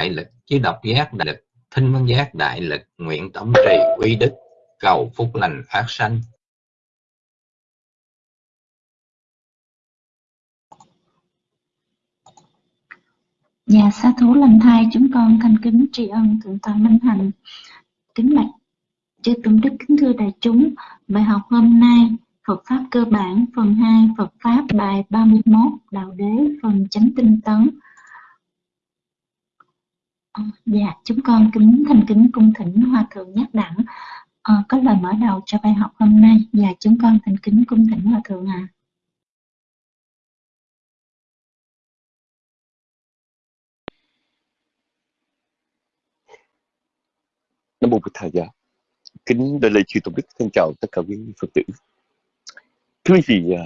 đại lực, chứ độc giác đại lực, thinh văn giác đại lực, nguyện tổng trì quy đức, cầu phúc lành phát sanh. Dạ sa thú lành thai, chúng con thành kính tri ân thượng tọa minh hạnh kính bạch chư tôn đức kính thưa đại chúng, bài học hôm nay, Phật pháp cơ bản, phần 2 Phật pháp bài 31 đạo đế, phần chánh tinh tấn à, dạ chúng con kính thành kính cung thỉnh hòa thượng nhắc đẳng à, có lời mở đầu cho bài học hôm nay và dạ, chúng con thành kính cung thỉnh hòa thượng ạ à. Nam mô Bụt Thầy Dạ. Kính đại lễ chư tôn đức thân chào tất cả quý Phật tử. Thưa quý vị, à,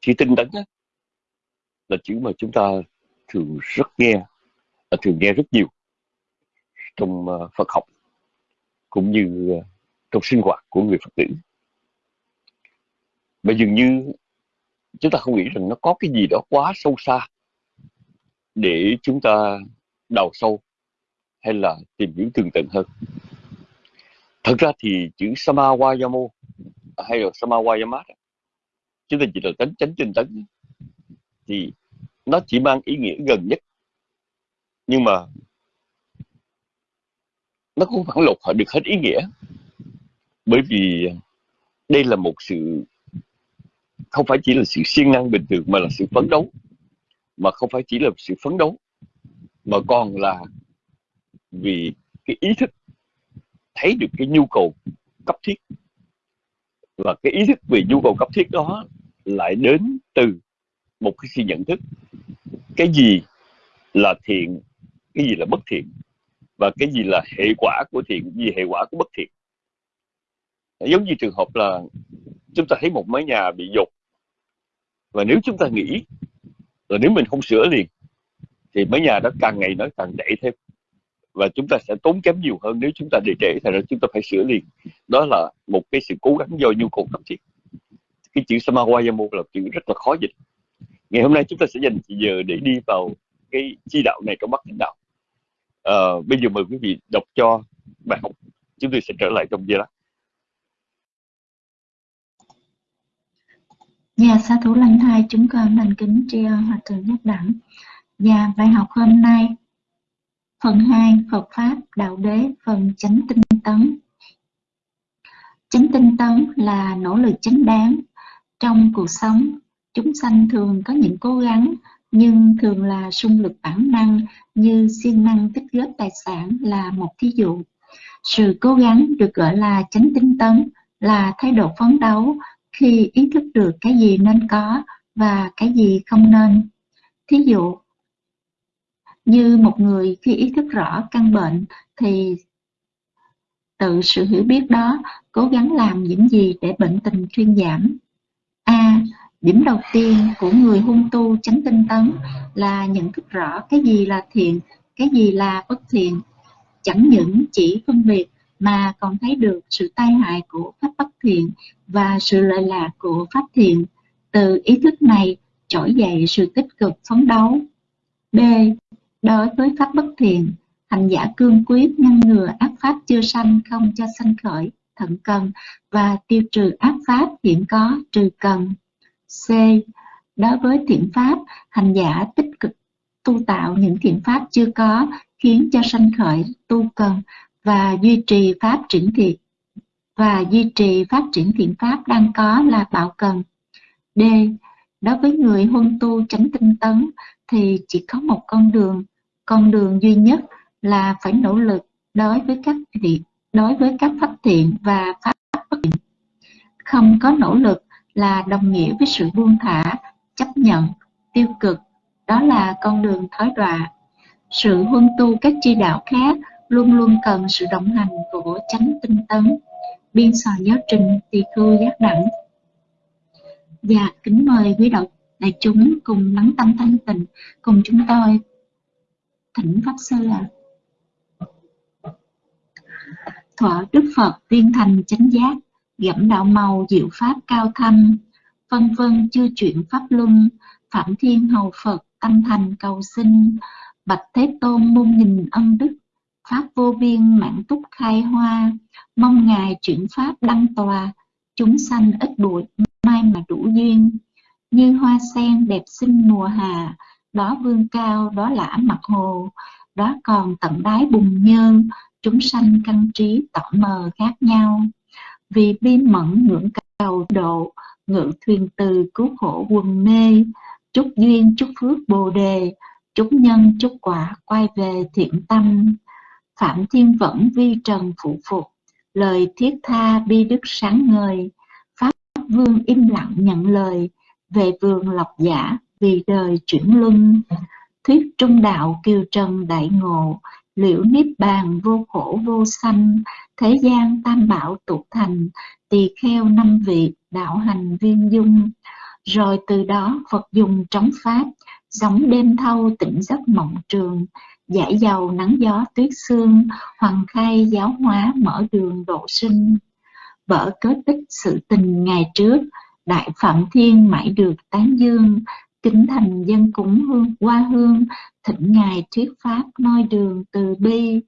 chữ tinh tấn là chữ mà chúng ta thường rất nghe, Ờ, thường nghe rất nhiều trong ờ, Phật học cũng như ờ, trong sinh hoạt của người Phật tử. Mà dường như chúng ta không nghĩ rằng nó có cái gì đó quá sâu xa để chúng ta đào sâu hay là tìm hiểu tường tận hơn thật ra thì chữ samawayamo hay là samawayamat chúng ta chỉ là tánh chánh tinh tấn thì nó chỉ mang ý nghĩa gần nhất nhưng mà nó cũng phản lột họ được hết ý nghĩa. Bởi vì đây là một sự, không phải chỉ là sự siêng năng bình thường mà là sự phấn đấu. Mà không phải chỉ là sự phấn đấu, mà còn là vì cái ý thức thấy được cái nhu cầu cấp thiết. Và cái ý thức về nhu cầu cấp thiết đó lại đến từ một cái sự nhận thức. Cái gì là thiện cái gì là bất thiện và cái gì là hệ quả của thiện, cái gì hệ quả của bất thiện. Giống như trường hợp là chúng ta thấy một mái nhà bị dột và nếu chúng ta nghĩ là nếu mình không sửa liền thì mái nhà đó càng ngày nó càng đẩy thêm và chúng ta sẽ tốn kém nhiều hơn. Nếu chúng ta để trễ thành ra chúng ta phải sửa liền. Đó là một cái sự cố gắng do nhu cầu cấp thiết cái chữ samawayamo là chữ rất là khó dịch. Ngày hôm nay chúng ta sẽ dành giờ để đi vào cái chi đạo này trong bát thánh đạo à, bây giờ mời quý vị đọc cho bài học chúng tôi sẽ trở lại trong giây lát Dạ, sa thủ lành thai chúng con thành kính tri ân hòa thượng nhất đẳng. Và dạ, bài học hôm nay Phần 2 Phật Pháp Đạo Đế Phần Chánh Tinh Tấn Chánh tinh tấn là nỗ lực chánh đáng. Trong cuộc sống, chúng sanh thường có những cố gắng, nhưng thường là xung lực bản năng như siêng năng tích góp tài sản là một thí dụ. Sự cố gắng được gọi là chánh tinh tấn là thái độ phấn đấu khi ý thức được cái gì nên có và cái gì không nên. Thí dụ, như một người khi ý thức rõ căn bệnh thì tự sự hiểu biết đó cố gắng làm những gì để bệnh tình thuyên giảm. A. Điểm đầu tiên của người hung tu chánh tinh tấn là nhận thức rõ cái gì là thiện, cái gì là bất thiện. Chẳng những chỉ phân biệt mà còn thấy được sự tai hại của pháp bất thiện và sự lợi lạc của pháp thiện. Từ ý thức này trỗi dậy sự tích cực phấn đấu. B. Đối với pháp bất thiện, hành giả cương quyết ngăn ngừa ác pháp chưa sanh không cho sanh khởi, thận cần và tiêu trừ ác pháp hiện có trừ cần. C. Đối với thiện pháp, hành giả tích cực tu tạo những thiện pháp chưa có khiến cho sanh khởi tu cần và duy trì pháp triển thiện và duy trì phát triển thiện pháp đang có là bảo cần. D. Đối với người huân tu chánh tinh tấn thì chỉ có một con đường con đường duy nhất là phải nỗ lực đối với các thiện đối với các pháp thiện và pháp bất thiện không có nỗ lực là đồng nghĩa với sự buông thả, chấp nhận, tiêu cực. Đó là con đường thói đọa. Sự huân tu các chi đạo khác luôn luôn cần sự đồng hành của chánh tinh tấn, biên soạn giáo trình tỳ khưu giác đẳng. Và kính mời quý độc đại chúng cùng lắng tâm thanh tịnh, cùng chúng tôi thỉnh pháp sư là thọ đức phật viên thành chánh giác gẫm đạo màu, diệu pháp cao thâm, vân vân chưa chuyển pháp luân, phạm thiên hầu phật tâm thành cầu sinh, bạch thế tôn muôn nghìn ân đức, pháp vô biên mãn túc khai hoa, mong ngài chuyển pháp đăng tòa, chúng sanh ít bụi, mai mà đủ duyên. Như hoa sen đẹp xinh mùa hà đó vương cao, đó lã mặt hồ, đó còn tận đáy bùng nhơn chúng sanh căn trí tỏ mờ khác nhau vì bi mẫn ngưỡng cầu độ, ngự thuyền từ cứu khổ quần mê. Chúc duyên, chúc phước bồ đề. Chúc nhân, chúc quả quay về thiện tâm. Phạm thiên vẫn vi trần phụ phục. Lời thiết tha bi đức sáng ngời. Pháp vương im lặng nhận lời. Về vườn lọc giả vì đời chuyển luân. Thuyết trung đạo kiều trần đại ngộ liễu niết bàn vô khổ vô sanh, thế gian tam bảo tục thành, tỳ kheo năm vị, đạo hành viên dung. Rồi từ đó phật dùng trống pháp giống đêm thâu tỉnh giấc mộng trường, giải dầu nắng gió tuyết sương, hoàng khai giáo hóa mở đường độ sinh. Vỡ kết tích sự tình ngày trước, đại phạm thiên mãi được tán dương kính thành dân cúng hương, qua hương thịnh ngài thuyết pháp noi đường từ bi.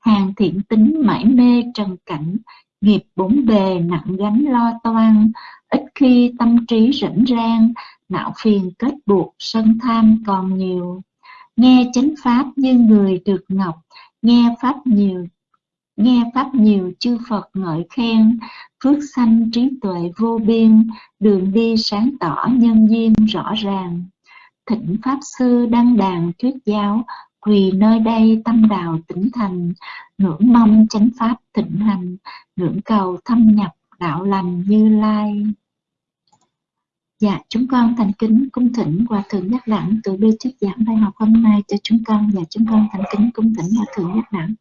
Hàng thiện tính mãi mê trần cảnh, nghiệp bốn bề nặng gánh lo toan. Ít khi tâm trí rảnh rang, não phiền kết buộc sân tham còn nhiều. Nghe chánh pháp như người được ngọc, nghe pháp nhiều nghe pháp nhiều chư Phật ngợi khen, phước sanh trí tuệ vô biên, đường đi sáng tỏ nhân duyên rõ ràng. Thịnh Pháp Sư đăng đàn thuyết giáo, quỳ nơi đây tâm đào tỉnh thành, ngưỡng mong chánh pháp thịnh hành, ngưỡng cầu thâm nhập đạo lành như lai. Dạ, chúng con thành kính cung thỉnh Hòa Thượng Nhất Đẳng từ bi thuyết giảng bài học hôm nay cho chúng con và chúng con thành kính cung thỉnh Hòa Thượng Nhất Đẳng.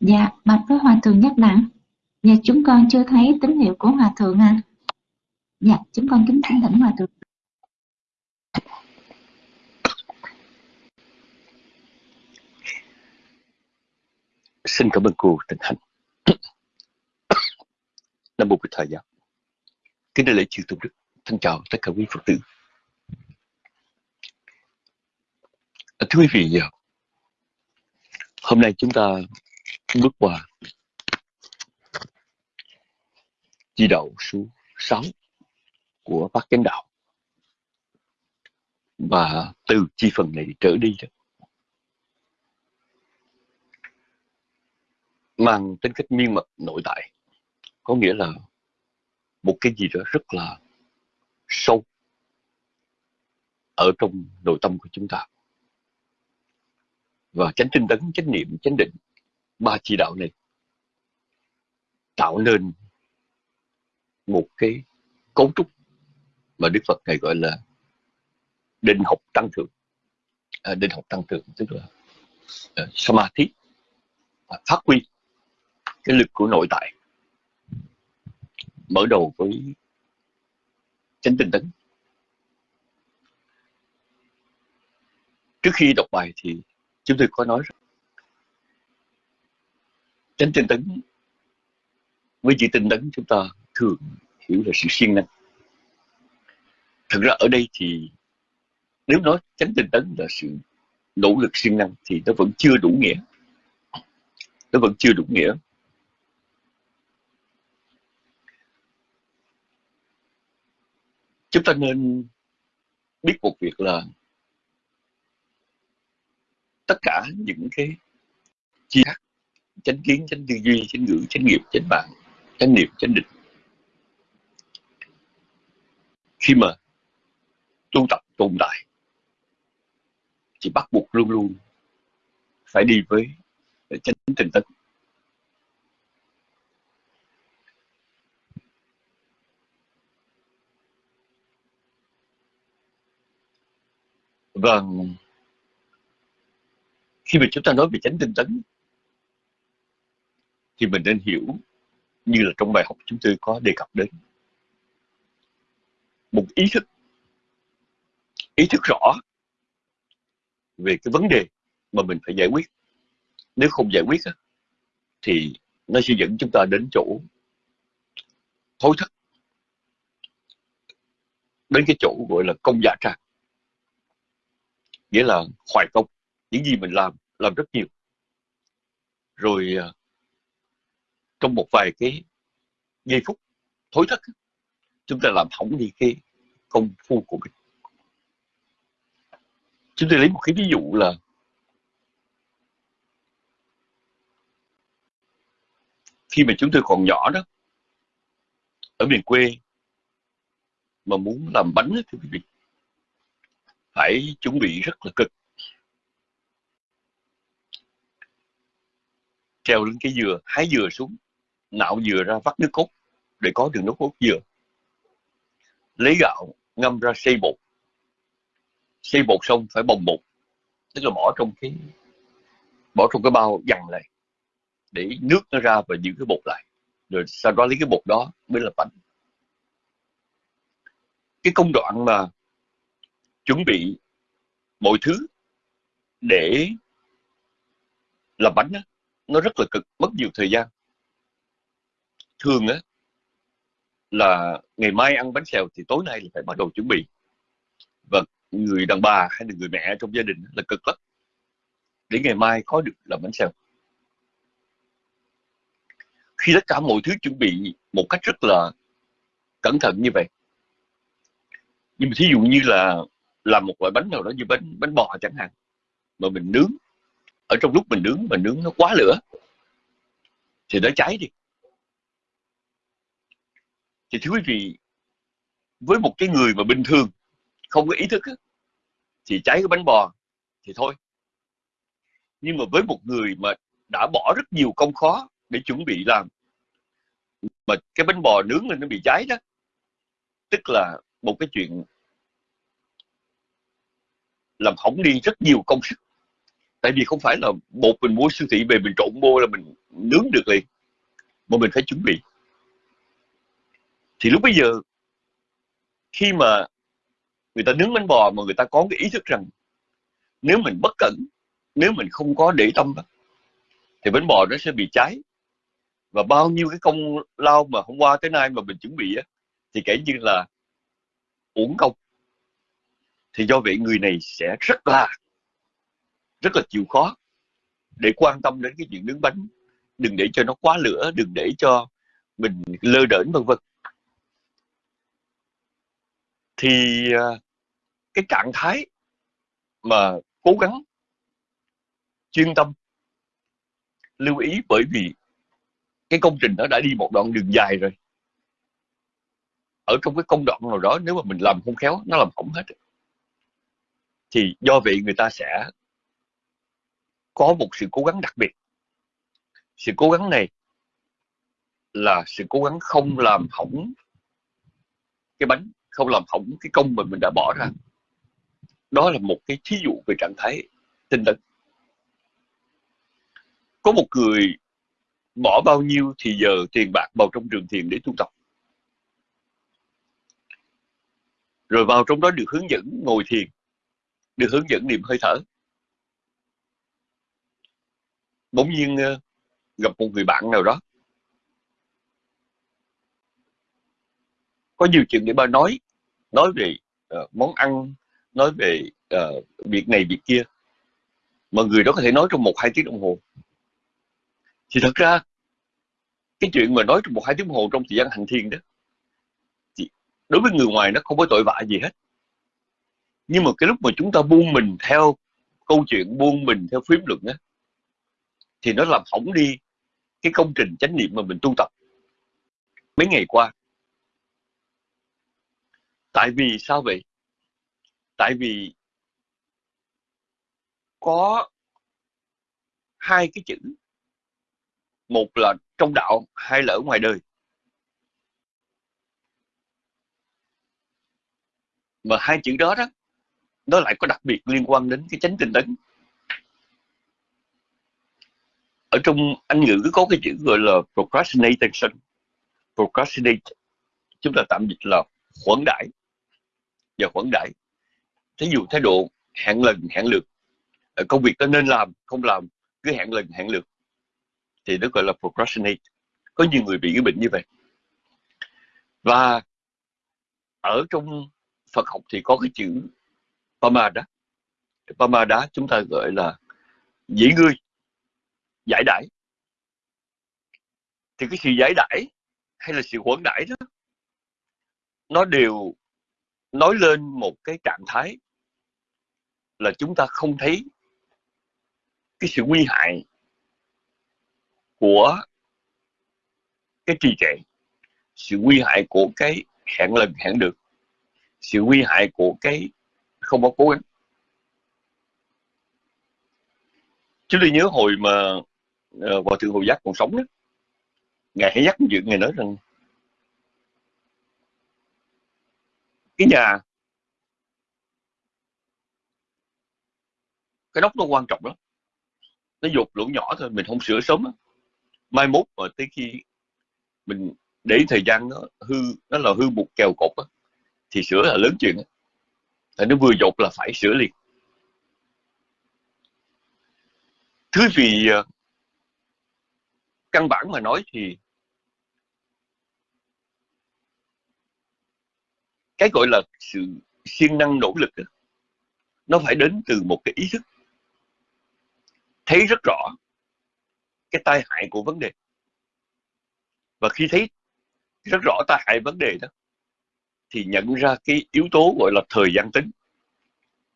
Dạ, bạch với Hòa Thượng Nhất Đẳng. Dạ, chúng con chưa thấy tín hiệu của Hòa Thượng à. Dạ, chúng con kính thỉnh thỉnh Hòa Thượng. Xin cảm ơn cô tình Hạnh. Nam Mô Bích Thầy Giáo. Kính đại lễ chư tôn đức. Thân chào tất cả quý Phật tử. À, thưa quý vị, hôm nay chúng ta bước qua. Chi đạo số 6 của bác chánh đạo. Và từ chi phần này trở đi đó, mang tính cách miên mật, nội tại. Có nghĩa là một cái gì đó rất là sâu ở trong nội tâm của chúng ta. Và chánh tinh tấn, chánh niệm, chánh định ba chỉ đạo này tạo nên một cái cấu trúc mà Đức Phật này gọi là định học tăng thượng. À, định học tăng thượng tức là uh, samadhi à, phát huy cái lực của nội tại mở đầu với chánh tinh tấn. Trước khi đọc bài thì chúng tôi có nói rằng chánh tinh tấn. Với chữ tinh tấn chúng ta thường hiểu là sự siêng năng. Thực ra ở đây thì nếu nói chánh tinh tấn là sự nỗ lực siêng năng thì nó vẫn chưa đủ nghĩa. Nó vẫn chưa đủ nghĩa. Chúng ta nên biết một việc là tất cả những cái chi khác chánh kiến, chánh tư duy, chánh ngữ, chánh nghiệp, chánh bạn, chánh niệm, chánh định. Khi mà tu tập tồn tại, thì bắt buộc luôn luôn phải đi với chánh tình tấn và vâng. khi mà chúng ta nói về chánh tinh tấn thì mình nên hiểu như là trong bài học chúng tôi có đề cập đến. Một ý thức ý thức rõ về cái vấn đề mà mình phải giải quyết. Nếu không giải quyết thì nó sẽ dẫn chúng ta đến chỗ thối thất, đến cái chỗ gọi là công giả trang. Nghĩa là hoài công, những gì mình làm làm rất nhiều. Rồi à, trong một vài cái giây phút thối thất chúng ta làm hỏng đi cái công phu của mình. Chúng tôi lấy một cái ví dụ là khi mà chúng tôi còn nhỏ đó, ở miền quê mà muốn làm bánh thì quý vị phải chuẩn bị rất là cực. Treo lên cái dừa, hái dừa xuống nạo dừa ra vắt nước cốt để có được nước cốt dừa. Lấy gạo ngâm ra xây bột. Xây bột xong phải bồng bột tức là bỏ trong cái bỏ trong cái bao dằn này để nước nó ra và giữ cái bột lại. Rồi sau đó lấy cái bột đó mới là bánh. Cái công đoạn mà chuẩn bị mọi thứ để làm bánh đó, nó rất là cực mất nhiều thời gian thường á, là ngày mai ăn bánh xèo thì tối nay là phải bắt đầu chuẩn bị. Và người đàn bà hay là người mẹ trong gia đình là cực lắm. Để ngày mai có được làm bánh xèo. Khi tất cả mọi thứ chuẩn bị một cách rất là cẩn thận như vậy. Nhưng mà thí dụ như là làm một loại bánh nào đó như bánh bánh bò chẳng hạn, mà mình nướng, ở trong lúc mình nướng mà nướng nó quá lửa, thì nó cháy đi thì thưa quý vị, với một cái người mà bình thường, không có ý thức thì cháy cái bánh bò thì thôi. Nhưng mà với một người mà đã bỏ rất nhiều công khó để chuẩn bị làm, mà cái bánh bò nướng lên nó bị cháy đó, tức là một cái chuyện làm hỏng đi rất nhiều công sức. Tại vì không phải là bột mình mua siêu thị về mình trộn bô là mình nướng được liền, mà mình phải chuẩn bị thì lúc bây giờ khi mà người ta nướng bánh bò mà người ta có cái ý thức rằng nếu mình bất cẩn nếu mình không có để tâm thì bánh bò nó sẽ bị cháy. Và bao nhiêu cái công lao mà hôm qua tới nay mà mình chuẩn bị á, thì kể như là uổng công. Thì do vậy người này sẽ rất là rất là chịu khó để quan tâm đến cái chuyện nướng bánh. Đừng để cho nó quá lửa đừng để cho mình lơ đễnh vân vân thì à, cái trạng thái mà cố gắng chuyên tâm, lưu ý bởi vì cái công trình nó đã đi một đoạn đường dài rồi. Ở trong cái công đoạn nào đó, nếu mà mình làm không khéo, nó làm hỏng hết. Thì do vậy người ta sẽ có một sự cố gắng đặc biệt. Sự cố gắng này là sự cố gắng không làm hỏng cái bánh không làm hỏng cái công mà mình đã bỏ ra. Đó là một cái thí dụ về trạng thái tinh tấn. Có một người bỏ bao nhiêu thì giờ tiền bạc vào trong trường thiền để tu tập. Rồi vào trong đó được hướng dẫn ngồi thiền được hướng dẫn niệm hơi thở. Bỗng nhiên ờ, gặp một người bạn nào đó có nhiều chuyện để bà nói. Nói về uh, món ăn nói về uh, việc này việc kia. Mà người đó có thể nói trong một hai tiếng đồng hồ. Thì thật ra cái chuyện mà nói trong một hai tiếng đồng hồ trong thời gian hành thiền đó thì đối với người ngoài nó không có tội vạ gì hết. Nhưng mà cái lúc mà chúng ta buông mình theo câu chuyện buông mình theo phím luận á thì nó làm hỏng đi cái công trình chánh niệm mà mình tu tập. Mấy ngày qua tại vì sao vậy? Tại vì có hai cái chữ. Một là trong đạo, hai là ở ngoài đời. Mà hai chữ đó đó, nó lại có đặc biệt liên quan đến cái chánh tinh tấn. Ở trong anh ngữ có cái chữ gọi là procrastination. Procrastinate, chúng ta tạm dịch là khuẩn đại và khoản đãi. Thí dụ thái độ hẹn lần, hẹn lượt ờ, công việc đó nên làm, không làm, cứ hẹn lần, hẹn lượt. Thì nó gọi là procrastinate. Có nhiều người bị cái bệnh như vậy. Và ở trong Phật học thì có cái chữ Pamada. Pamada chúng ta gọi là dĩ ngươi, giải đãi. Thì cái sự giải đãi hay là sự quẩn đãi đó, nó đều nói lên một cái trạng thái là chúng ta không thấy cái sự nguy hại của cái trì trệ sự nguy hại của cái hẹn lần hẹn được sự nguy hại của cái không có cố gắng. Chúng tôi nhớ hồi mà uh, hòa thượng hồi giác còn sống đó. Ngài hãy nhắc chuyện ngài nói rằng cái nhà cái nóc nó quan trọng lắm nó dột lỗ nhỏ thôi mình không sửa sớm đó. mai mốt mà tới khi mình để thời gian nó hư nó là hư một kèo cột đó, thì sửa là lớn chuyện đó. tại nó vừa dột là phải sửa liền thứ vì ờ, căn bản mà nói thì cái gọi là sự siêng năng nỗ lực đó, nó phải đến từ một cái ý thức. Thấy rất rõ cái tai hại của vấn đề. Và khi thấy rất rõ tai hại vấn đề đó thì nhận ra cái yếu tố gọi là thời gian tính.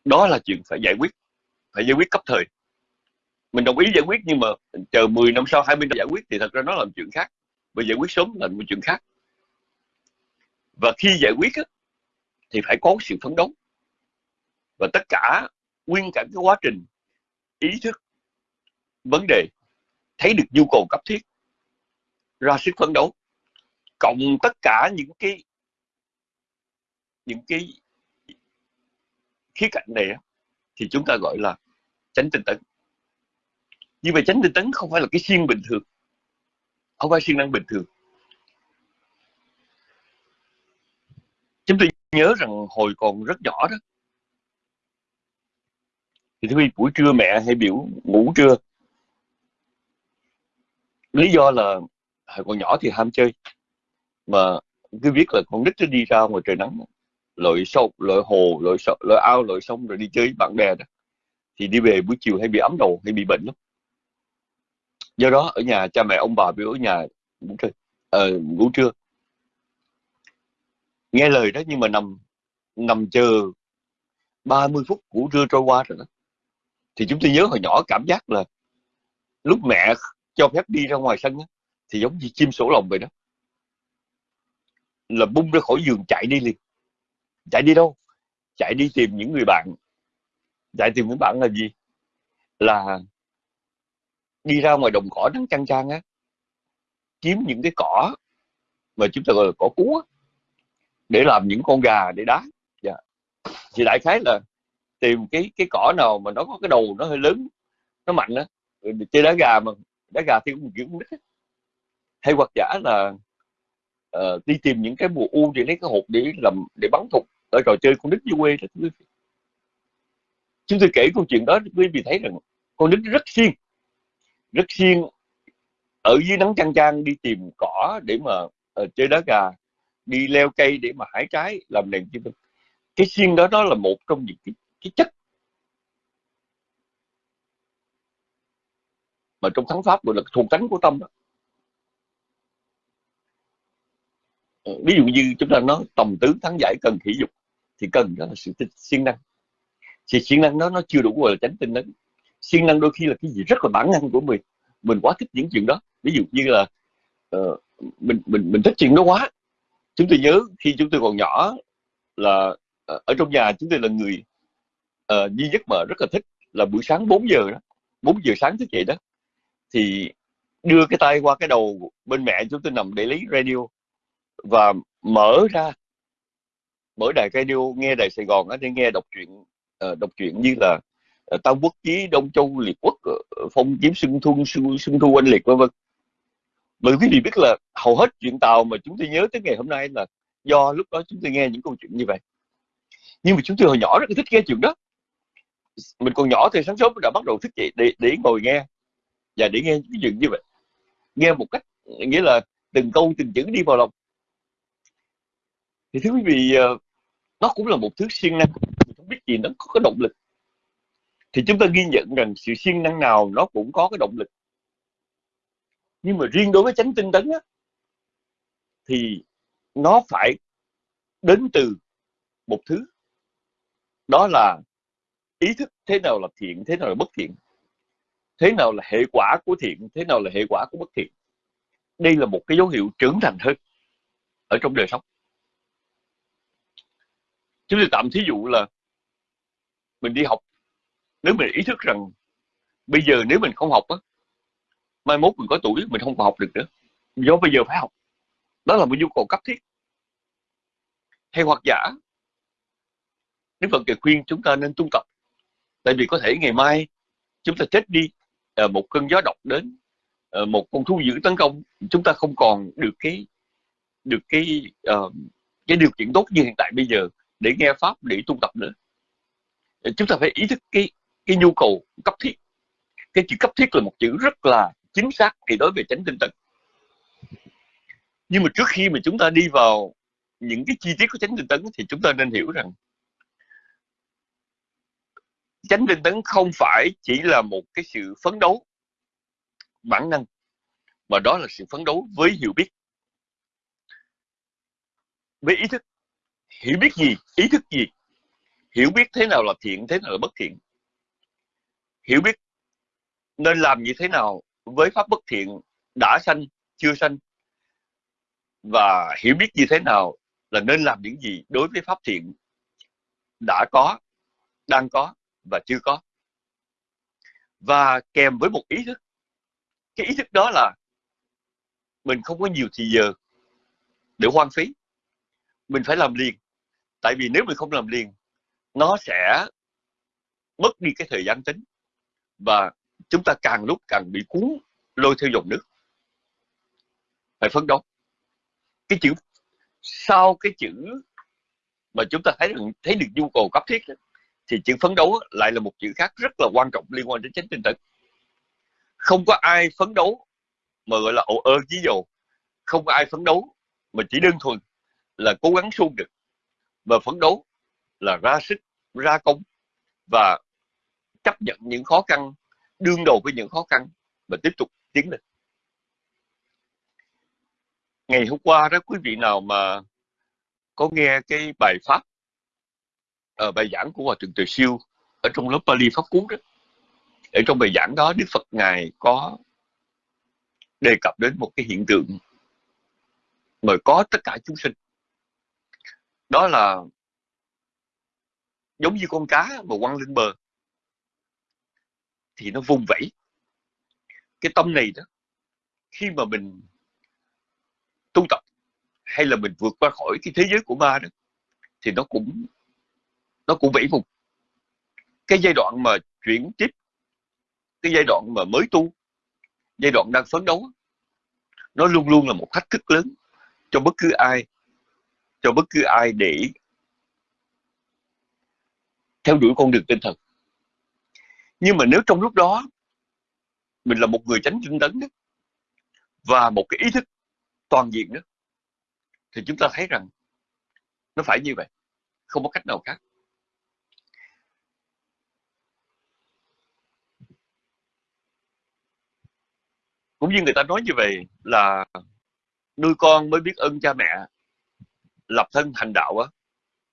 Đó là chuyện phải giải quyết phải giải quyết cấp thời. Mình đồng ý giải quyết nhưng mà chờ 10 năm sau 20 năm giải quyết thì thật ra nó là chuyện khác. Và giải quyết sớm là một chuyện khác. Và khi giải quyết thì phải có sự phấn đấu. Và tất cả nguyên cả cái quá trình ý thức, vấn đề, thấy được nhu cầu cấp thiết, ra sức phấn đấu. Cộng tất cả những cái những cái khía cạnh này thì chúng ta gọi là tránh tinh tấn. Như vậy tránh tinh tấn không phải là cái siêng bình thường. Không phải siêng năng bình thường. Chúng tôi nhớ rằng hồi còn rất nhỏ đó. Thì khi buổi trưa mẹ hay biểu ngủ trưa. Lý do là hồi còn nhỏ thì ham chơi. Mà cứ biết là con nít nó đi ra ngoài trời nắng lội sông lội hồ lội sông lội ao lội sông rồi đi chơi với bạn bè đó. Thì đi về buổi chiều hay bị ấm đầu hay bị bệnh lắm. Do đó ở nhà cha mẹ ông bà biểu ở nhà ngủ trưa ờ, ngủ trưa nghe lời đó nhưng mà nằm nằm chờ 30 phút của trưa trôi qua rồi đó. Thì chúng tôi nhớ hồi nhỏ cảm giác là lúc mẹ cho phép đi ra ngoài sân đó, thì giống như chim sổ lồng vậy đó. Là bung ra khỏi giường chạy đi liền. Chạy đi đâu? Chạy đi tìm những người bạn. Chạy tìm những bạn là gì? Là đi ra ngoài đồng cỏ nắng chăng chang á kiếm những cái cỏ mà chúng ta gọi là cỏ cú á để làm những con gà để đá. Dạ. thì đại khái là tìm cái cái cỏ nào mà nó có cái đầu nó hơi lớn nó mạnh á chơi đá gà mà đá gà thì cũng kiểu nít hay hoặc giả là uh, đi tìm những cái mùa u để lấy cái hộp để làm để bắn thục ở trò chơi con nít dưới quê đó chúng tôi kể câu chuyện đó quý vị thấy rằng con nít rất siêng rất siêng ở dưới nắng chang chang đi tìm cỏ để mà uh, chơi đá gà đi leo cây để mà hái trái làm đèn chi cái siêng đó đó là một trong những cái, cái chất mà trong thắng pháp gọi là thuộc tánh của tâm đó. Ờ, ví dụ như chúng ta nói tầm tướng thắng giải cần thể dục thì cần đó là sự siêng năng. Thì siêng năng đó nó chưa đủ gọi là tránh tinh tấn siêng năng đôi khi là cái gì rất là bản năng của mình. Mình quá thích những chuyện đó. Ví dụ như là uh, mình mình mình thích chuyện đó quá chúng tôi nhớ khi chúng tôi còn nhỏ là ờ, ở trong nhà chúng tôi là người uh, duy nhất mà rất là thích là buổi sáng 4 giờ đó 4 giờ sáng thức dậy đó. Thì đưa cái tay qua cái đầu bên mẹ chúng tôi nằm để lấy radio và mở ra mở đài radio nghe đài Sài Gòn để nghe đọc truyện uh, đọc truyện như là uh, Tam Quốc Chí Đông Châu Liệt Quốc uh, Phong Kiếm Xuân Thu Xuân, Xuân Thu Anh Liệt vân vân bởi quý vị biết là hầu hết chuyện tàu mà chúng tôi nhớ tới ngày hôm nay là do lúc đó chúng tôi nghe những câu chuyện như vậy. Nhưng mà chúng tôi hồi nhỏ rất là thích nghe chuyện đó. Mình còn nhỏ thì sáng sớm đã bắt đầu thức dậy để để ngồi nghe và để nghe những chuyện như vậy. Nghe một cách, nghĩa là từng câu, từng chữ đi vào lòng. Thì thưa quý vị ờ, nó cũng là một thứ siêng năng. Mình không biết gì nó có cái động lực. Thì chúng ta ghi nhận rằng sự siêng năng nào nó cũng có cái động lực nhưng mà riêng đối với chánh tinh tấn á, thì nó phải đến từ một thứ. Đó là ý thức thế nào là thiện thế nào là bất thiện. Thế nào là hệ quả của thiện thế nào là hệ quả của bất thiện. Đây là một cái dấu hiệu trưởng thành hơn ở trong đời sống. Chúng tôi tạm thí dụ là mình đi học. Nếu mình ý thức rằng bây giờ nếu mình không học á mai mốt mình có tuổi mình không còn học được nữa. Do bây giờ phải học. Đó là một nhu cầu cấp thiết. Hay hoặc giả Đức Phật kể khuyên chúng ta nên tu tập. Tại vì có thể ngày mai chúng ta chết đi ờ, một cơn gió độc đến ờ, một con thú dữ tấn công chúng ta không còn được cái được cái uh, cái điều kiện tốt như hiện tại bây giờ để nghe pháp để tu tập nữa. Chúng ta phải ý thức cái cái nhu cầu cấp thiết. Cái chữ cấp thiết là một chữ rất là chính xác thì đối về chánh tinh tấn nhưng mà trước khi mà chúng ta đi vào những cái chi tiết của chánh tinh tấn thì chúng ta nên hiểu rằng chánh tinh tấn không phải chỉ là một cái sự phấn đấu, bản năng, mà đó là sự phấn đấu với hiểu biết. Với ý thức. Hiểu biết gì? Ý thức gì? Hiểu biết thế nào là thiện, thế nào là bất thiện? Hiểu biết nên làm như thế nào với pháp bất thiện đã sanh, chưa sanh, và hiểu biết như thế nào là nên làm những gì đối với pháp thiện đã có, đang có và chưa có. Và kèm với một ý thức, cái ý thức đó là mình không có nhiều thì giờ để hoang phí. Mình phải làm liền, tại vì nếu mình không làm liền, nó sẽ mất đi cái thời gian tính và chúng ta càng lúc càng bị cuốn lôi theo dòng nước. Phải phấn đấu. Cái chữ sau cái chữ mà chúng ta thấy được thấy được nhu cầu cấp thiết đó, thì chữ phấn đấu lại là một chữ khác rất là quan trọng liên quan đến chánh tinh tấn không có ai phấn đấu mà gọi là ồ ơ chí dầu. Không có ai phấn đấu mà chỉ đơn thuần là cố gắng suông được. Mà phấn đấu là ra sức ra công và chấp nhận những khó khăn đương đầu với những khó khăn và tiếp tục tiến lên. Ngày hôm qua đó, quý vị nào mà có nghe cái bài pháp ở bài giảng của hòa thượng từ siêu ở trong lớp Pali pháp cú đó, ở trong bài giảng đó Đức Phật ngài có đề cập đến một cái hiện tượng mà có tất cả chúng sinh. Đó là giống như con cá mà quăng lên bờ thì nó vùng vẫy. Cái tâm này đó, khi mà mình tu tập hay là mình vượt qua khỏi cái thế giới của ma đó, thì nó cũng nó cũng vẫy vùng cái giai đoạn mà chuyển tiếp, cái giai đoạn mà mới tu, giai đoạn đang phấn đấu, nó luôn luôn là một thách thức lớn cho bất cứ ai, cho bất cứ ai để theo đuổi con đường tinh thần nhưng mà nếu trong lúc đó mình là một người tránh tinh tấn đó, và một cái ý thức toàn diện đó thì chúng ta thấy rằng nó phải như vậy không có cách nào khác. Cũng như người ta nói như vậy là nuôi con mới biết ơn cha mẹ lập thân hành đạo á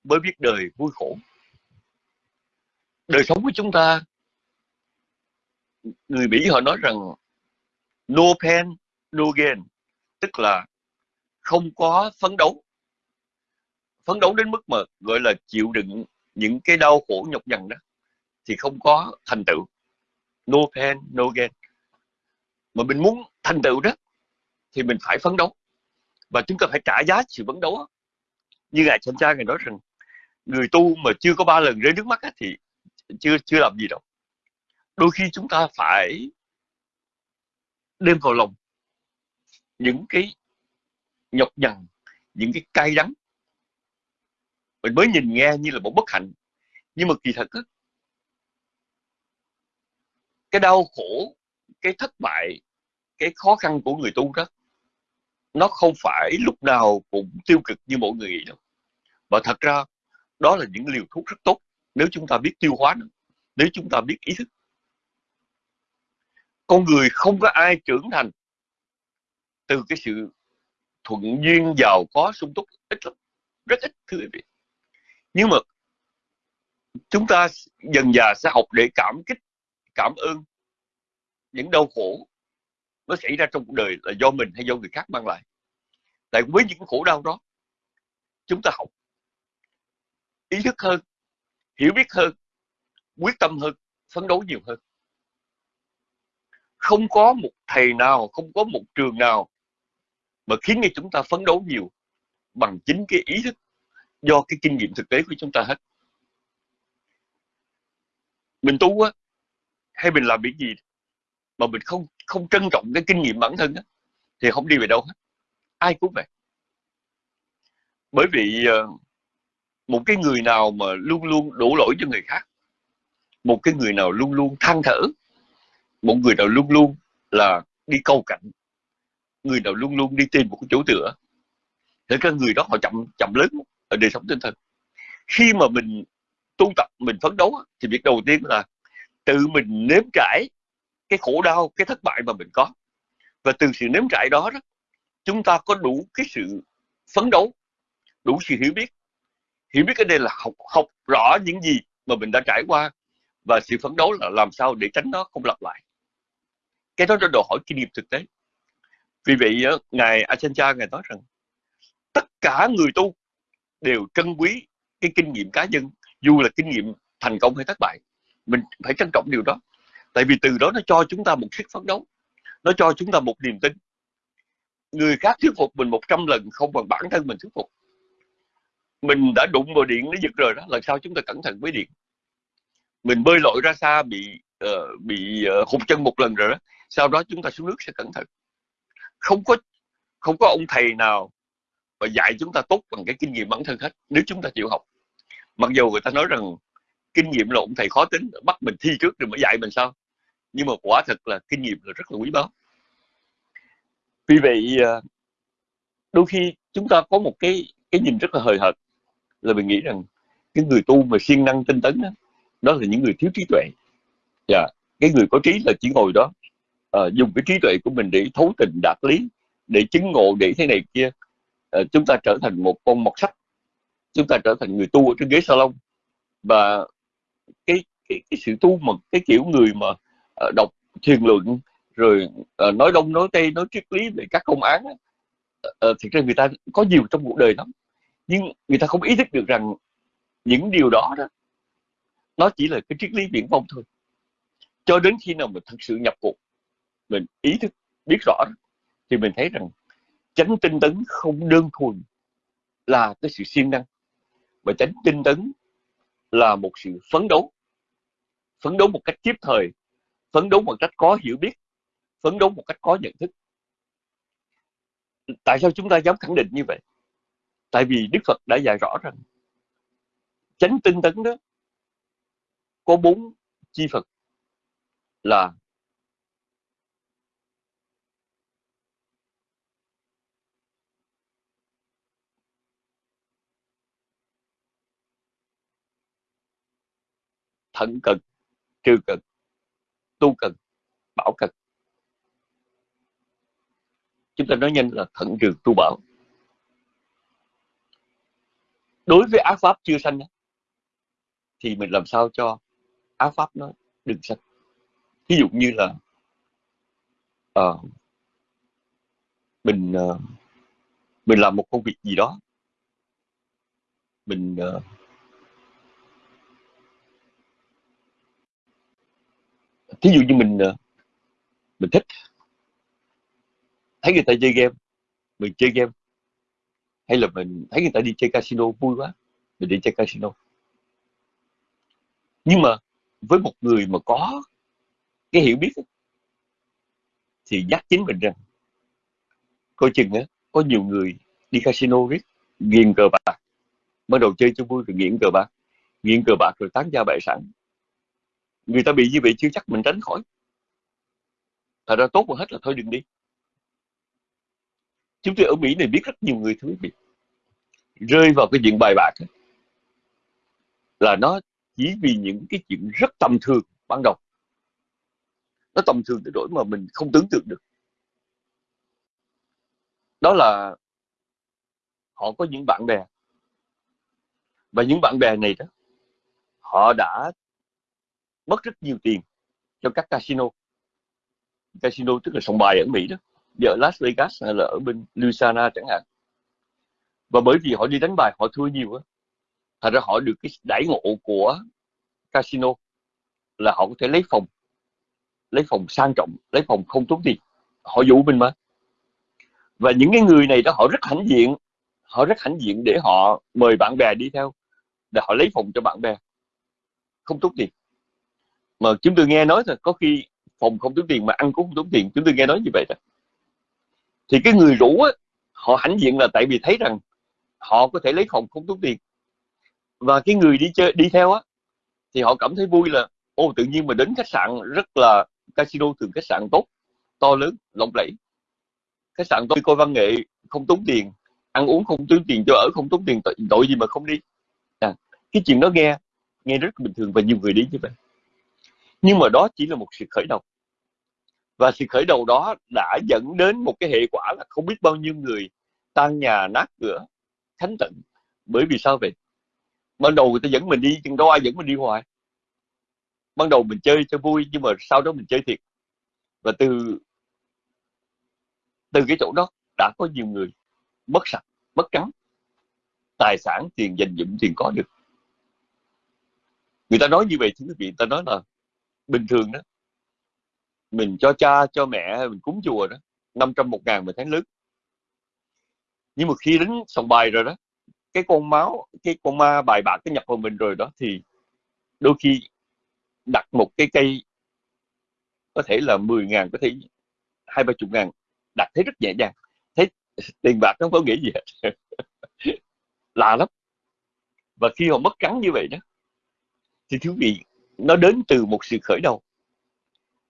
mới biết đời vui khổ. Đời sống của chúng ta người Mỹ họ nói rằng no pain no gain, tức là không có phấn đấu. Phấn đấu đến mức mà gọi là chịu đựng những cái đau khổ nhọc nhằn đó, thì không có thành tựu. No pain no gain. Mà mình muốn thành tựu đó, thì mình phải phấn đấu. Và chúng ta phải trả giá sự phấn đấu như ngài Chánh Cha ngài nói rằng, người tu mà chưa có ba lần rơi nước mắt thì chưa chưa làm gì đâu đôi khi chúng ta phải đem vào lòng những cái nhọc nhằn, những cái cay đắng. Mình mới nhìn nghe như là một bất hạnh. Nhưng mà kỳ thật cái đau khổ, cái thất bại, cái khó khăn của người tu đó, nó không phải lúc nào cũng tiêu cực như mọi người nghĩ đâu. Và thật ra, đó là những liều thuốc rất tốt nếu chúng ta biết tiêu hóa nó, nếu chúng ta biết ý thức con người không có ai trưởng thành từ cái sự thuận duyên giàu có, sung túc, ít lắm. Rất ít, thưa quý vị. Nhưng mà chúng ta dần dà sẽ học để cảm kích, cảm ơn những đau khổ nó xảy ra trong cuộc đời là do mình hay do người khác mang lại. Tại với những khổ đau đó, chúng ta học ý thức hơn, hiểu biết hơn, quyết tâm hơn, phấn đấu nhiều hơn không có một thầy nào, không có một trường nào mà khiến cho chúng ta phấn đấu nhiều bằng chính cái ý thức do cái kinh nghiệm thực tế của chúng ta hết. Mình tu á, hay mình làm việc gì mà mình không không trân trọng cái kinh nghiệm bản thân á, thì không đi về đâu hết. Ai cũng vậy. Bởi vì ờ, một cái người nào mà luôn luôn đổ lỗi cho người khác, một cái người nào luôn luôn than thở một người nào luôn luôn là đi câu cạnh người nào luôn luôn đi tìm một cái chỗ tựa thì các người đó họ chậm chậm lớn ở đời sống tinh thần. Khi mà mình tu tập mình phấn đấu thì việc đầu tiên là tự mình nếm trải cái khổ đau cái thất bại mà mình có. Và từ sự nếm trải đó, đó chúng ta có đủ cái sự phấn đấu đủ sự hiểu biết. Hiểu biết cái đây là học học rõ những gì mà mình đã trải qua và sự phấn đấu là làm sao để tránh nó không lặp lại cái đó là đòi hỏi kinh nghiệm thực tế. Vì vậy ngài Achancha ngài nói rằng tất cả người tu đều trân quý cái kinh nghiệm cá nhân dù là kinh nghiệm thành công hay thất bại. Mình phải trân trọng điều đó. Tại vì từ đó nó cho chúng ta một sức phấn đấu nó cho chúng ta một niềm tin. Người khác thuyết phục mình 100 lần không bằng bản thân mình thuyết phục. Mình đã đụng vào điện nó giật rồi đó lần sau chúng ta cẩn thận với điện. Mình bơi lội ra xa bị uh, bị uh, hụt chân một lần rồi đó sau đó chúng ta xuống nước sẽ cẩn thận. Không có không có ông thầy nào mà dạy chúng ta tốt bằng cái kinh nghiệm bản thân hết nếu chúng ta chịu học. Mặc dù người ta nói rằng kinh nghiệm là ông thầy khó tính bắt mình thi trước rồi mới dạy mình sao. Nhưng mà quả thật là kinh nghiệm là rất là quý báu. Vì vậy à, đôi khi chúng ta có một cái cái nhìn rất là hời hợt là mình nghĩ rằng cái người tu mà siêng năng tinh tấn đó, đó là những người thiếu trí tuệ. Và yeah. cái người có trí là chỉ ngồi đó uh, dùng cái trí tuệ của mình để thấu tình đạt lý để chứng ngộ để thế này kia. Uh, chúng ta trở thành một con mọt sách. Chúng ta trở thành người tu ở trên ghế salon. Và cái cái, cái sự tu mà cái kiểu người mà uh, đọc thiền luận rồi uh, nói đông nói tây nói triết lý về các công án uh, thực ra người ta có nhiều trong cuộc đời lắm. Nhưng người ta không ý thức được rằng những điều đó đó nó chỉ là cái triết lý viễn vông thôi. Cho đến khi nào mình thật sự nhập cuộc mình ý thức biết rõ thì mình thấy rằng chánh tinh tấn không đơn thuần là cái sự siêng năng, mà chánh tinh tấn là một sự phấn đấu phấn đấu một cách kịp thời, phấn đấu một cách có hiểu biết, phấn đấu một cách có nhận thức. Tại sao chúng ta dám khẳng định như vậy? Tại vì đức phật đã dạy rõ rằng chánh tinh tấn đó có bốn chi phật là thận cực trừ cực tu cực bảo cực. Chúng ta nói nhanh là thận trừ tu bảo. Đối với ác pháp chưa sanh thì mình làm sao cho ác pháp nó đừng sanh? Ví dụ như là uh, mình uh, mình làm một công việc gì đó mình uh, thí dụ như mình ờ, mình thích, thấy người ta chơi game, mình chơi game, hay là mình thấy người ta đi chơi casino vui quá, mình đi chơi casino. Nhưng mà với một người mà có cái hiểu biết thì nhắc chính mình rằng, coi chừng á, có nhiều người đi casino riết nghiền cờ bạc, bắt đầu chơi cho vui rồi nghiện cờ bạc, nghiện cờ bạc rồi tán gia bại sản người ta bị như vậy chưa chắc mình tránh khỏi. Thật ra tốt hơn hết là thôi đừng đi. Chúng tôi ở Mỹ này biết rất nhiều người thứ bị rơi vào cái chuyện bài bạc là nó chỉ vì những cái chuyện rất tầm thường ban đầu. Nó tầm thường tới nỗi mà mình không tưởng tượng được. Đó là họ có những bạn bè. Và những bạn bè này đó, họ đã mất rất nhiều tiền cho các casino. Casino tức là sòng bài ở Mỹ đó. Ở Las Vegas hay là ở bên Louisiana chẳng hạn. Và bởi vì họ đi đánh bài, họ thua nhiều á, thành ra họ được cái đãi ngộ của casino là họ có thể lấy phòng lấy phòng sang trọng, lấy phòng không tốn tiền. Họ dụ mình mà. Và những cái người này đó, họ rất hãnh diện, họ rất hãnh diện để họ mời bạn bè đi theo, để họ lấy phòng cho bạn bè, không tốn tiền mà chúng tôi nghe nói thôi có khi phòng không tốn tiền mà ăn cũng không tốn tiền chúng tôi nghe nói như vậy đó thì cái người rủ á, họ hãnh diện là tại vì thấy rằng họ có thể lấy phòng không tốn tiền. Và cái người đi chơi đi theo á thì họ cảm thấy vui là ô tự nhiên mà đến khách sạn rất là casino thường khách sạn tốt to lớn lộng lẫy. Khách sạn tôi coi văn nghệ không tốn tiền ăn uống không tốn tiền cho ở không tốn tiền tội, tội gì mà không đi. À, cái chuyện đó nghe nghe rất bình thường và nhiều người đi như vậy nhưng mà đó chỉ là một sự khởi đầu. Và sự khởi đầu đó đã dẫn đến một cái hệ quả là không biết bao nhiêu người tan nhà nát cửa thánh tận bởi vì sao vậy? Ban đầu người ta dẫn mình đi, nhưng đâu ai dẫn mình đi hoài. Ban đầu mình chơi cho vui, nhưng mà sau đó mình chơi thiệt. Và từ từ cái chỗ đó đã có nhiều người mất sạch, mất trắng tài sản, tiền dành dụm tiền có được. Người ta nói như vậy thưa quý vị ta nói là bình thường đó. Mình cho cha, cho mẹ mình cúng chùa đó 500 một ngàn một tháng lớn. Nhưng mà khi đến sòng bài rồi đó, cái con máu, cái con ma bài bạc cái nhập vào mình rồi đó, thì đôi khi đặt một cái cây, có thể là 10 ngàn, có thể hai, ba chục ngàn, đặt thấy rất nhẹ nhàng thấy tiền bạc nó không có nghĩa gì hết. Lạ lắm. Và khi họ mất trắng như vậy đó, thì thú vị nó đến từ một sự khởi đầu.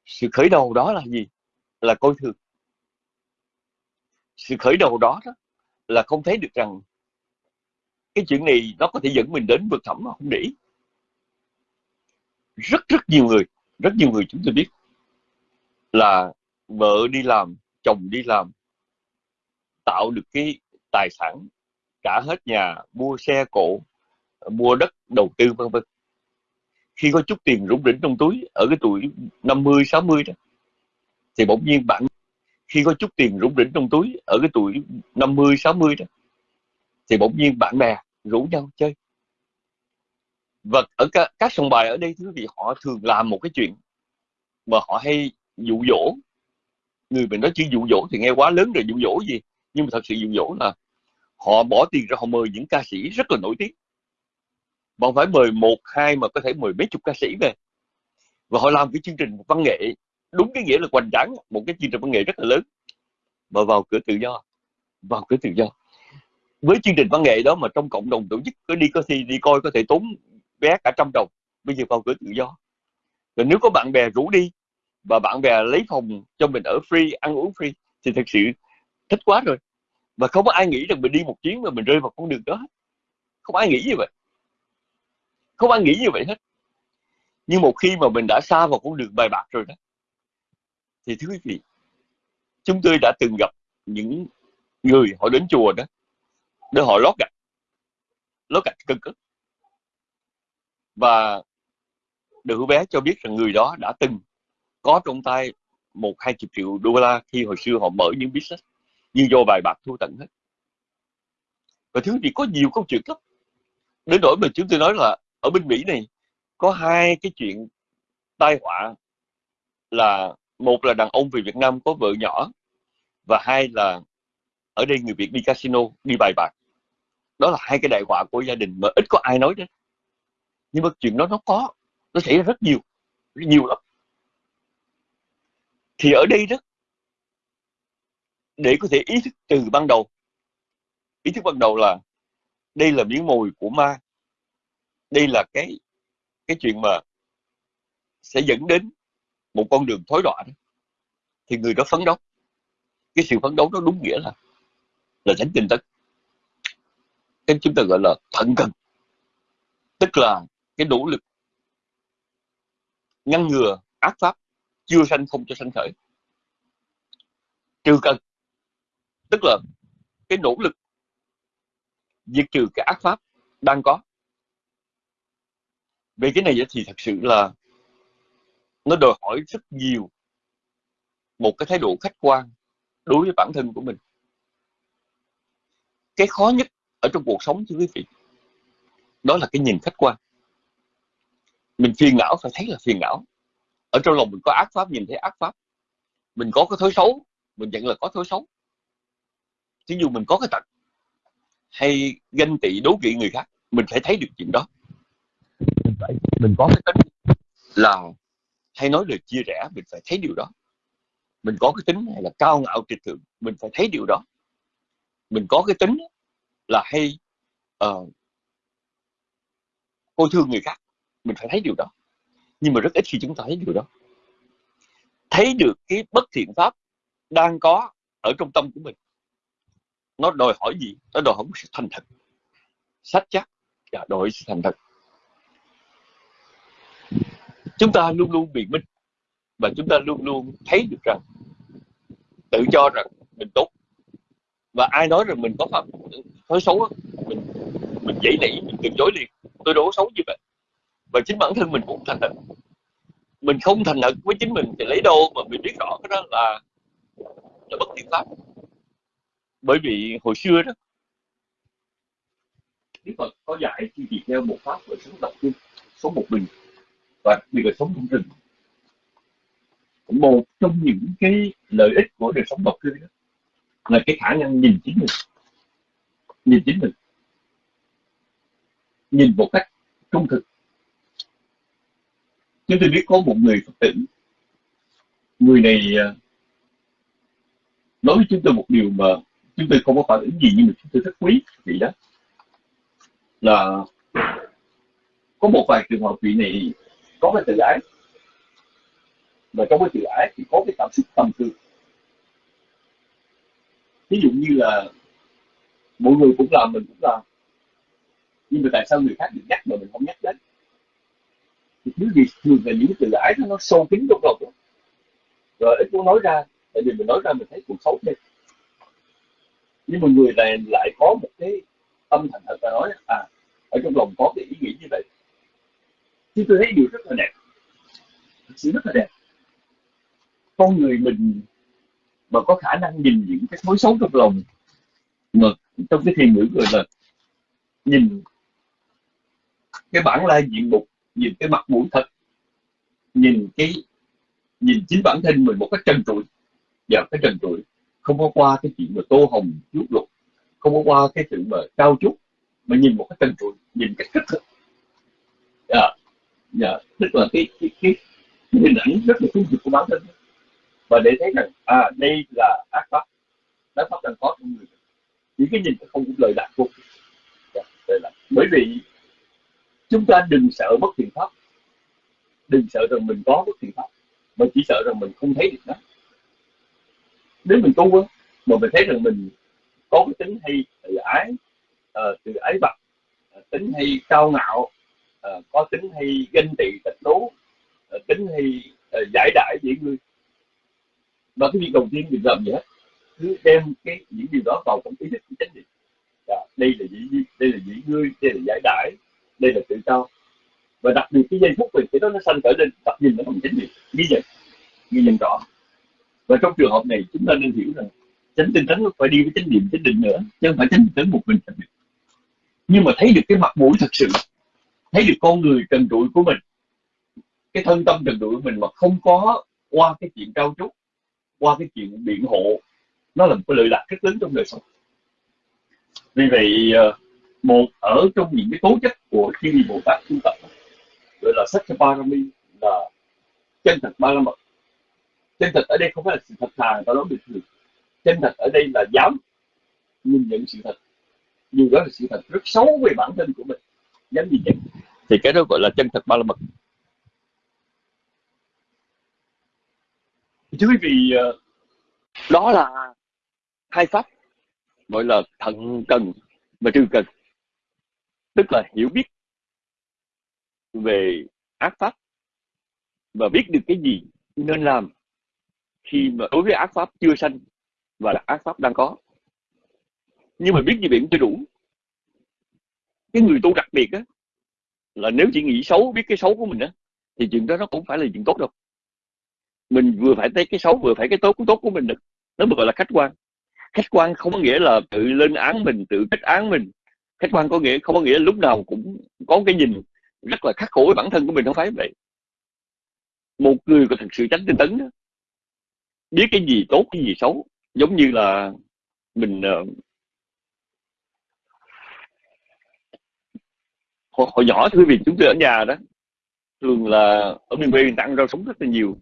Sự khởi đầu đó là gì? Là coi thường. Sự khởi đầu đó, đó là không thấy được rằng cái chuyện này nó có thể dẫn mình đến vực thẳm mà không để ý. Rất rất nhiều người rất nhiều người chúng tôi biết là vợ đi làm chồng đi làm tạo được cái tài sản cả hết nhà mua xe cộ mua đất đầu tư vân vân khi có chút tiền rủng rỉnh trong túi ở cái tuổi 50 60 đó thì bỗng nhiên bạn khi có chút tiền rủng rỉnh trong túi ở cái tuổi 50 60 đó thì bỗng nhiên bạn bè rủ nhau chơi. Và ở các, các sòng bài ở đây thứ vị họ thường làm một cái chuyện mà họ hay dụ dỗ. Người mình nói chữ dụ dỗ thì nghe quá lớn rồi dụ dỗ gì? Nhưng mà thật sự dụ dỗ là họ bỏ tiền ra họ mời những ca sĩ rất là nổi tiếng bọn phải mời một, hai mà có thể mời mấy chục ca sĩ về. Và họ làm cái chương trình văn nghệ, đúng cái nghĩa là hoành tráng, một cái chương trình văn nghệ rất là lớn. Mà vào cửa tự do, vào cửa tự do. Với chương trình văn nghệ đó mà trong cộng đồng tổ chức, có đi có thi đi coi, có thể tốn vé cả trăm đồng, bây giờ vào cửa tự do. Rồi nếu có bạn bè rủ đi, và bạn bè lấy phòng cho mình ở free, ăn uống free, thì thật sự thích quá rồi. Và không có ai nghĩ rằng mình đi một chuyến mà mình rơi vào con đường đó. Không ai nghĩ như vậy không ai nghĩ như vậy hết. Nhưng một khi mà mình đã xa vào con đường bài bạc rồi đó, thì thưa quý vị, chúng tôi đã từng gặp những người họ đến chùa đó, để họ lót gạch lót gạch cân cất và đứa bé cho biết rằng người đó đã từng có trong tay một hai chục triệu đô la khi hồi xưa họ mở những business nhưng do bài bạc thua tận hết. Và thứ gì có nhiều câu chuyện lắm. Đến nỗi mà chúng tôi nói là ở bên Mỹ này, có hai cái chuyện tai họa là một là đàn ông về Việt Nam có vợ nhỏ và hai là ở đây người Việt đi casino, đi bài bạc. Đó là hai cái đại họa của gia đình mà ít có ai nói đến. Nhưng mà chuyện đó nó có, nó xảy ra rất nhiều rất nhiều lắm. Thì ở đây đó, để có thể ý thức từ ban đầu, ý thức ban đầu là đây là miếng mồi của ma đây là cái cái chuyện mà sẽ dẫn đến một con đường thối đọa đó. thì người đó phấn đấu. Cái sự phấn đấu đó đúng nghĩa là là tránh tinh tấn. Cái chúng ta gọi là thận cần. Tức là cái nỗ lực ngăn ngừa ác pháp chưa sanh không cho sanh khởi. Trừ cần. Tức là cái nỗ lực diệt trừ cái ác pháp đang có về cái này thì thật sự là nó đòi hỏi rất nhiều một cái thái độ khách quan đối với bản thân của mình. Cái khó nhất ở trong cuộc sống, thưa quý vị, đó là cái nhìn khách quan. Mình phiền não phải thấy là phiền não. Ở trong lòng mình có ác pháp, nhìn thấy ác pháp. Mình có cái thói xấu, mình nhận là có thói xấu. Thí dụ mình có cái tật hay ganh tị, đố kỵ người khác, mình phải thấy được chuyện đó mình mình có cái tính là hay nói lời chia rẽ mình phải thấy điều đó. Mình có cái tính hay là cao ngạo trịch thượng mình phải thấy điều đó. Mình có cái tính là hay uh, coi thương người khác mình phải thấy điều đó. Nhưng mà rất ít khi chúng ta thấy điều đó. Thấy được cái bất thiện pháp đang có ở trong tâm của mình. Nó đòi hỏi gì? Nó đòi hỏi sự thành thật. Sách chắc và đòi hỏi sự thành thật chúng ta luôn luôn biện minh và chúng ta luôn luôn thấy được rằng, tự cho rằng mình tốt. Và ai nói rằng mình có pháp thói xấu mình mình dễ nảy mình từ chối liền. Tôi đâu có xấu như vậy. Và chính bản thân mình cũng thành thật. Mình không thành thật với chính mình thì lấy đâu mà mình biết rõ cái đó là là bất thiện pháp. Bởi vì hồi xưa đó Đức Phật có dạy khi việc theo một pháp về sống độc kinh sống một mình và vì là sống trong rừng một trong những cái lợi ích của đời sống độc cư đó là cái khả năng nhìn chính mình. Nhìn chính mình. Nhìn một cách trung thực. Chúng tôi biết có một người phật tử, người này à, nói với chúng tôi một điều mà chúng tôi không có phản ứng gì nhưng mà chúng tôi rất quý vị đó. Là có một vài trường hợp vị này có cái tự ái. Và trong cái tự ái thì có cái cảm xúc tâm tư. Ví dụ như là mọi người cũng làm mình cũng làm. Nhưng mà tại sao người khác được nhắc mà mình không nhắc đến? Thì thứ gì thường là những tự ái nó, nó sâu kín trong lòng. Rồi ít muốn nói ra tại vì mình nói ra mình thấy cuộc xấu đi nhưng mà người này lại có một cái tâm thành thật và nói à ở trong lòng có cái ý nghĩ như vậy thì tôi thấy điều rất là đẹp. Thật sự rất là đẹp. Con người mình mà có khả năng nhìn những cái mối xấu trong lòng mà trong cái thiền ngữ gọi là nhìn cái bản lai diện mục, nhìn cái mặt mũi thật, nhìn cái, nhìn chính bản thân mình một cách trần trụi. Và cái trần trụi không có qua cái chuyện mà tô hồng chút lục không có qua cái sự mà cao chút mà nhìn một cái trần trụi, nhìn cách kích thực dạ dạ tức là cái cái cái, hình ảnh rất là trung thực của bản thân. Và để thấy rằng à đây là ác pháp. Ác pháp đang có trong người những cái nhìn không cũng lời lạc vô dạ, bởi vì chúng ta đừng sợ bất thiện pháp. Đừng sợ rằng mình có bất thiện pháp mà chỉ sợ rằng mình không thấy được nó. Nếu mình tu á mà mình thấy rằng mình có cái tính hay tự ái uh, tự ái vật ờ, tính hay cao ngạo uh, có tính hay ganh tị tịch đố uh, tính hay uh, giải đãi dễ người và cái việc đầu tiên mình làm gì hết cứ đem cái những điều đó vào trong ý thức của chánh niệm dạ, đây là dĩ đây là dĩ ngươi đây là giải đãi đây là tự cao và đặc biệt cái giây phút mình cái đó nó sanh khởi lên tập nhìn nó bằng chánh niệm ghi nhận ghi nhận rõ. Và trong trường hợp này chúng ta nên hiểu rằng chánh tinh tấn phải đi với chánh niệm chánh định nữa chứ không phải chánh tinh tấn một mình nhưng mà thấy được cái mặt mũi thật sự thấy được con người trần trụi của mình, cái thân tâm trần trụi của mình mà không có qua cái chuyện trao trúc qua cái chuyện biện hộ, nó là một cái lợi lạc rất lớn trong đời sống. Vì vậy ờ, một ở trong những cái tố chất của chư bồ tát tu tập, gọi là sách parami là chân thật ba la mật. Chân thật ở đây không phải là sự thật thà ta nói bình thường. Chân thật ở đây là dám nhìn nhận sự thật. Dù đó là sự thật rất xấu về bản thân của mình, dám nhìn nhận thì cái đó gọi là chân thật ba la mật. Thưa quý vị ờ, đó là hai pháp gọi là thận cần và trừ cần. Tức là hiểu biết về ác pháp và biết được cái gì nên làm khi mà đối với ác pháp chưa sanh và là ác pháp đang có. Nhưng mà biết như vậy cũng chưa đủ. Cái người tu đặc biệt á là nếu chỉ nghĩ xấu biết cái xấu của mình á thì chuyện đó nó cũng phải là chuyện tốt đâu. Mình vừa phải thấy cái xấu vừa phải cái tốt cái tốt của mình được. Nó mới gọi là khách quan. Khách quan không có nghĩa là tự lên án mình tự kết án mình. Khách quan có nghĩa không có nghĩa lúc nào cũng có cái nhìn rất là khắc khổ với bản thân của mình không phải vậy. Một người có thật sự tránh tinh tấn đó, biết cái gì tốt cái gì xấu giống như là mình ờ, hồi, hồi nhỏ thưa vì chúng tôi ở nhà đó thường là ở miền quê mình ăn rau sống rất là nhiều.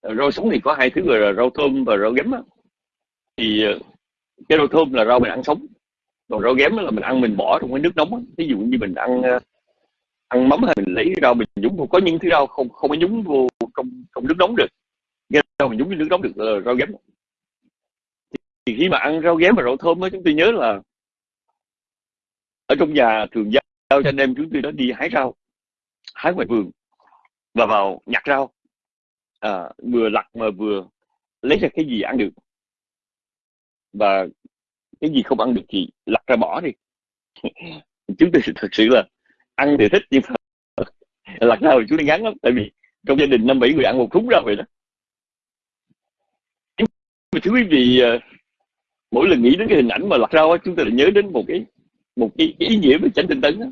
Ờ, rau sống thì có hai thứ là rau thơm và rau ghém á. Thì ờ, cái rau thơm là rau mình ăn sống còn rau ghém là mình ăn mình bỏ trong cái nước nóng ví dụ như mình ăn ờ, ăn mắm hay mình lấy rau mình nhúng vô có những thứ rau không không có nhúng vô trong trong nước nóng được. Cái rau mình nhúng vô nước nóng được là rau ghém. Thì khi mà ăn rau ghém và rau thơm á chúng tôi nhớ là ở trong nhà thường gia giao cho anh em chúng tôi đó đi hái rau hái ngoài vườn và vào nhặt rau. À, vừa lặt mà vừa lấy ra cái gì ăn được. Và cái gì không ăn được thì lặt ra bỏ đi. Chúng tôi thật sự là ăn thì thích nhưng mà lặt ra thì chúng tôi ngán lắm tại vì trong gia đình năm bảy người ăn một thúng rau vậy đó. Nhưng thưa quý vị ờ, mỗi lần nghĩ đến cái hình ảnh mà lặt rau chúng tôi lại nhớ đến một cái một cái, cái ý nghĩa về chánh tinh tấn đó.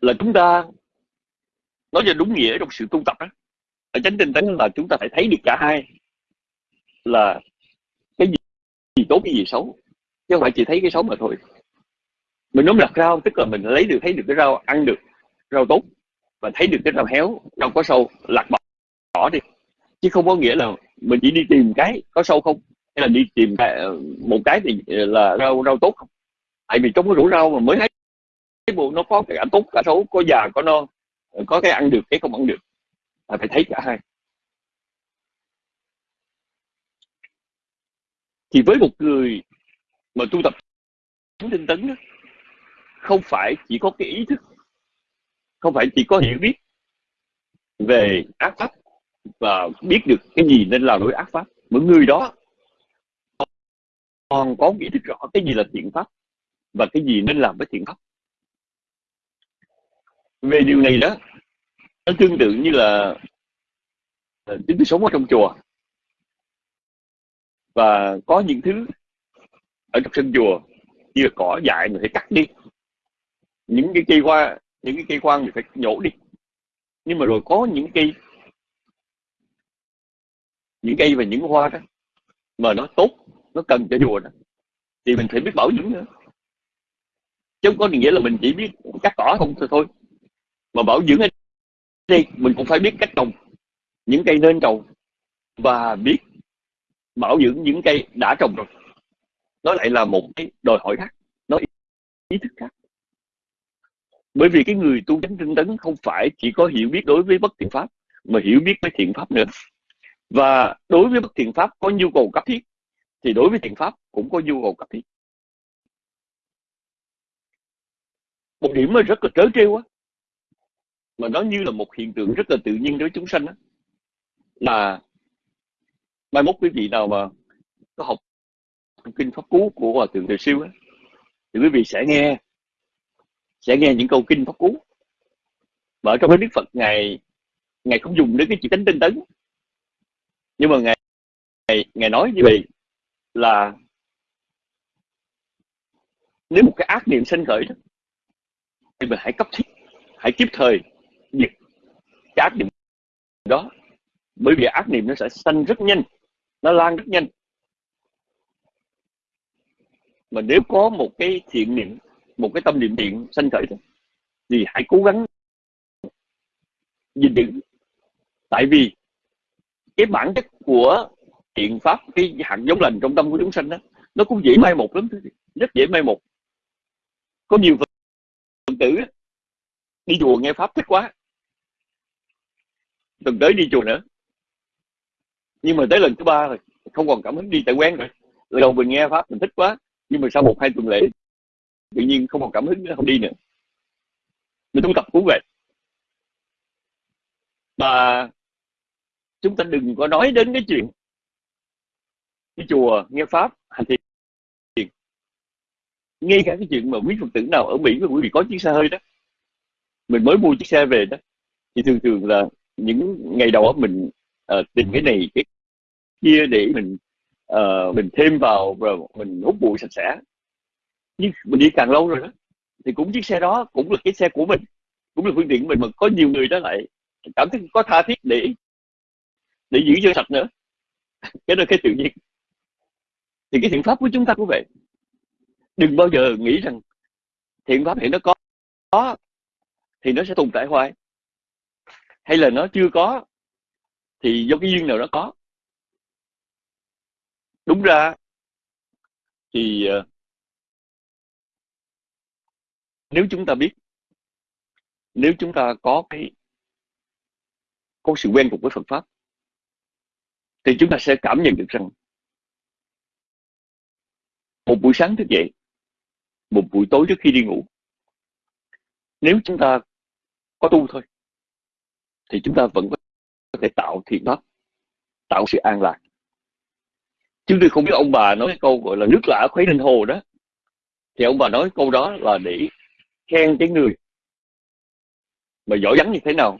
là chúng ta nói cho đúng nghĩa trong sự tu tập đó ở chánh tinh tấn là chúng ta phải thấy được cả hai là cái gì, gì tốt cái gì xấu. Chứ không phải chỉ thấy cái xấu mà thôi. Mình nói đặt rau tức là mình lấy được thấy được cái rau ăn được rau tốt và thấy được cái rau héo rau có sâu lặt bỏ, bỏ đi. Chứ không có nghĩa là mình chỉ đi tìm cái có sâu không? Hay là đi tìm cái, một cái thì là rau rau tốt không? Tại vì trong cái rủi ro mà mới thấy cái buồn nó có cả tốt cả xấu có già có non có cái ăn được cái không ăn được. Là phải thấy cả hai. Thì với một người mà tu tập tinh tấn đó, không phải chỉ có cái ý thức không phải chỉ có hiểu biết về ác pháp và biết được cái gì nên là đối ác pháp. Mỗi người đó còn có ý thức rõ cái gì là thiện pháp và cái gì nên làm với thiện pháp? Về điều này đó, nó tương tự như là chúng tôi sống ở trong chùa. Và có những thứ ở trong sân chùa, như là cỏ dại mình phải cắt đi. Những cái cây hoa, những cái cây quan mình phải nhổ đi. Nhưng mà rồi có những cây những cây và những hoa đó, mà nó tốt, nó cần cho chùa đó, thì mình phải biết bảo dưỡng nữa chứ không có nghĩa là mình chỉ biết cắt cỏ không thôi mà bảo dưỡng ở đây mình cũng phải biết cách trồng những cây nên trồng và biết bảo dưỡng những cây đã trồng rồi. Nó lại là một cái đòi hỏi khác, nó ý thức khác. Bởi vì cái người tu chánh tinh tấn không phải chỉ có hiểu biết đối với bất thiện pháp, mà hiểu biết với thiện pháp nữa. Và đối với bất thiện pháp có nhu cầu cấp thiết, thì đối với thiện pháp cũng có nhu cầu cấp thiết. Một điểm mà rất là trớ trêu á mà nó như là một hiện tượng rất là tự nhiên đối với chúng sanh á. Là mai mốt quý vị nào mà có học kinh pháp cú của hòa thượng thời siêu á thì quý vị sẽ nghe sẽ nghe những câu kinh pháp cú. Mà ở trong cái đức phật ngài ngài không dùng đến cái chữ tính tinh tấn. Nhưng mà ngài ngài, ngài nói như vậy là nếu một cái ác niệm sinh khởi đó mình hãy cấp thiết, hãy kịp thời diệt cái ác niệm đó. Bởi vì ác niệm nó sẽ sanh rất nhanh, nó lan rất nhanh. Mà nếu có một cái thiện niệm, một cái tâm niệm thiện sanh khởi thì hãy cố gắng gìn giữ. Tại vì cái bản chất của thiện pháp, cái hạt giống lành trong tâm của chúng sanh đó, nó cũng dễ mai một lắm. Rất dễ mai một. Có nhiều phần tử đi chùa nghe pháp thích quá tuần tới đi chùa nữa. Nhưng mà tới lần thứ ba rồi, không còn cảm hứng đi tại quen rồi. Lần đầu mình nghe pháp mình thích quá, nhưng mà sau một hai tuần lễ, tự nhiên không còn cảm hứng nữa, không đi nữa. Mình tu tập cũng vậy. Và chúng ta đừng có nói đến cái chuyện đi chùa, nghe pháp, hành thiền ngay cả cái chuyện mà quý phật tử nào ở mỹ mà quý vị có chiếc xe hơi đó mình mới mua chiếc xe về đó thì thường thường là những ngày đầu mình uh, tìm cái này cái kia để mình uh, mình thêm vào rồi mình hút bụi sạch sẽ. Nhưng mình đi càng lâu rồi đó thì cũng chiếc xe đó cũng là cái xe của mình cũng là phương tiện của mình mà có nhiều người đó lại cảm thấy có tha thiết để để giữ cho sạch nữa. Cái đó cái tự nhiên. Thì cái thiện pháp của chúng ta cũng vậy đừng bao giờ nghĩ rằng thiện pháp hiện nó có, có thì nó sẽ tồn tại hoài. Hay là nó chưa có thì do cái duyên nào nó có. Đúng ra thì ờ, nếu chúng ta biết nếu chúng ta có cái có sự quen thuộc với Phật pháp thì chúng ta sẽ cảm nhận được rằng một buổi sáng thức dậy một buổi tối trước khi đi ngủ. Nếu chúng ta có tu thôi, thì chúng ta vẫn có thể tạo thiện pháp, tạo sự an lạc. Chứ tôi không biết ông bà nói câu gọi là nước lã khuấy lên hồ đó. Thì ông bà nói câu đó là để khen cái người mà giỏi vắng như thế nào.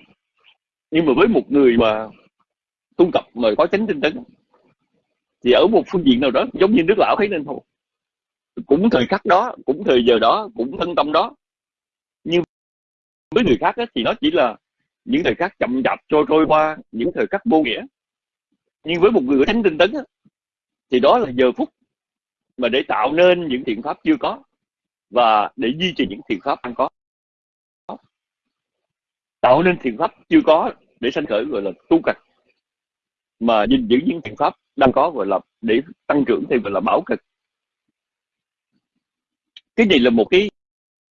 Nhưng mà với một người mà tu tập mà có chánh tinh tấn, thì ở một phương diện nào đó giống như nước lão khuấy lên hồ cũng thời khắc đó cũng thời giờ đó cũng thân tâm đó. Nhưng với người khác ấy, thì nó chỉ là những thời khắc chậm chạp trôi trôi qua những thời khắc vô nghĩa. Nhưng với một người thánh tinh tấn ấy, thì đó là giờ phút mà để tạo nên những thiện pháp chưa có và để duy trì những thiện pháp đang có. Tạo nên thiện pháp chưa có để sanh khởi gọi là tu cực mà gìn giữ những thiện pháp đang có gọi là để tăng trưởng thì gọi là bảo cực cái này là một cái,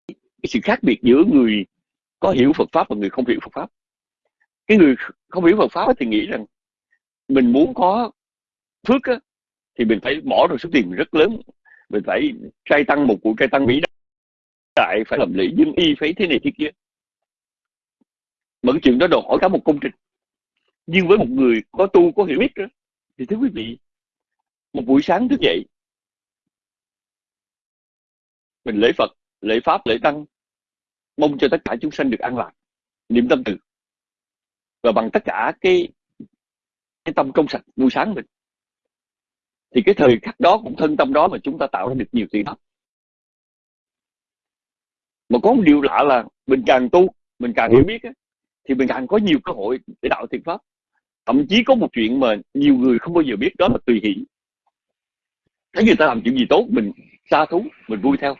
cái sự khác biệt giữa người có hiểu Phật pháp và người không hiểu Phật pháp. Cái người không hiểu Phật pháp thì nghĩ rằng mình muốn có phước á, thì mình phải bỏ ra số tiền rất lớn. Mình phải trai tăng một cuộc trai tăng vĩ đại phải làm lễ dân y phải thế này thế kia. Mà cái chuyện đó đòi hỏi cả một công trình. Nhưng với một người có tu có hiểu biết đó, thì thưa quý vị một buổi sáng thức dậy mình lễ Phật, lễ Pháp, lễ Tăng, mong cho tất cả chúng sanh được an lạc, niệm tâm từ. Và bằng tất cả cái cái tâm trong sạch buổi sáng mình, thì cái thời khắc đó cũng thân tâm đó mà chúng ta tạo ra được nhiều tiền pháp mà có một điều lạ là mình càng tu, mình càng hiểu biết thì mình càng có nhiều cơ hội để đạo thiện pháp. Thậm chí có một chuyện mà nhiều người không bao giờ biết, đó là tùy hỷ thấy người ta làm chuyện gì tốt, mình xa thú, mình vui theo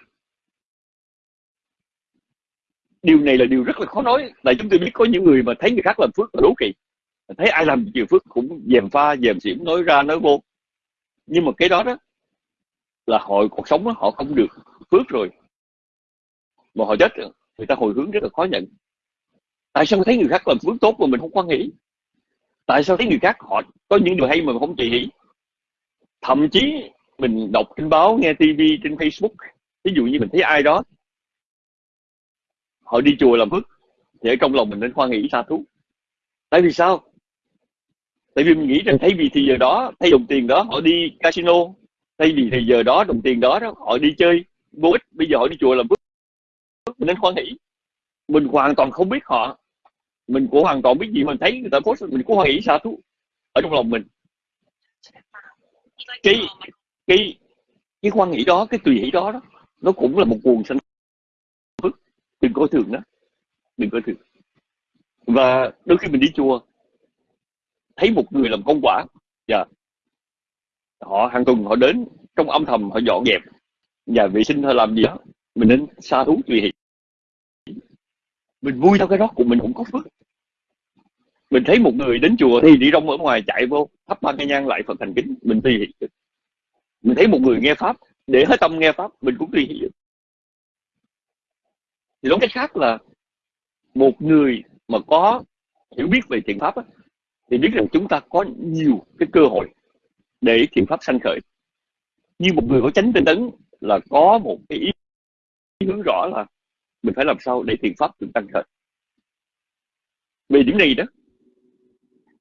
điều này là điều rất là khó nói. Tại chúng tôi biết có những người mà thấy người khác làm phước là đố kỵ. Thấy ai làm nhiều phước cũng dèm pha dèm xỉm nói ra nói vô. Nhưng mà cái đó đó là hội cuộc sống đó, họ không được phước rồi. Mà họ chết người ta hồi hướng rất là khó nhận. Tại sao thấy người khác làm phước tốt mà mình không quan nghĩ? Tại sao thấy người khác họ có những điều hay mà mình không chỉ nghĩ thậm chí mình đọc trên báo nghe tivi trên facebook ví dụ như mình thấy ai đó họ đi chùa làm phước thì ở trong lòng mình nên khoan nghĩ xa thú tại vì sao? Tại vì mình nghĩ rằng thay vì thì giờ đó thay đồng tiền đó họ đi casino thay vì thì giờ đó đồng tiền đó, đó họ đi chơi vô ích bây giờ họ đi chùa làm phước mình nên khoan nghĩ mình hoàn toàn không biết họ. Mình cũng hoàn toàn biết gì mình thấy người ta post mình cũng hoan nghĩ xa thú ở trong lòng mình. Cái cái cái quan nghĩ đó cái tùy hỷ đó, đó nó cũng là một nguồn sanh đừng coi thường đó đừng coi thường. Và đôi khi mình đi chùa, thấy một người làm công quả dạ họ hàng tuần họ đến trong âm thầm họ dọn dẹp nhà vệ sinh hay làm gì đó, mình nên xa thú tùy hỷ. Mình vui theo cái đó của mình cũng có phước. Mình thấy một người đến chùa thì đi rong ở ngoài chạy vô, thắp ba cây nhang lại phật thành kính, mình tùy hỷ mình thấy một người nghe pháp, để hết tâm nghe pháp, mình cũng tùy hỷ thì nói cách khác là một người mà có hiểu biết về thiện pháp á, thì biết rằng chúng ta có nhiều cái cơ hội để thiện pháp sanh khởi. Như một người có chánh tinh tấn là có một cái ý hướng rõ là mình phải làm sao để thiện pháp được tăng khởi. Về điểm này đó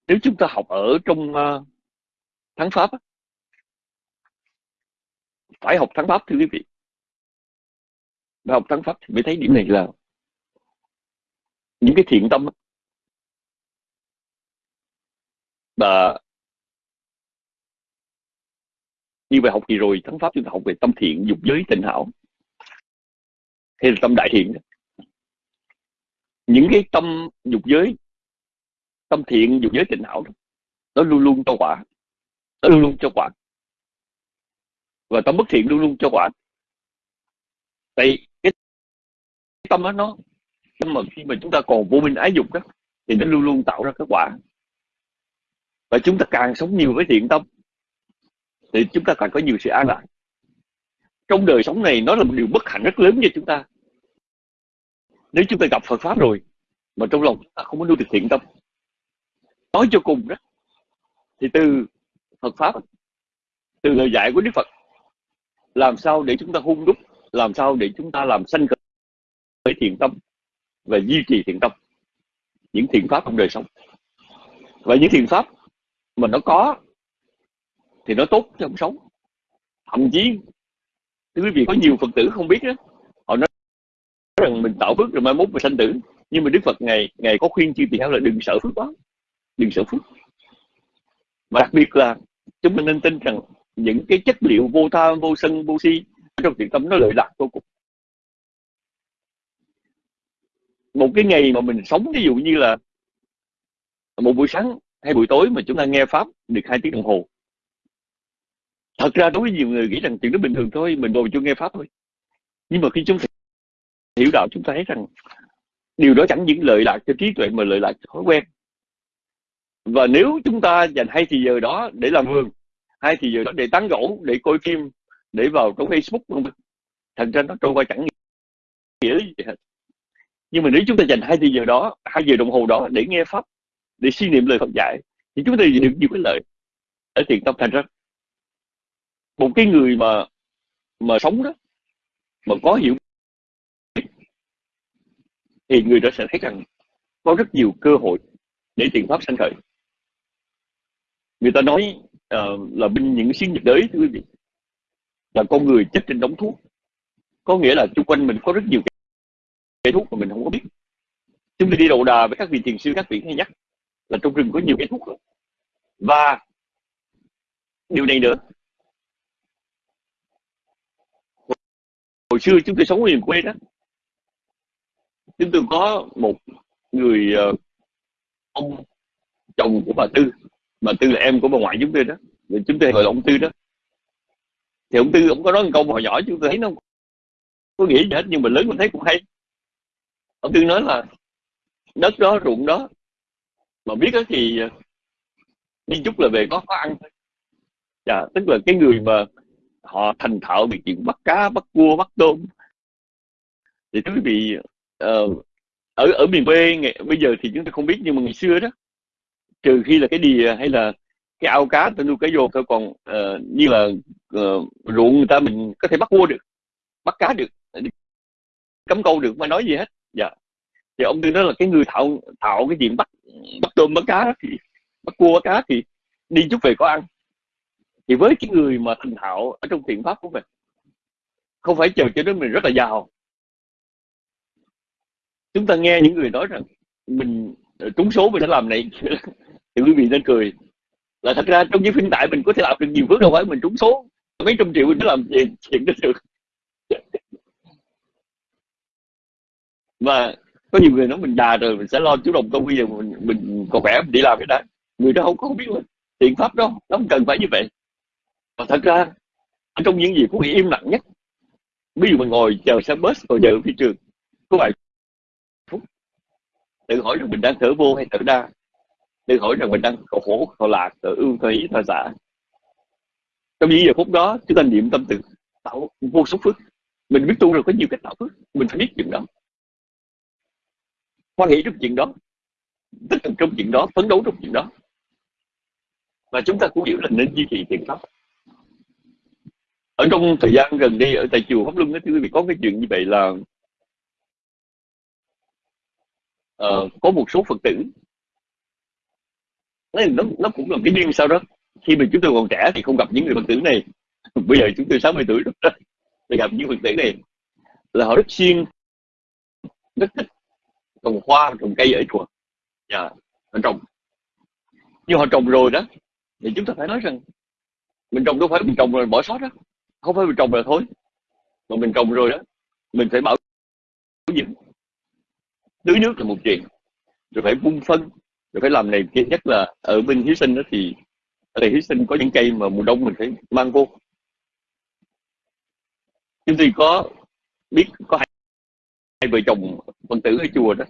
nếu chúng ta học ở trong à, uh, thắng pháp phải học thắng pháp thưa quý vị phải học thắng pháp thì mới thấy điểm này là những cái thiện tâm và như vậy học gì rồi thắng pháp chúng ta học về tâm thiện dục giới tịnh hảo. Hay là tâm đại thiện những cái tâm dục giới tâm thiện dục giới tịnh hảo nó luôn luôn cho quả. Nó luôn luôn cho quả. Và tâm bất thiện luôn luôn cho quả. Tại tâm đó nó, nhưng mà khi mà chúng ta còn vô minh ái dục đó, thì nó luôn luôn tạo ra kết quả. Và chúng ta càng sống nhiều với thiện tâm, thì chúng ta càng có nhiều sự an lạc. Trong đời sống này, nó là một điều bất hạnh rất lớn cho chúng ta. Nếu chúng ta gặp Phật pháp rồi, mà trong lòng chúng ta không có nuôi được thiện tâm, nói cho cùng đó, thì từ Phật pháp, từ lời dạy của Đức Phật, làm sao để chúng ta hung đúc, làm sao để chúng ta làm sanh khởi thiện tâm và duy trì thiện tâm. Những thiện pháp trong đời sống. Và những thiện pháp mà nó có thì nó tốt cho cuộc sống. Thậm chí quý vị có nhiều phật tử không biết đó họ nói rằng mình tạo phước rồi mai mốt mình sanh tử. Nhưng mà đức phật ngày ngày có khuyên chư tỳ kheo là đừng sợ phước quá. Đừng sợ phước. Và đặc biệt là chúng mình nên tin rằng những cái chất liệu vô tham vô sân, vô si trong thiện tâm nó lợi lạc vô cùng. Một cái ngày mà mình sống, ví dụ như là một buổi sáng hay buổi tối mà chúng ta nghe pháp được hai tiếng đồng hồ. Thật ra đối với nhiều người nghĩ rằng chuyện đó bình thường thôi, mình ngồi chưa nghe pháp thôi. Nhưng mà khi chúng ta hiểu đạo, chúng ta thấy rằng điều đó chẳng những lợi lạc cho trí tuệ mà lợi lạc cho thói quen. Và nếu chúng ta dành hai thì giờ đó để làm vườn, hai thì giờ đó để tán gỗ để coi phim, để vào trong facebook thành ra nó trôi qua chẳng nghĩa gì hết nhưng mà nếu chúng ta dành hai giờ đó hai giờ đồng hồ đó để nghe pháp để suy niệm lời Phật dạy thì chúng ta được nhiều cái lợi ở tiền tâm thành ra một cái người mà mà sống đó mà có hiểu thì người đó sẽ thấy rằng có rất nhiều cơ hội để tiền pháp sanh khởi. Người ta nói uh, là bên những xuyên nhiệt đới thưa quý vị là con người chết trên đống thuốc. Có nghĩa là xung quanh mình có rất nhiều cây thuốc mà mình không có biết. Chúng ta đi đầu đà với các vị thiền sư, các vị hay nhắc là trong rừng có nhiều cây thuốc đó và điều này nữa. Hồi xưa chúng tôi sống ở miền quê đó, chúng tôi có một người ờ, ông chồng của bà tư. Bà tư là em của bà ngoại chúng tôi đó. Rồi chúng tôi gọi là ông tư đó. Thì ông tư ông có nói một câu hồi nhỏ chúng tôi thấy nó không có nghĩa gì hết, nhưng mà lớn mình thấy cũng hay ông tư nói là đất đó ruộng đó. Mà biết đó thì ờ, đi chút là về có có ăn thôi. Dạ, tức là cái người mà họ thành thạo về chuyện bắt cá bắt cua bắt tôm. Thì quý vị uh, ở ở miền quê ngày, bây giờ thì chúng ta không biết nhưng mà ngày xưa đó trừ khi là cái đìa hay là cái ao cá tôi nuôi cá vô thôi còn uh, như là uh, ruộng người ta mình có thể bắt cua được bắt cá được cấm câu được mà nói gì hết dạ. Thì ông tư nói là cái người thạo thạo cái chuyện bắt bắt tôm, bắt cá thì, bắt cua, bắt cá thì đi chút về có ăn. Thì với cái người mà thành thạo ở trong thiện pháp của mình, không phải chờ cho đến mình rất là giàu. Chúng ta nghe những người nói rằng mình ờ, trúng số mình sẽ làm này. Thì quý vị nên cười. Là thật ra trong giới phiên tại mình có thể làm được nhiều phước đâu phải mình trúng số. Mấy trăm triệu mình mới làm gì, chuyện đó được. Và có nhiều người nói mình già rồi mình sẽ lo chú đồng công bây giờ mình, mình còn khỏe mình đi làm cái đó người đó không có không biết luôn thiện pháp đó nó không cần phải như vậy. Và thật ra trong những gì cũng bị im lặng nhất ví dụ mình ngồi chờ xe bus ngồi chờ phi trường có vài phút tự hỏi rằng mình đang thở vô hay thở đa tự hỏi rằng mình đang khổ khổ khổ lạc thở ưu thở ý thở giả. Trong những giờ phút đó chúng ta niệm tâm từ tạo vô số phước. Mình biết tu rồi có nhiều cách tạo phước mình phải biết chuyện đó hoan hỷ trong chuyện đó tích cực trong chuyện đó phấn đấu trong chuyện đó. Và chúng ta cũng hiểu là nên duy trì thiện pháp. Ở trong thời gian gần đây ở tại chùa pháp luân đó quý vị có cái chuyện như vậy là uh, có một số phật tử nó, nó cũng là cái duyên sau đó. Khi mà chúng tôi còn trẻ thì không gặp những người phật tử này. Bây giờ chúng tôi 60 tuổi rồi thì gặp những phật tử này là họ rất siêng rất thích trồng hoa trồng cây ở chùa dạ họ trồng. Nhưng họ trồng rồi đó, thì chúng ta phải nói rằng mình trồng đâu phải mình trồng rồi bỏ sót đó. Không phải mình trồng rồi thôi. Mà mình trồng rồi đó, mình phải bảo dưỡng. Tưới nước là một chuyện, rồi phải vun phân, rồi phải làm này kia. Nhất là ở bên hiếu sinh đó thì, ở đây hiếu sinh có những cây mà mùa đông mình phải mang vô. Chúng tôi có biết, có hai, vợ chồng phân tử ở chùa đó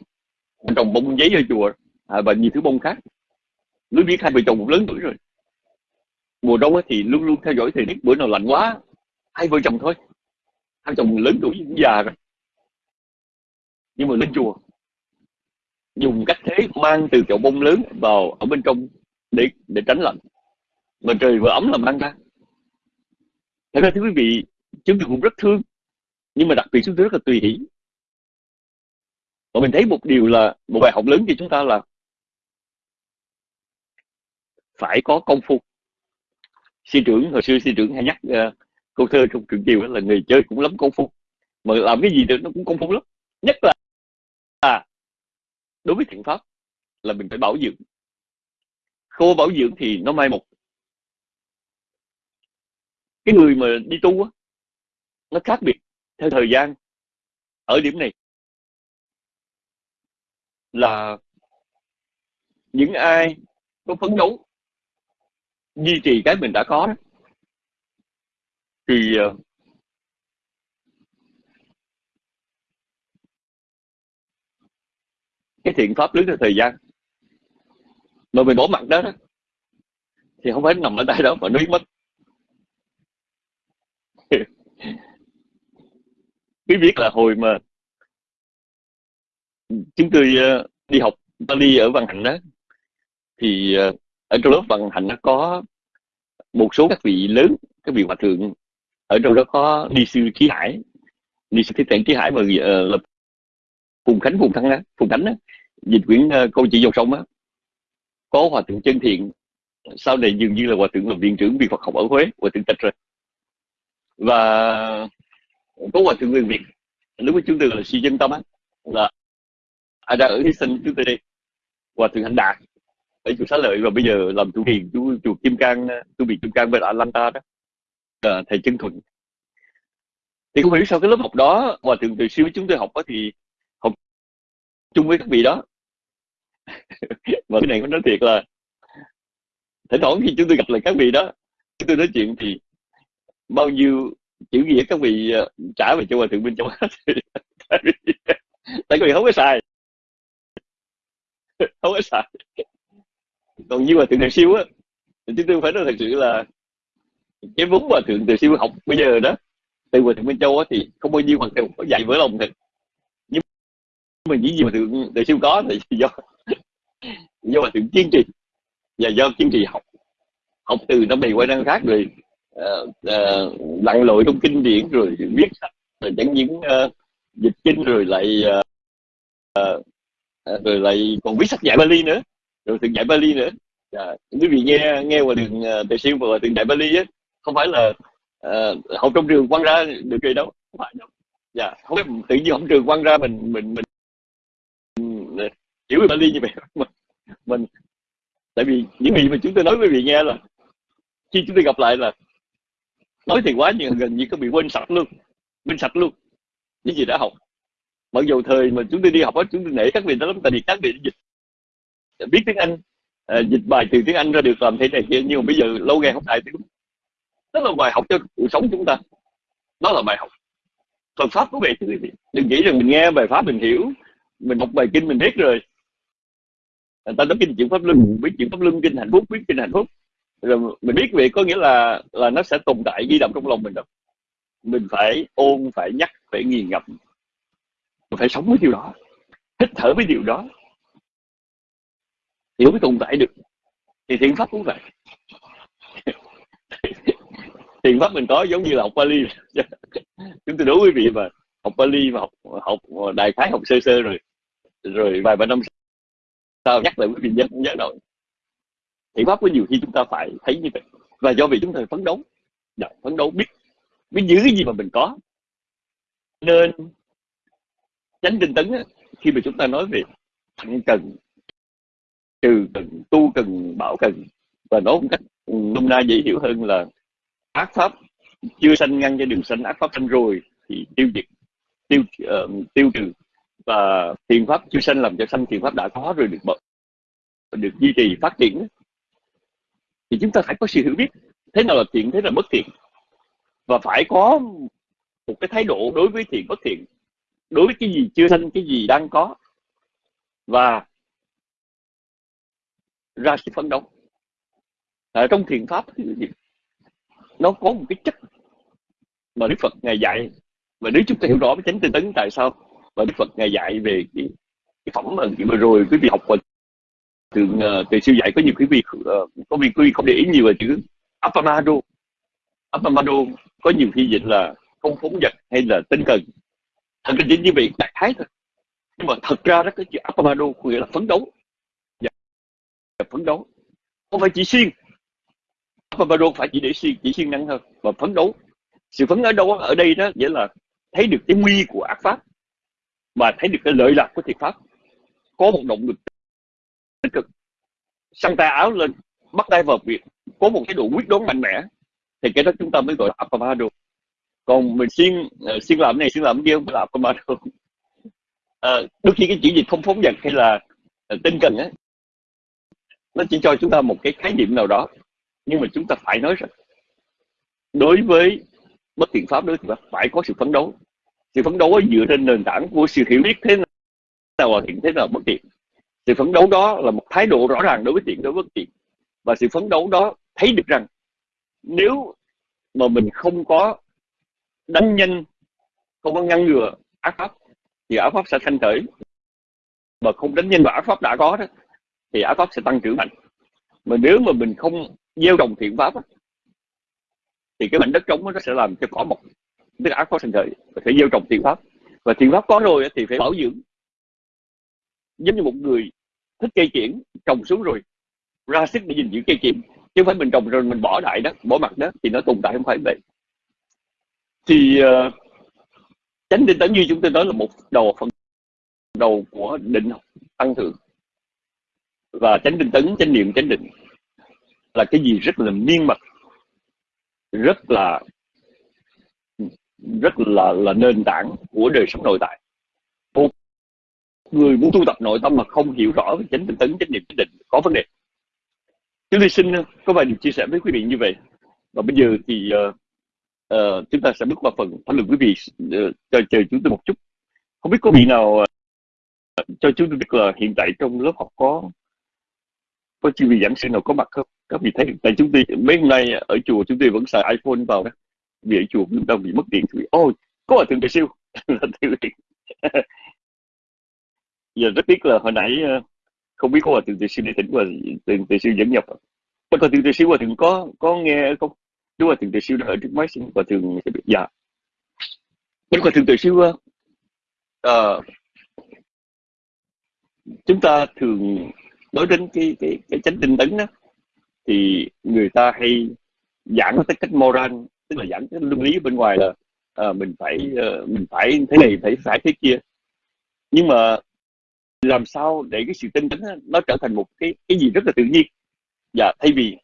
trồng bông giấy ở chùa à, và nhiều thứ bông khác. Lưới biết hai vợ chồng cũng lớn tuổi rồi. Mùa đông thì luôn luôn theo dõi thời tiết bữa nào lạnh quá hai vợ chồng thôi. Hai chồng lớn tuổi già rồi. Nhưng mà lên chùa dùng cách thế mang từ chậu bông lớn vào ở bên trong để để tránh lạnh. Mà trời vừa ấm là mang ra. Thật ra thưa quý vị chúng tôi cũng rất thương nhưng mà đặc biệt chúng tôi rất là tùy hỷ và mình thấy một điều là một bài học lớn cho chúng ta là phải có công phu. Sư trưởng hồi xưa sư trưởng hay nhắc uh, câu thơ trong trường kiều là người chơi cũng lắm công phu. Mà làm cái gì được nó cũng công phu lắm. Nhất là à, đối với thiện pháp là mình phải bảo dưỡng. Khô bảo dưỡng thì nó mai một. Cái người mà đi tu á nó khác biệt theo thời gian. Ở điểm này là những ai có phấn đấu duy trì cái mình đã có đó thì ờ, cái thiện pháp lớn theo thời gian. Mà mình bỏ mặt đó, đó thì không phải nằm ở tay đó mà nó mất. Quý biết là hồi mà chúng tôi ờ, đi học Bali ở Văn Hạnh đó. Thì ờ, ở trong lớp Văn Hạnh nó có một số các vị lớn các vị hòa thượng. Ở trong đó có đi sư Chí hải. Đi sư Thích Thiện Chí hải mà ờ, uh, là phùng khánh phùng Thăng á phùng khánh á dịch quyển uh, câu chuyện dòng sông á. Có hòa thượng chân thiện. Sau này dường như là hòa thượng làm viện trưởng viện Phật học ở Huế hòa thượng tịch rồi. Và có hòa thượng người Việt. Lúc đó chúng tôi là sư dân tâm á là à, đang ở hy sinh chúng tôi đi. Hòa thượng hành đạt. Ở chùa xá lợi và bây giờ làm chủ hiền chú chùa kim cang tu viện kim cang bên atlanta đó. À, thầy chân thuận. Thì không hiểu sao cái lớp học đó hòa thượng từ siêu chúng tôi học đó thì học chung với các vị đó. Và cái này cũng nói thiệt là thỉnh thoảng khi chúng tôi gặp lại các vị đó chúng tôi nói chuyện thì bao nhiêu chữ nghĩa các vị ờ, trả về cho hòa thượng bên trong. Hết tại vì tại vì không có xài không có xài. Còn như mà thượng từ siêu á thì chúng tôi phải nói thật sự là cái vốn mà thượng từ siêu học bây giờ đó từ hòa thượng bên châu á thì không bao nhiêu hòa thượng có dạy vỡ lòng thật. Nhưng mà những gì mà thượng từ siêu có thì do do hòa thượng kiên trì và do kiên trì học. Học từ năm này qua năm khác rồi uh, uh, lặn lội trong kinh điển rồi viết sách rồi chẳng những uh, dịch kinh rồi lại uh, uh, À, rồi lại còn viết sách dạy Bali nữa. Rồi từng dạy Bali nữa. À, quý vị nghe nghe qua đường uh, tề siêu và từng dạy Bali á không phải là uh, học trong trường quăng ra được gì đâu không phải đâu. Dạ không phải tự nhiên học trường quăng ra mình mình mình, mình hiểu về Bali như vậy. Mình, mình tại vì những gì mà chúng tôi nói với vị nghe là khi chúng tôi gặp lại là nói thì quá nhưng gần như có bị quên sạch luôn quên sạch luôn những gì đã học mặc dù thời mà chúng tôi đi học đó chúng tôi nể các vị đó lắm tại vì các vị dịch biết tiếng anh. À, dịch bài từ tiếng anh ra được làm thế này kia nhưng mà bây giờ lâu ngày không đại tiếng đó là bài học cho cuộc sống chúng ta. Đó là bài học. Phật pháp của vậy chứ quý vị. Đừng nghĩ rằng mình nghe bài pháp mình hiểu mình học bài kinh mình biết rồi. Người ta nói kinh chuyện pháp luân biết chuyện pháp luân kinh hạnh phúc biết kinh hạnh phúc. Rồi mình biết vậy có nghĩa là là nó sẽ tồn tại ghi đậm trong lòng mình đâu. Mình phải ôn phải nhắc phải nghiền ngập mình phải sống với điều đó, hít thở với điều đó, hiểu mới tồn tại được. Thì thiện pháp cũng vậy. Thiện pháp mình có giống như là học Bali chúng tôi đối quý vị mà học Bali mà học học đại khái, học sơ sơ rồi rồi vài ba năm sau nhắc lại quý vị nhớ nhớ rồi. Thiện pháp có nhiều khi chúng ta phải thấy như vậy. Và do vì chúng ta phấn đấu dạ, phấn đấu biết biết giữ cái gì mà mình có. Nên tránh tinh tấn khi mà chúng ta nói về thận cần trừ cần tu cần bảo cần và nói một cách nôm na dễ hiểu hơn là ác pháp chưa sanh ngăn cho đường sanh ác pháp sanh rồi thì tiêu diệt tiêu uh, tiêu trừ. Và thiện pháp chưa sanh làm cho sanh thiện pháp đã có rồi được được duy trì phát triển thì chúng ta phải có sự hiểu biết thế nào là thiện thế nào là bất thiện. Và phải có một cái thái độ đối với thiện bất thiện đối với cái gì chưa sanh cái gì đang có. Và ra sự phấn đấu. Ở trong thiền pháp nó có một cái chất mà đức phật ngài dạy. Và nếu chúng ta hiểu rõ với chánh tinh tấn tại sao và đức phật ngài dạy về cái, cái phẩm mà vừa rồi quý vị học qua từ ờ, từ siêu dạy có nhiều quý vị ờ, có vị quý vị không để ý nhiều về chữ apamado. Apamado có nhiều khi dịch là không phóng vật hay là tinh cần thật ra chỉ như vậy đại thái thôi. Nhưng mà thật ra đó cái chữ apamado có nghĩa là phấn đấu. Dạ, phấn đấu. Không phải chỉ siêng. Apamado phải chỉ để siêng chỉ siêng năng hơn và phấn đấu. Sự phấn ở đâu ở đây đó nghĩa là thấy được cái nguy của ác pháp. Mà thấy được cái lợi lạc của thiệt pháp. Có một động lực tích cực. Săn tay áo lên bắt tay vào việc có một cái độ quyết đoán mạnh mẽ. Thì cái đó chúng ta mới gọi là apamado còn mình xuyên uh, ờ, xuyên làm này xuyên làm kia không phải mà được uh, ờ, đôi khi cái chữ dịch không phóng dật hay là ờ, uh, tinh cần á nó chỉ cho chúng ta một cái khái niệm nào đó nhưng mà chúng ta phải nói rằng đối với bất thiện pháp đối thì phải có sự phấn đấu. Sự phấn đấu dựa trên nền tảng của sự hiểu biết thế nào là thiện thế nào bất thiện. Sự phấn đấu đó là một thái độ rõ ràng đối với thiện đối với bất thiện. Và sự phấn đấu đó thấy được rằng nếu mà mình không có đánh nhanh, không có ngăn ngừa ác pháp, thì ác pháp sẽ thanh khởi mà không đánh nhanh vào ác pháp đã có đó, thì ác pháp sẽ tăng trưởng mạnh. Mà nếu mà mình không gieo trồng thiện pháp thì cái mảnh đất trống nó sẽ làm cho cỏ mọc. Tức là ác pháp sinh khởi phải gieo trồng thiện pháp. Và thiện pháp có rồi thì phải bảo dưỡng. Giống như một người thích cây kiển, trồng xuống rồi, ra sức để gìn giữ cây kiển. Chứ không phải mình trồng rồi mình bỏ đại đất bỏ mặt đất thì nó tồn tại không phải vậy thì uh, chánh tinh tấn như chúng tôi nói là một đầu phần đầu của định học tăng thượng. Và chánh định tấn chánh niệm chánh định là cái gì rất là miên mật rất là rất là là nền tảng của đời sống nội tại. Một người muốn tu tập nội tâm mà không hiểu rõ về chánh tinh tấn chánh niệm chánh định có vấn đề. Chúng tôi xin có vài điều chia sẻ với quý vị như vậy. Và bây giờ thì uh, uh, chúng ta sẽ bước qua phần thảo luận quý vị uh, chờ chờ chúng tôi một chút. Không biết có vị nào uh, cho chúng tôi biết là hiện tại trong lớp học có có chuyên vị giảng sư nào có mặt không? Các vị thấy tại chúng tôi mấy hôm nay ở chùa chúng tôi vẫn xài iphone vào đó. Vì ở chùa chúng ta bị mất điện. Thì ôi oh, có ở thượng đại siêu. Giờ rất tiếc là hồi nãy ờ, không biết có hòa thượng đại siêu để tỉnh và thượng đại siêu dẫn nhập. Có thượng đại siêu hòa thượng có có nghe không? Đức mà Thượng tự Siêu ở trước máy xin và thường sẽ bị dạ. Đức Hòa Thượng tự Siêu uh, chúng ta thường nói đến cái cái cái chánh tinh tấn đó thì người ta hay giảng tới cách moral tức là giảng cái luân lý bên ngoài là uh, mình phải uh, mình phải thế này phải phải thế kia. Nhưng mà làm sao để cái sự tinh tấn nó trở thành một cái cái gì rất là tự nhiên? Và thay vì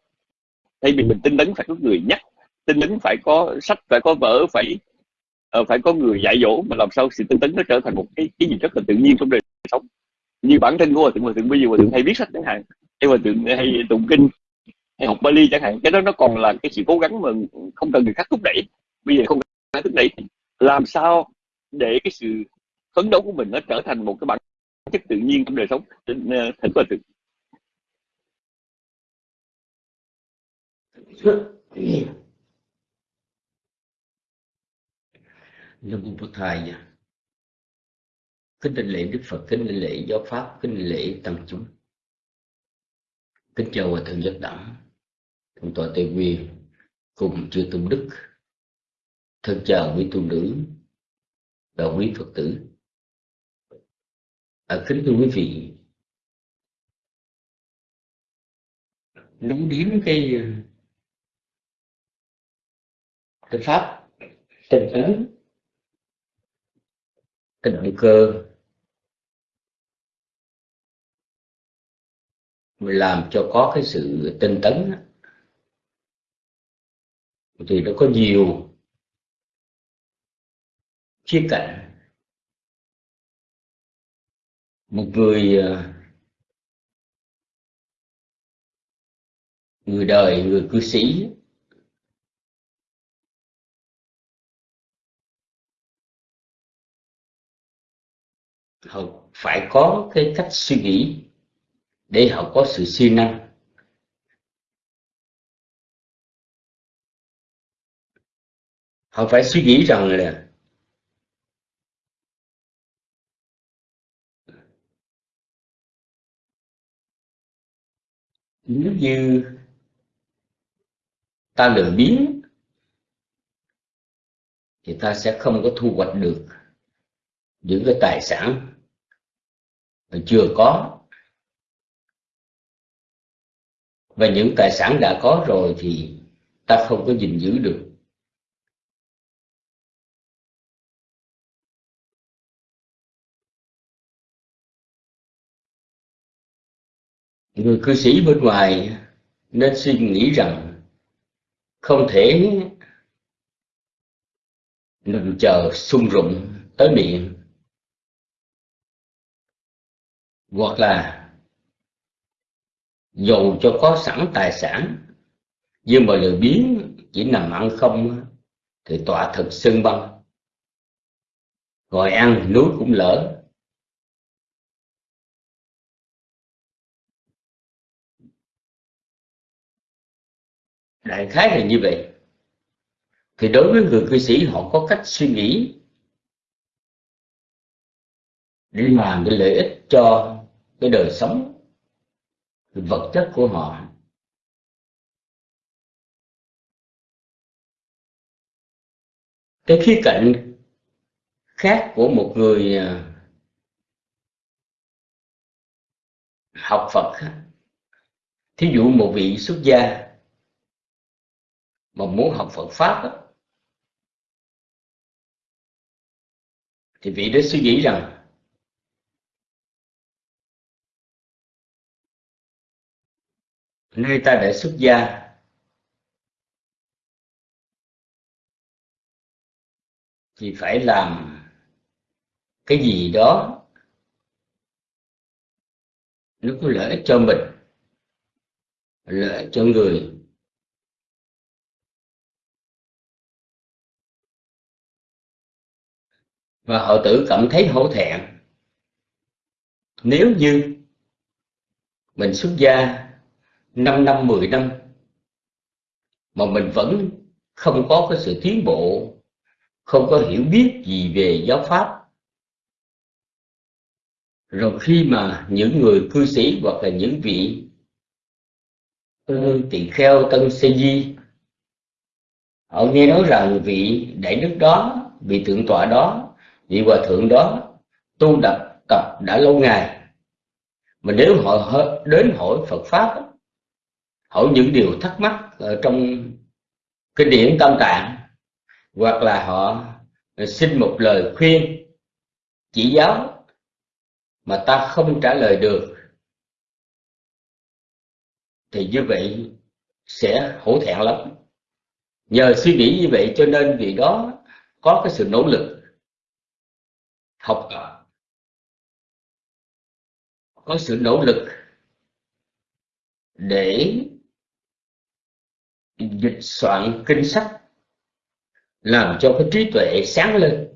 thay vì mình tinh tấn phải có người nhắc tinh tấn phải có sách phải có vở phải uh, phải có người dạy dỗ mà làm sao sự tinh tấn nó trở thành một cái cái gì rất là tự nhiên trong đời sống. Như bản thân của hòa thượng hòa thượng bây giờ hòa thượng hay viết sách chẳng hạn hay hòa thượng hay tụng kinh hay học Bali chẳng hạn cái đó nó còn là cái sự cố gắng mà không cần người khác thúc đẩy. Bây giờ không cần thúc đẩy làm sao để cái sự phấn đấu của mình nó trở thành một cái bản chất tự nhiên trong đời sống? Ờ, Thỉnh hòa thượng. Nam mô Bổn Thầy Kính đảnh lễ Đức Phật, kính đảnh lễ giáo pháp, kính đảnh lễ tăng chúng. Kính chào hòa thượng giác đẳng, thượng tọa Tây nguyên cùng chư tôn đức thân chào quý tu nữ và quý phật tử. À, kính thưa quý vị nói đến cái cái pháp tinh tấn cái động cơ. Làm cho có cái sự tinh tấn thì nó có nhiều khía cạnh. Một người ờ, người đời người cư sĩ họ phải có cái cách suy nghĩ để họ có sự siêng năng. Họ phải suy nghĩ rằng là nếu như ta lười biếng thì ta sẽ không có thu hoạch được những cái tài sản chưa có. Và những tài sản đã có rồi thì ta không có gìn giữ được. Người cư sĩ bên ngoài nên suy nghĩ rằng không thể nằm chờ sung rụng tới miệng. Hoặc là dù cho có sẵn tài sản, nhưng mà lười biếng, chỉ nằm ăn không thì tọa thực sưng băng. Ngồi ăn núi cũng lỡ. Đại khái là như vậy. Thì đối với người cư sĩ, họ có cách suy nghĩ để làm cái lợi ích cho cái đời sống vật chất của họ. Cái khía cạnh khác của một người à, học Phật thí dụ một vị xuất gia mà muốn học Phật pháp thì vị đó suy nghĩ rằng nơi ta đã xuất gia. Thì phải làm cái gì đó nó có lợi ích cho mình, lợi ích cho người. Và họ tự cảm thấy hổ thẹn. Nếu như mình xuất gia 5 năm 10 năm, mà mình vẫn không có cái sự tiến bộ, không có hiểu biết gì về giáo pháp. Rồi khi mà những người cư sĩ hoặc là những vị tỳ kheo, tân sê di, họ nghe nói rằng vị đại đức đó, vị thượng tọa đó, vị hòa thượng đó tu tập tập đã lâu ngày. Mà nếu họ đến hỏi phật pháp hỏi những điều thắc mắc ở trong kinh điển tâm tạng, hoặc là họ xin một lời khuyên, chỉ giáo mà ta không trả lời được, thì như vậy sẽ hổ thẹn lắm. Nhờ suy nghĩ như vậy cho nên vì đó có cái sự nỗ lực học tập, có sự nỗ lực để dịch soạn kinh sách, làm cho cái trí tuệ sáng lên.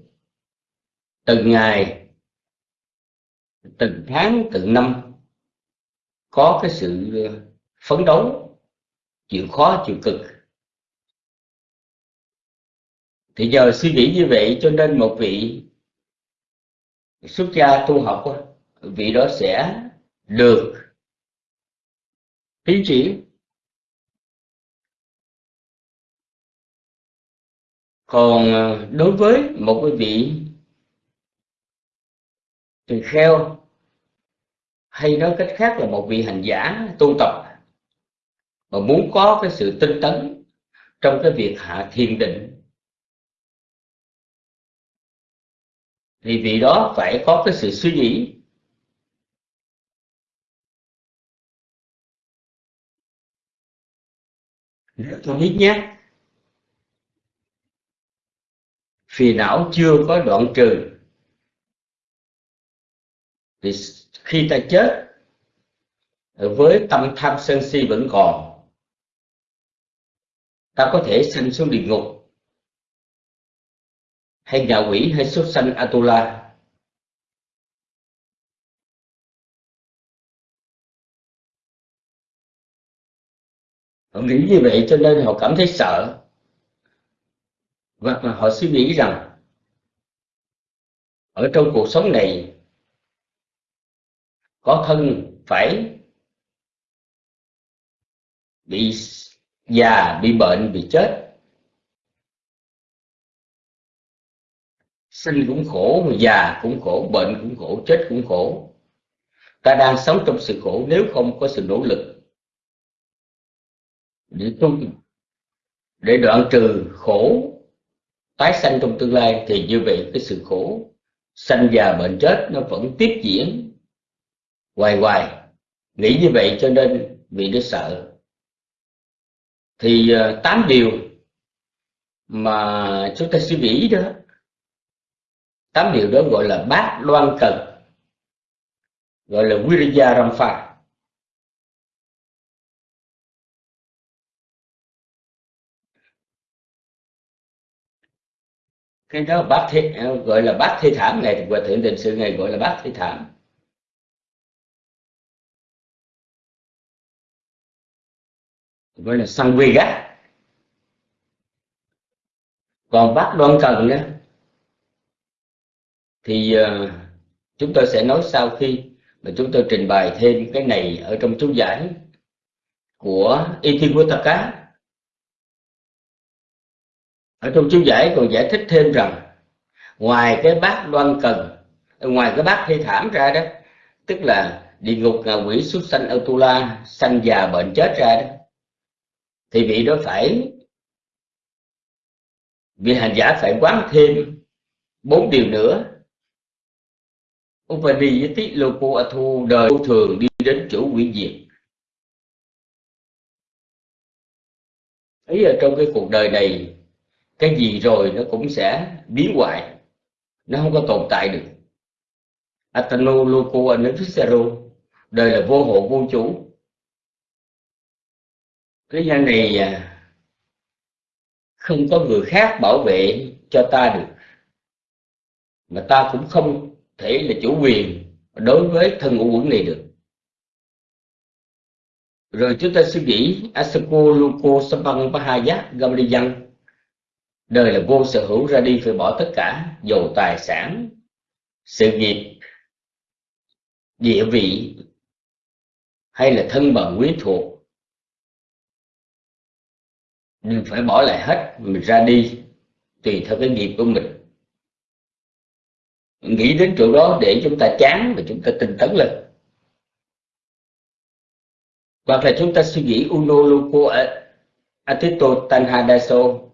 Từng ngày, từng tháng, từng năm, có cái sự phấn đấu, chịu khó, chịu cực. Thì giờ suy nghĩ như vậy cho nên một vị xuất gia tu học vị đó sẽ được tiến triển. Còn ờ, đối với một cái vị tỳ kheo, hay nói cách khác là một vị hành giả, tu tập, mà muốn có cái sự tinh tấn trong cái việc hạ thiền định, thì vị đó phải có cái sự suy nghĩ. Rất là biết phiền não chưa có đoạn trừ. Thì khi ta chết, với tâm tham sân si vẫn còn, ta có thể sanh xuống địa ngục. Hay nhà quỷ hay xuất sanh atula. Họ nghĩ như vậy cho nên họ cảm thấy sợ và họ suy nghĩ rằng, ở trong cuộc sống này, có thân phải bị già, bị bệnh, bị chết. Sinh cũng khổ, già cũng khổ, bệnh cũng khổ, chết cũng khổ. Ta đang sống trong sự khổ, nếu không có sự nỗ lực. Để tu, để đoạn trừ khổ tái sanh trong tương lai thì như vậy cái sự khổ, sanh già bệnh chết nó vẫn tiếp diễn. Hoài hoài, nghĩ như vậy cho nên vị nó sợ. Thì ờ, tám điều mà chúng ta suy nghĩ đó, tám điều đó gọi là bát loan cần, gọi là Viriya rampha cái đó bát thi, gọi là bát thi thảm này và thượng tình sự này gọi là bát thi thảm. Gọi là sang vi gác. Còn bát đoan cần đó thì uh, chúng tôi sẽ nói sau khi mà chúng tôi trình bày thêm cái này ở trong chú giải của Itiwataka ở trong chú giải còn giải thích thêm rằng, ngoài cái bát đoan cần, ngoài cái bát thi thảm ra đó, tức là địa ngục ngạ quỷ xuất sanh Atula sanh già bệnh chết ra đó, thì vị đó phải, vị hành giả phải quán thêm bốn điều nữa. Upadiyati a Athu đời vô thường đi đến chỗ quỷ diệt. Ấy ở trong cái cuộc đời này cái gì rồi nó cũng sẽ biến hoại nó không có tồn tại được. Atano Loko Anufisaro đời là vô hộ vô chủ. Thế gian này à, không có người khác bảo vệ cho ta được. Mà ta cũng không thể là chủ quyền đối với thân ngũ quẩn này được. Rồi chúng ta suy nghĩ, asako luko sapang pahaya gamliyan đời là vô sở hữu ra đi phải bỏ tất cả dầu tài sản. Sự nghiệp, địa vị hay là thân bằng quý thuộc mình phải bỏ lại hết mình ra đi tùy theo cái nghiệp của mình. Nghĩ đến chỗ đó để chúng ta chán và chúng ta tinh tấn lên. Hoặc là chúng ta suy nghĩ uno loco atito tanhadaso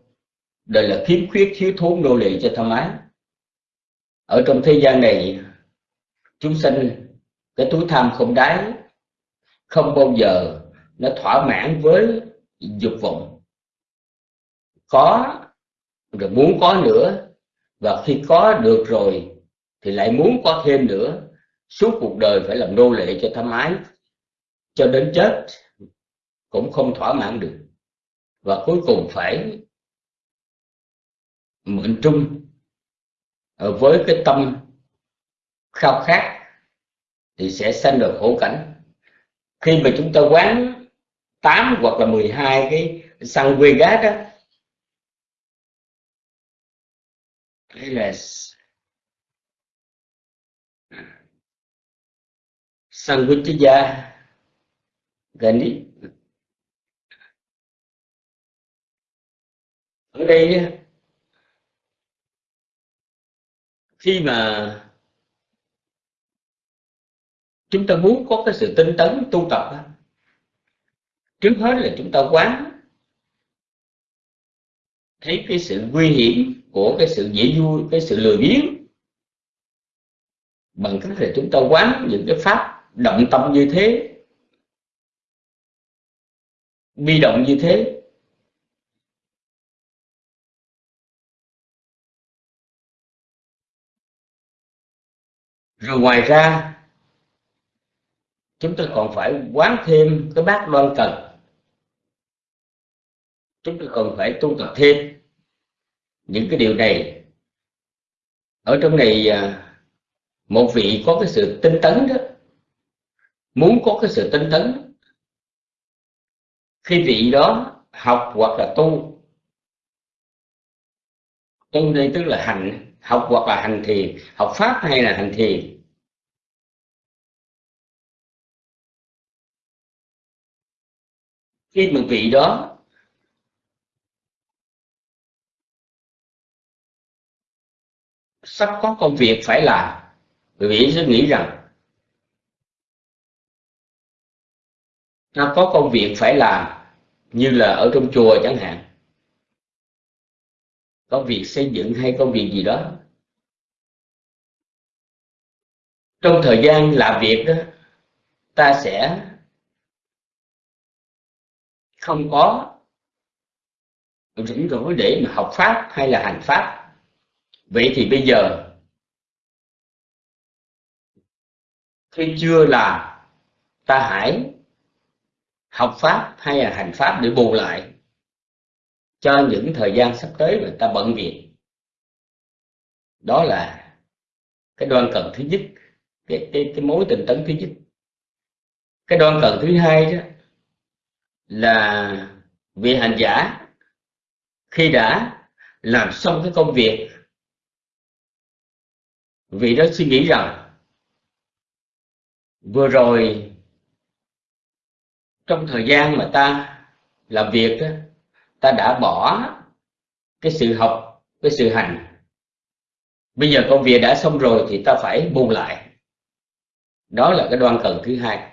đời là khiếm khuyết, thiếu thốn nô lệ cho tham ái. Ở trong thế gian này, chúng sinh cái túi tham không đáy, không bao giờ nó thỏa mãn với dục vọng. Có, rồi muốn có nữa, và khi có được rồi, thì lại muốn có thêm nữa. Suốt cuộc đời phải làm nô lệ cho tham ái. Cho đến chết, cũng không thỏa mãn được. Và cuối cùng phải mượn trung với cái tâm khao khát thì sẽ sanh được khổ cảnh. Khi mà chúng ta quán 8 hoặc là 12 cái xăng quê gát đó hay là xăng quy chứ gia gần đi ở đây khi mà chúng ta muốn có cái sự tinh tấn tu tập trước hết là chúng ta quán thấy cái sự nguy hiểm của cái sự dễ vui, cái sự lười biếng. Bằng cách là chúng ta quán những cái pháp động tâm như thế, bi động như thế rồi ngoài ra, chúng ta còn phải quán thêm cái bát đoan cần. Chúng ta còn phải tu tập thêm. Những cái điều này, ở trong này à, một vị có cái sự tinh tấn đó, muốn có cái sự tinh tấn, khi vị đó học hoặc là tu tu đây tức là hành, học hoặc là hành thiền, học pháp hay là hành thiền khi một vị đó, sắp có công việc phải làm. Quý vị sẽ nghĩ rằng, nó có công việc phải làm như là ở trong chùa chẳng hạn. Có việc xây dựng hay công việc gì đó. Trong thời gian làm việc đó, ta sẽ không có rảnh rỗi để mà học pháp hay là hành pháp. Vậy thì bây giờ khi chưa làm ta hãy học pháp hay là hành pháp để bù lại cho những thời gian sắp tới mà ta bận việc. Đó là cái đoan cần thứ nhất cái, cái, cái mối tình tấn thứ nhất. Cái đoan cần thứ hai đó là vị hành giả. Khi đã làm xong cái công việc vị đó suy nghĩ rằng vừa rồi trong thời gian mà ta làm việc đó, ta đã bỏ cái sự học cái sự hành. Bây giờ công việc đã xong rồi thì ta phải buông lại. Đó là cái đoan cần thứ hai.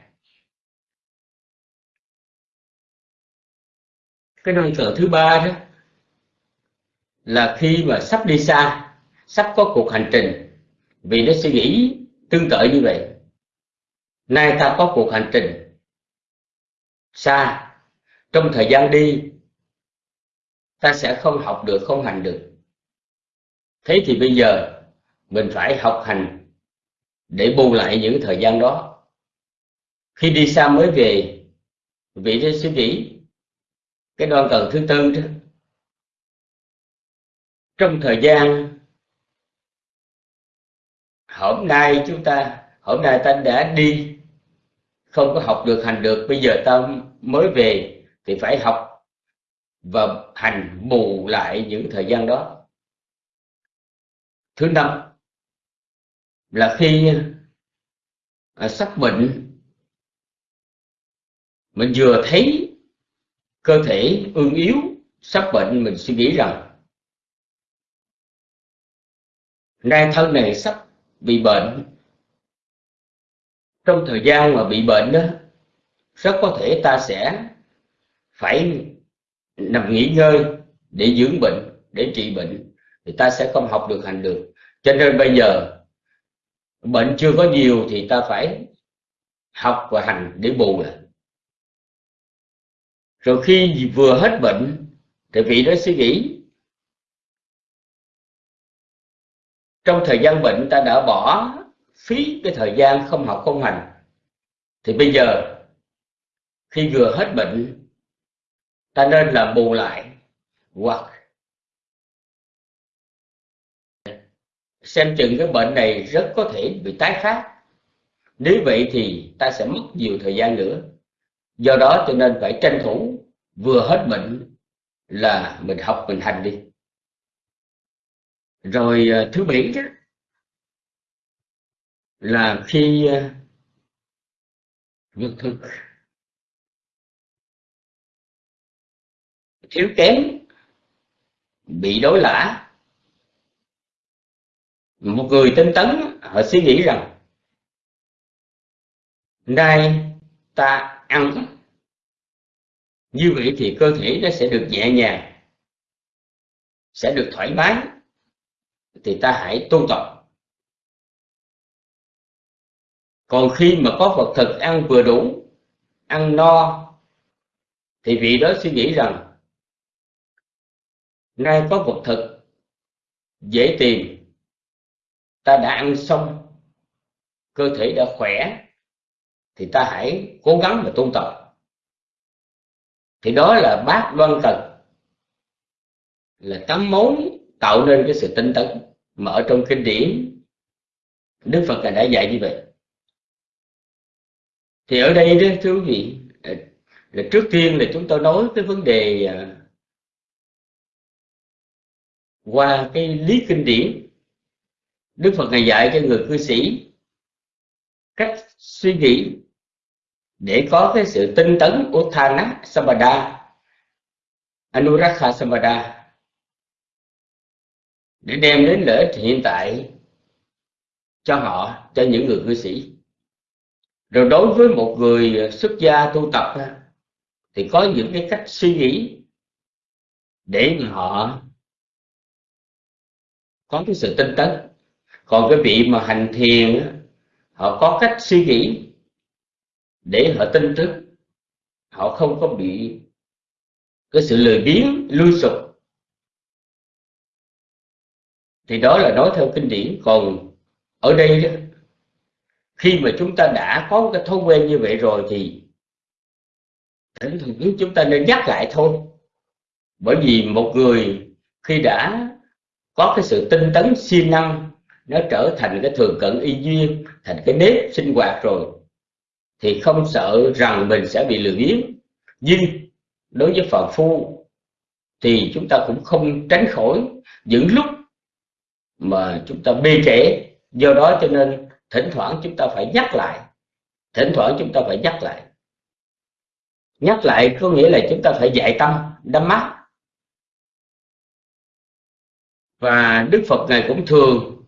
Cái năng cờ thứ ba đó là khi mà sắp đi xa, sắp có cuộc hành trình. Vì nó suy nghĩ tương tự như vậy. Nay ta có cuộc hành trình xa. Trong thời gian đi, ta sẽ không học được, không hành được. Thế thì bây giờ, mình phải học hành để bù lại những thời gian đó. Khi đi xa mới về vị thế suy nghĩ cái đoạn từ thứ tư đó. Trong thời gian hôm nay chúng ta hôm nay ta đã đi không có học được hành được bây giờ ta mới về thì phải học và hành bù lại những thời gian đó. Thứ năm là khi à, sắp bệnh mình vừa thấy cơ thể ương yếu, sắp bệnh, mình suy nghĩ rằng nay thân này sắp bị bệnh. Trong thời gian mà bị bệnh đó, rất có thể ta sẽ phải nằm nghỉ ngơi để dưỡng bệnh, để trị bệnh, thì ta sẽ không học được hành được. Cho nên bây giờ, bệnh chưa có nhiều thì ta phải học và hành để bù lại rồi khi vừa hết bệnh, thì vị đó suy nghĩ, trong thời gian bệnh ta đã bỏ phí cái thời gian không học không hành. Thì bây giờ, khi vừa hết bệnh, ta nên là bù lại hoặc xem chừng cái bệnh này rất có thể bị tái phát. Nếu vậy thì ta sẽ mất nhiều thời gian nữa do đó cho nên phải tranh thủ vừa hết bệnh là mình học mình hành đi. Rồi ờ, thứ bảy đó là khi ờ, việc thực. Thiếu kém bị đối lã. Một người tinh tấn họ suy nghĩ rằng nay ta ăn. Như vậy thì cơ thể nó sẽ được nhẹ nhàng, sẽ được thoải mái, thì ta hãy tu tập. Còn khi mà có vật thực ăn vừa đủ, ăn no, thì vị đó suy nghĩ rằng, nay có vật thực, dễ tìm, ta đã ăn xong, cơ thể đã khỏe thì ta hãy cố gắng mà tu tập thì đó là bát đoan cần. Là tấm mối tạo nên cái sự tinh tấn. Mà ở trong kinh điển, Đức Phật đã dạy như vậy. Thì ở đây đó, thưa quý vị à, là trước tiên là chúng tôi nói cái vấn đề à, qua cái lý kinh điển. Đức Phật ngày dạy cho người cư sĩ cách suy nghĩ để có cái sự tinh tấn Uthana Sampada Anurakha Sampada để đem đến lợi ích hiện tại cho họ, cho những người cư sĩ. Rồi đối với một người xuất gia tu tập thì có những cái cách suy nghĩ để mà họ có cái sự tinh tấn. Còn cái vị mà hành thiền họ có cách suy nghĩ để họ tinh thức, họ không có bị cái sự lười biếng lui sụp. Thì đó là nói theo kinh điển. Còn ở đây đó khi mà chúng ta đã có một cái thói quen như vậy rồi thì thỉnh thoảng chúng ta nên nhắc lại thôi. Bởi vì một người khi đã có cái sự tinh tấn siêng năng nó trở thành cái thường cận y duyên thành cái nếp sinh hoạt rồi thì không sợ rằng mình sẽ bị lừa biếng. Nhưng đối với phàm phu thì chúng ta cũng không tránh khỏi những lúc mà chúng ta bê trễ. Do đó cho nên thỉnh thoảng chúng ta phải nhắc lại, thỉnh thoảng chúng ta phải nhắc lại. Nhắc lại có nghĩa là chúng ta phải dạy tâm, đắm mắt. Và đức phật ngài cũng thường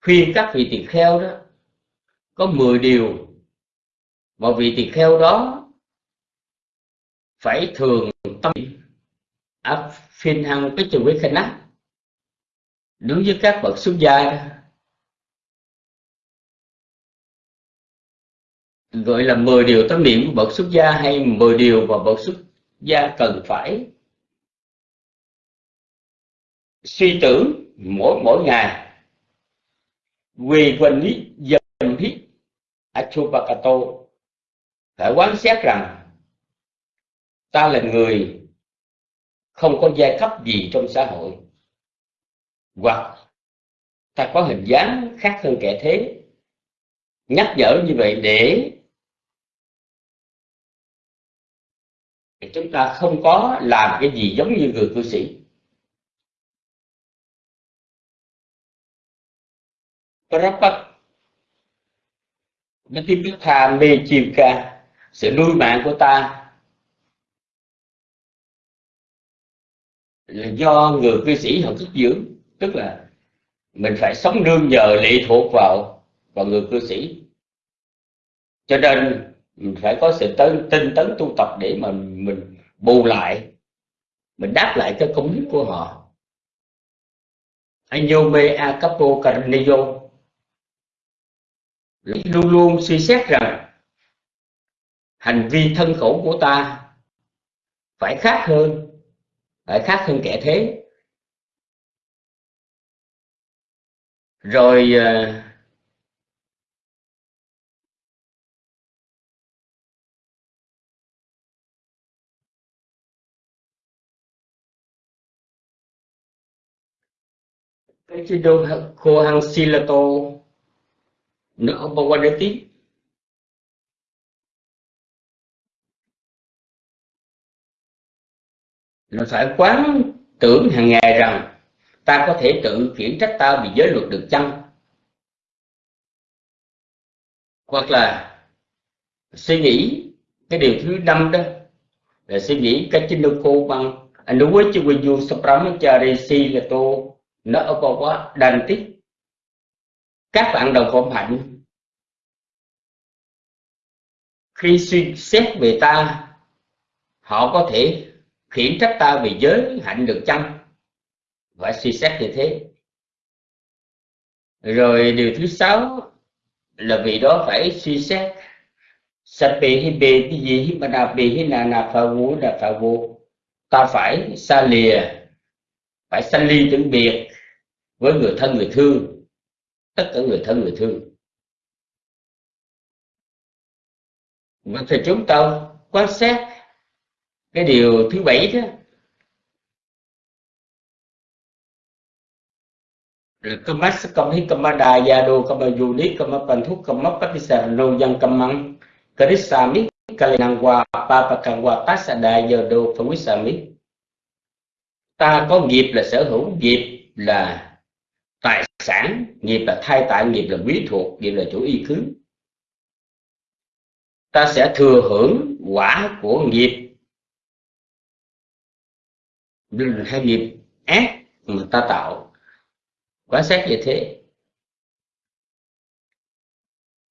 khuyên các vị tỳ kheo đó, có 10 điều mà vị tỳ kheo đó phải thường tâm áp phiên hăng cái trường với khanh á đối với các bậc xuất gia, gọi là 10 điều tâm niệm của bậc xuất gia hay 10 điều mà bậc xuất gia cần phải suy tưởng mỗi mỗi ngày. Quỳ quanh lý dần hít achupakato phải quán xét rằng ta là người không có giai cấp gì trong xã hội hoặc ta có hình dáng khác hơn kẻ thế nhắc nhở như vậy để chúng ta không có làm cái gì giống như người cư sĩ Prapat nó Mechivka sự nuôi mạng của ta là do người cư sĩ họ thức dưỡng. Tức là mình phải sống nương nhờ lệ thuộc vào vào người cư sĩ. Cho nên mình phải có sự tấn, tinh tấn tu tập để mà mình bù lại mình đáp lại cái công đức của họ. Anyome Acapo Karneyo luôn luôn suy xét rằng hành vi thân khẩu của ta phải khác hơn, phải khác hơn kẻ thế. Rồi ờ, cái chế độ khô hăng silato nó bao qua đến tiếp là phải quán tưởng hàng ngày rằng ta có thể tự khiển trách ta vì giới luật được chăng? Hoặc là suy nghĩ cái điều thứ năm đó, là suy nghĩ cái chinh cô bằng anh đối với chư quỳ du sapramachari si là tô nó ở câu quá đành tích các bạn đồng phạm hạnh. Khi suy xét về ta, họ có thể khiển trách ta vì giới hạnh được chăng phải suy xét như thế. Rồi điều thứ sáu là vì đó phải suy xét. Sape hi bê cái gì hi mana bê hi na na pha vu na pha vu ta phải xa lìa, phải sanh ly tưởng biệt với người thân người thương, tất cả người thân người thương. Và thì chúng ta, quan sát cái điều thứ bảy đó là kamas kamma kamada kamma kamayuni kamma kamapatisarano yang kamang karisami kalinangwa papakangwa tasada yado phawisami ta có nghiệp là sở hữu, nghiệp là tài sản, nghiệp là thai tại nghiệp là quý thuộc, nghiệp là chủ y cứ. Ta sẽ thừa hưởng quả của nghiệp hay nghiệp ác mà ta tạo. Quan sát như thế.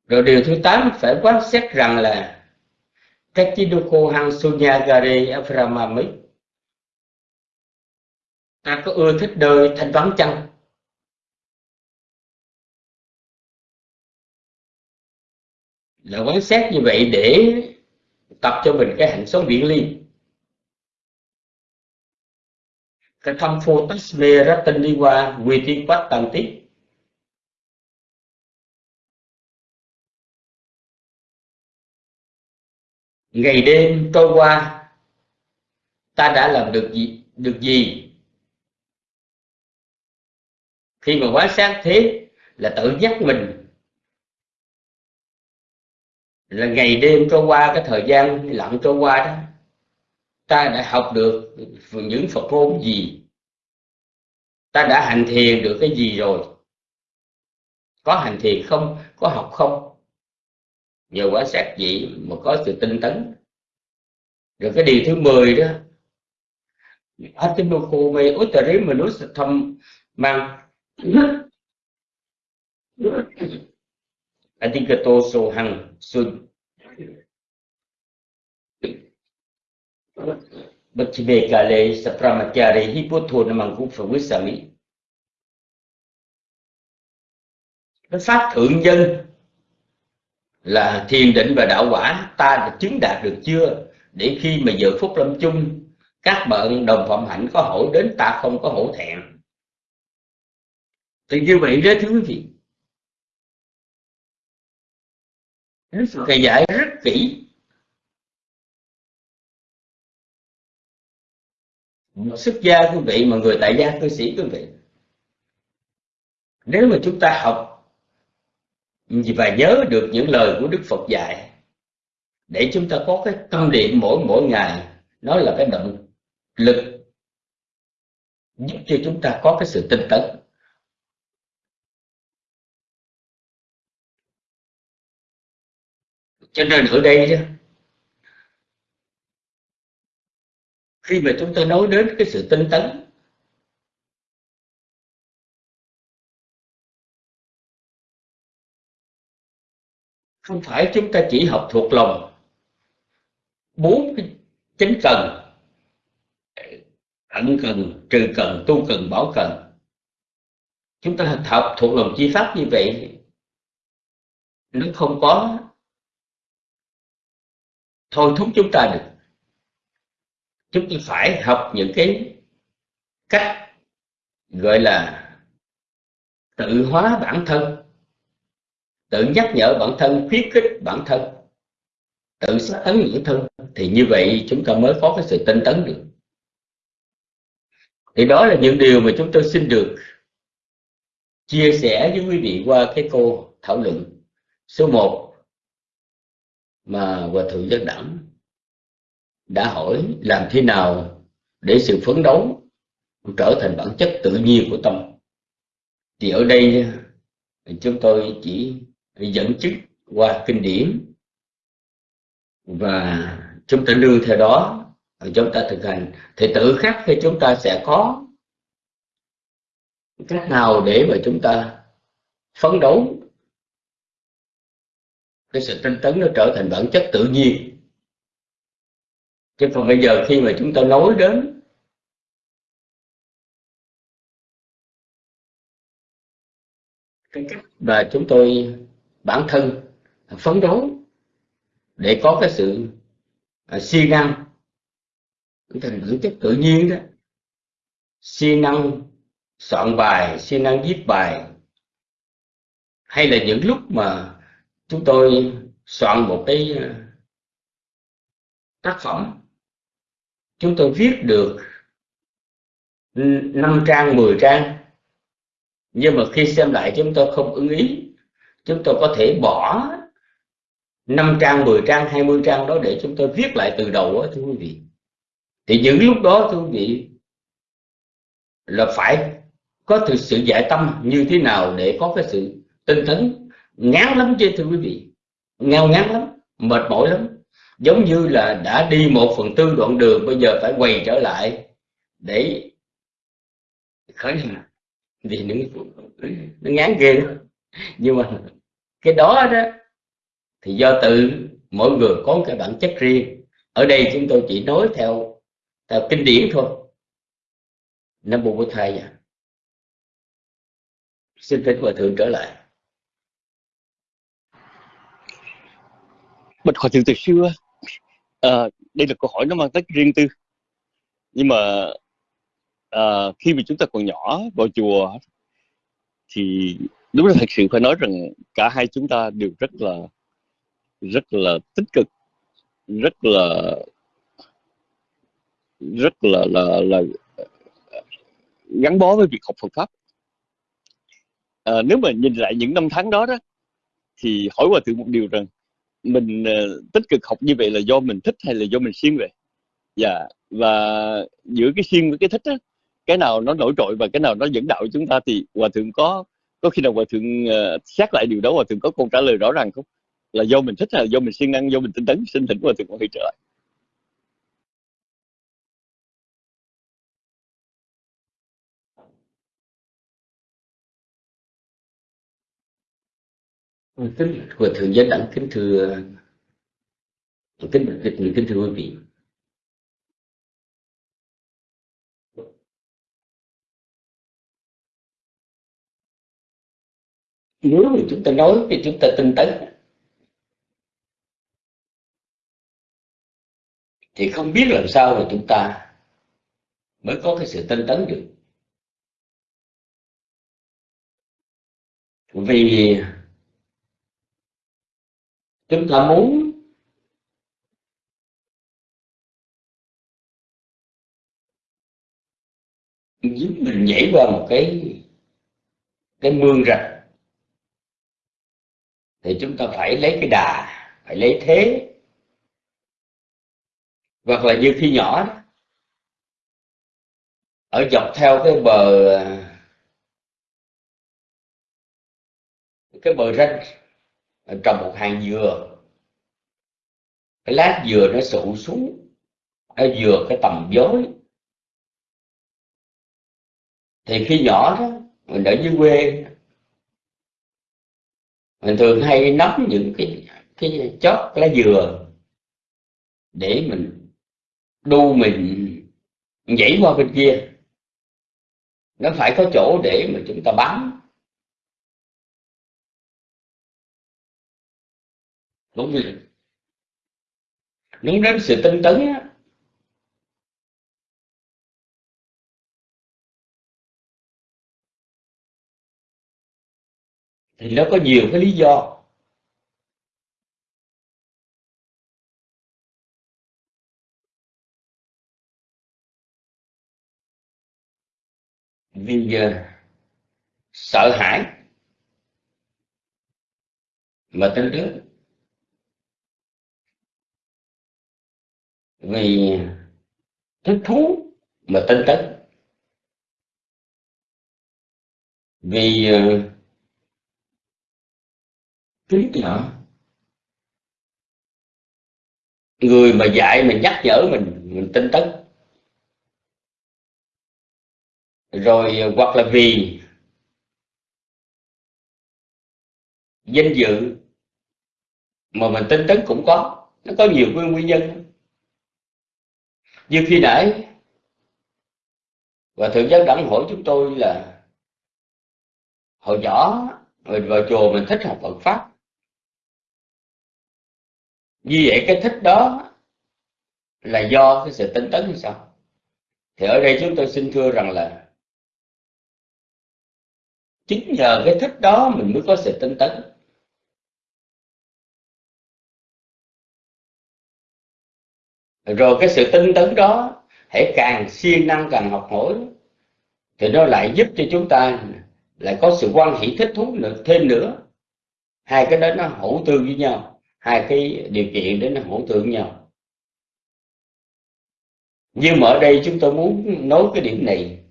Rồi điều thứ tám, phải quan sát rằng là Kachidoko Hansunyagari sunyagare ta có ưa thích đời thanh vắng chăng? Là quan sát như vậy để tập cho mình cái hạnh sống biển ly cái thâm mê rất ratan đi qua, quy tiên quát tăng tiếp ngày đêm trôi qua, ta đã làm được gì được gì? Khi mà quá sát thế, là tự nhắc mình. Là ngày đêm trôi qua, cái thời gian lặng trôi qua đó ta đã học được những Phật ngôn gì? Ta đã hành thiền được cái gì rồi? Có hành thiền không? Có học không? Nhờ quá sát vậy mà có sự tinh tấn. Rồi cái điều thứ 10 đó Atimoko me utari manus tham mang. Adikato so hằng sun. Bachime kale sapramachare hipothô namang cũng phật quyết sami cái pháp thượng dân là thiền định và đạo quả, ta đã chứng đạt được chưa? Để khi mà giờ phút lâm chung, các bạn đồng phạm hạnh có hỏi đến, ta không có hổ thẹn. Thì như vậy đó thưa quý vị. Đức Phật dạy rất kỹ. Xuất gia quý vị mà người tại gia cư sĩ quý vị. Nếu mà chúng ta học và nhớ được những lời của Đức Phật dạy, để chúng ta có cái tâm niệm mỗi mỗi ngày, nó là cái động lực giúp cho chúng ta có cái sự tinh tấn. Cho nên ở đây khi mà chúng ta nói đến cái sự tinh tấn, không phải chúng ta chỉ học thuộc lòng bốn cái chính cần ẩn cần, trừ cần, tu cần, bảo cần. Chúng ta học thuộc lòng chi pháp như vậy, nó không có thôi thúc chúng ta được chúng ta phải học những cái cách gọi là tự hóa bản thân, tự nhắc nhở bản thân, khuyến khích bản thân, tự xác tấn bản thân. Thì như vậy chúng ta mới có cái sự tinh tấn được. Thì đó là những điều mà chúng tôi xin được chia sẻ với quý vị qua cái cô thảo luận số 1 mà hòa thượng giác đẳng đã hỏi làm thế nào để sự phấn đấu trở thành bản chất tự nhiên của tâm. Thì ở đây chúng tôi chỉ dẫn chứng qua kinh điển và chúng ta nương theo đó chúng ta thực hành. Thì tự khắc khi chúng ta sẽ có cách nào để mà chúng ta phấn đấu? Cái sự tinh tấn nó trở thành bản chất tự nhiên chứ còn bây giờ khi mà chúng ta nói đến cái cách mà chúng tôi, bản thân, phấn đấu để có cái sự à, siêng năng thành bản chất tự nhiên đó. Siêng năng soạn bài siêng năng viết bài. Hay là những lúc mà chúng tôi soạn một cái à, tác phẩm chúng tôi viết được 5 trang 10 trang. Nhưng mà khi xem lại chúng tôi không ưng ý. Chúng tôi có thể bỏ 5 trang 10 trang 20 trang đó để chúng tôi viết lại từ đầu đó thưa quý vị. Thì những lúc đó, thưa quý vị, là phải có thực sự giải tâm như thế nào để có cái sự tinh tấn ngán lắm chứ, thưa quý vị. Ngao ngán lắm, mệt mỏi lắm giống như là đã đi một phần tư đoạn đường bây giờ phải quay trở lại để khởi hành vì nó, nó ngán ghê đó. nhưng mà cái đó đó thì do tự mỗi người có cái bản chất riêng ở đây chúng tôi chỉ nói theo theo kinh điển thôi nam mô Bồ thầy à. xin thỉnh hòa thượng trở lại bạch hòa thượng từ xưa à, đây là câu hỏi nó mang tính riêng tư. Nhưng mà à, khi mà chúng ta còn nhỏ vào chùa thì đúng là thật sự phải nói rằng cả hai chúng ta đều rất là rất là tích cực rất là rất là là là gắn bó với việc học Phật pháp. À, nếu mà nhìn lại những năm tháng đó đó thì hỏi hòa thượng một điều rằng mình uh, tích cực học như vậy là do mình thích hay là do mình siêng vậy dạ và giữa cái siêng với cái thích á cái nào nó nổi trội và cái nào nó dẫn đạo chúng ta thì hòa thượng có có khi nào hòa thượng uh, xét lại điều đó hòa thượng có câu trả lời rõ ràng không? Là do mình thích hay là do mình siêng năng do mình tinh tấn xin thỉnh hòa thượng có thể trở lại. Ừ, kính của thượng giới đẳng kính thưa kính kính, kính thưa quý vị. Nếu mà chúng ta nói thì chúng ta tinh tấn. Thì không biết làm sao mà chúng ta mới có cái sự tinh tấn được. Vì chúng ta muốn giúp mình nhảy qua một cái cái mương rạch. Thì chúng ta phải lấy cái đà phải lấy thế. Hoặc là như khi nhỏ đó, ở dọc theo cái bờ cái bờ ranh trồng một hàng dừa. Cái lát dừa nó sụ xuống. Nó dừa cái tầm dối. Thì khi nhỏ đó, mình ở dưới quê. Mình thường hay nắm những cái cái chót lá dừa để mình đu mình nhảy qua bên kia. Nó phải có chỗ để mà chúng ta bám. Đúng rồi đúng đến sự tinh tấn á thì nó có nhiều cái lý do. Vì uh, sợ hãi mà tinh tấn. vì thích thú mà tinh tấn. Vì ờ, trí nhỏ người mà dạy mình nhắc nhở mình mình tinh tấn. Rồi ờ, hoặc là vì danh dự mà mình tinh tấn cũng có. Nó có nhiều nguyên nhân như khi nãy và thượng giác đẳng hỏi chúng tôi là hồi nhỏ mình vào chùa mình thích học Phật pháp. Như vậy cái thích đó là do cái sự tinh tấn hay sao? Thì ở đây chúng tôi xin thưa rằng là chính nhờ cái thích đó mình mới có sự tinh tấn. Rồi cái sự tinh tấn đó, hãy càng siêng năng càng học hỏi, thì nó lại giúp cho chúng ta lại có sự quan hỷ thích thú nữa, thêm nữa. Hai cái đó nó hỗ tương với nhau, hai cái điều kiện đó nó hỗ tương với nhau. Nhưng mà ở đây chúng tôi muốn nói cái điểm này.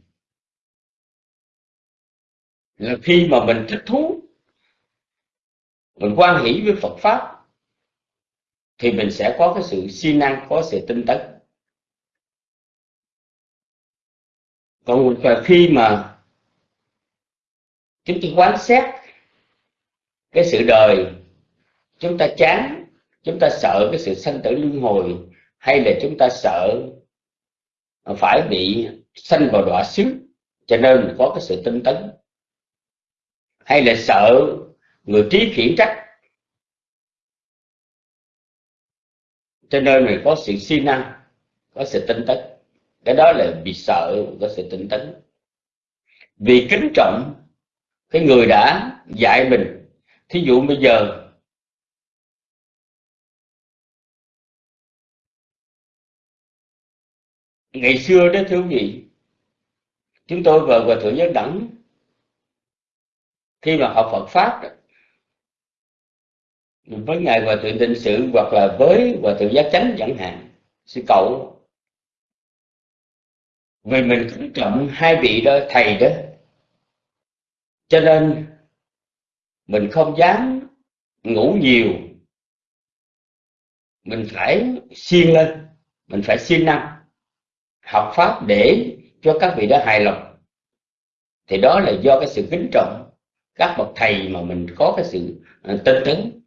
Là khi mà mình thích thú, mình quan hỷ với Phật pháp thì mình sẽ có cái sự siêng năng, có sự tinh tấn. Còn khi mà chúng ta quán xét cái sự đời, chúng ta chán, chúng ta sợ cái sự sanh tử luân hồi, hay là chúng ta sợ phải bị sanh vào đọa xứ, cho nên có cái sự tinh tấn. Hay là sợ người trí khiển trách cho nên mình có sự siêng năng, có sự tinh tấn. Cái đó là bị sợ, có sự tinh tấn. Vì kính trọng cái người đã dạy mình. Thí dụ bây giờ, ngày xưa đó thưa quý vị chúng tôi và hòa thượng giác đẳng. Khi mà học Phật pháp với ngài hòa thượng định sự hoặc là với hòa thượng giác chánh chẳng hạn, sư cậu. Vì mình kính trọng hai vị đó, thầy đó. Cho nên mình không dám ngủ nhiều. Mình phải siêng lên, mình phải siêng năng, học pháp để cho các vị đó hài lòng. Thì đó là do cái sự kính trọng các bậc thầy mà mình có cái sự tin tinh tấn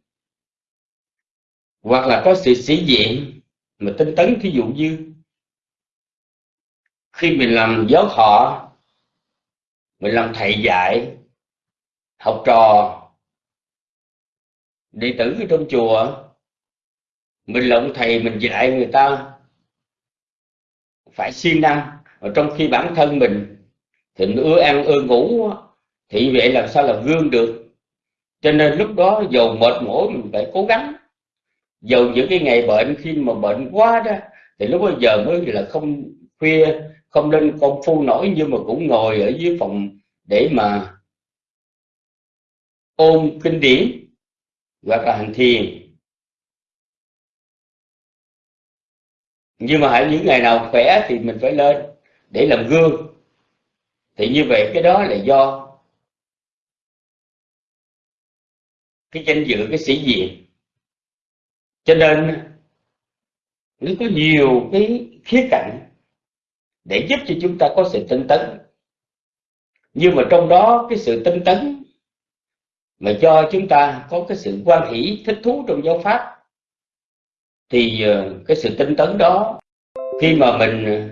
hoặc là có sự sĩ diện mà tinh tấn, thí dụ như khi mình làm giáo thọ mình làm thầy dạy, học trò, đệ tử ở trong chùa, mình là ông thầy, mình dạy người ta, phải siêng năng. Mà trong khi bản thân mình thì mình ưa ăn, ưa ngủ, thì vậy làm sao là gương được? Cho nên lúc đó dầu mệt mỏi, mình phải cố gắng dầu những cái ngày bệnh, khi mà bệnh quá đó, thì lúc bây giờ mới là không khuya, không nên công phu nổi, nhưng mà cũng ngồi ở dưới phòng để mà ôn kinh điển hoặc là hành thiền. Nhưng mà hãy những ngày nào khỏe thì mình phải lên để làm gương. Thì như vậy cái đó là do cái danh dự, cái sĩ diện cho nên, nó có nhiều cái khía cạnh để giúp cho chúng ta có sự tinh tấn. Nhưng mà trong đó cái sự tinh tấn mà do chúng ta có cái sự quan hỷ, thích thú trong giáo pháp, thì ờ, cái sự tinh tấn đó, khi mà mình ờ,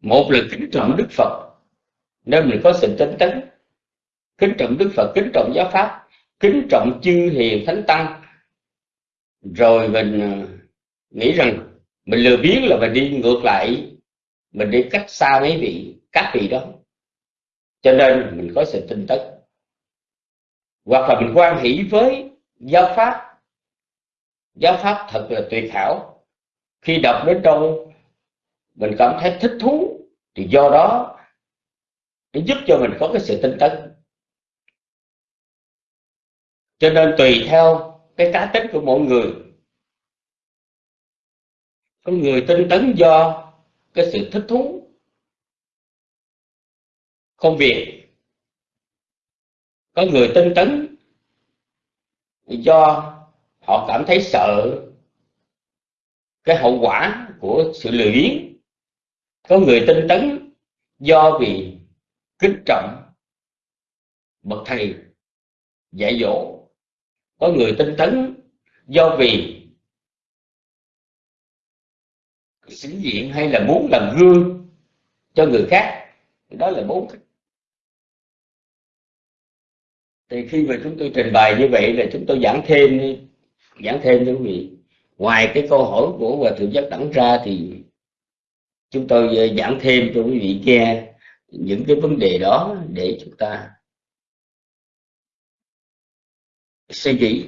một là kính trọng đức phật nên mình có sự tinh tấn, kính trọng đức phật, kính trọng giáo pháp, kính trọng chư hiền thánh tăng rồi mình ờ, nghĩ rằng mình lừa biến là mình đi ngược lại mình đi cách xa mấy vị các vị đó. Cho nên mình có sự tin tức. Hoặc là mình quan hỷ với giáo pháp. Giáo pháp thật là tuyệt hảo. Khi đọc đến đâu mình cảm thấy thích thú thì do đó nó giúp cho mình có cái sự tin tức, cho nên tùy theo cái cá tính của mọi người. Có người tinh tấn do cái sự thích thú. Công việc. Có người tinh tấn do họ cảm thấy sợ cái hậu quả của sự lười biếng. Có người tinh tấn do vì kính trọng bậc thầy dạy dỗ có người tinh tấn do vì sĩ diện hay là muốn làm gương cho người khác đó là bốn cách. Thì khi mà chúng tôi trình bày như vậy là chúng tôi giảng thêm giảng thêm cho quý vị. Ngoài cái câu hỏi của hòa thượng giác đẳng ra thì chúng tôi ờ, giảng thêm cho quý vị nghe những cái vấn đề đó để chúng ta suy nghĩ.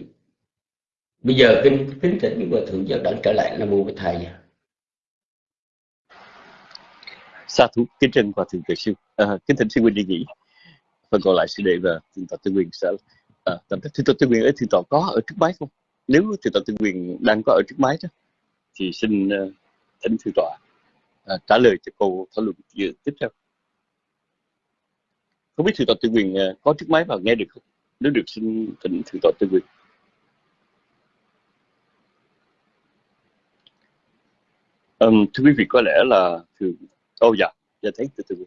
Bây giờ kinh kính thỉnh hòa thượng giáo đẳng trở lại nam mô với thầy. Sa thú kính trân hòa thượng tự sư. À, kính thỉnh sư huynh đi nghỉ phần còn lại sư đệ và thượng tọa tư quyền sẽ à, tạm thượng tọa tư quyền ở thượng tọa có ở trước máy không? Nếu thượng tọa tư quyền đang có ở trước máy đó thì xin uh, thỉnh thượng tọa à, trả lời cho câu thảo luận tiếp theo. Không biết thượng tọa tư quyền uh, à, có trước máy và nghe được không? Nếu được xin tỉnh thượng tọa tư quyền um, thưa quý vị có lẽ là thường ô oh, dạ dạ thấy từ từ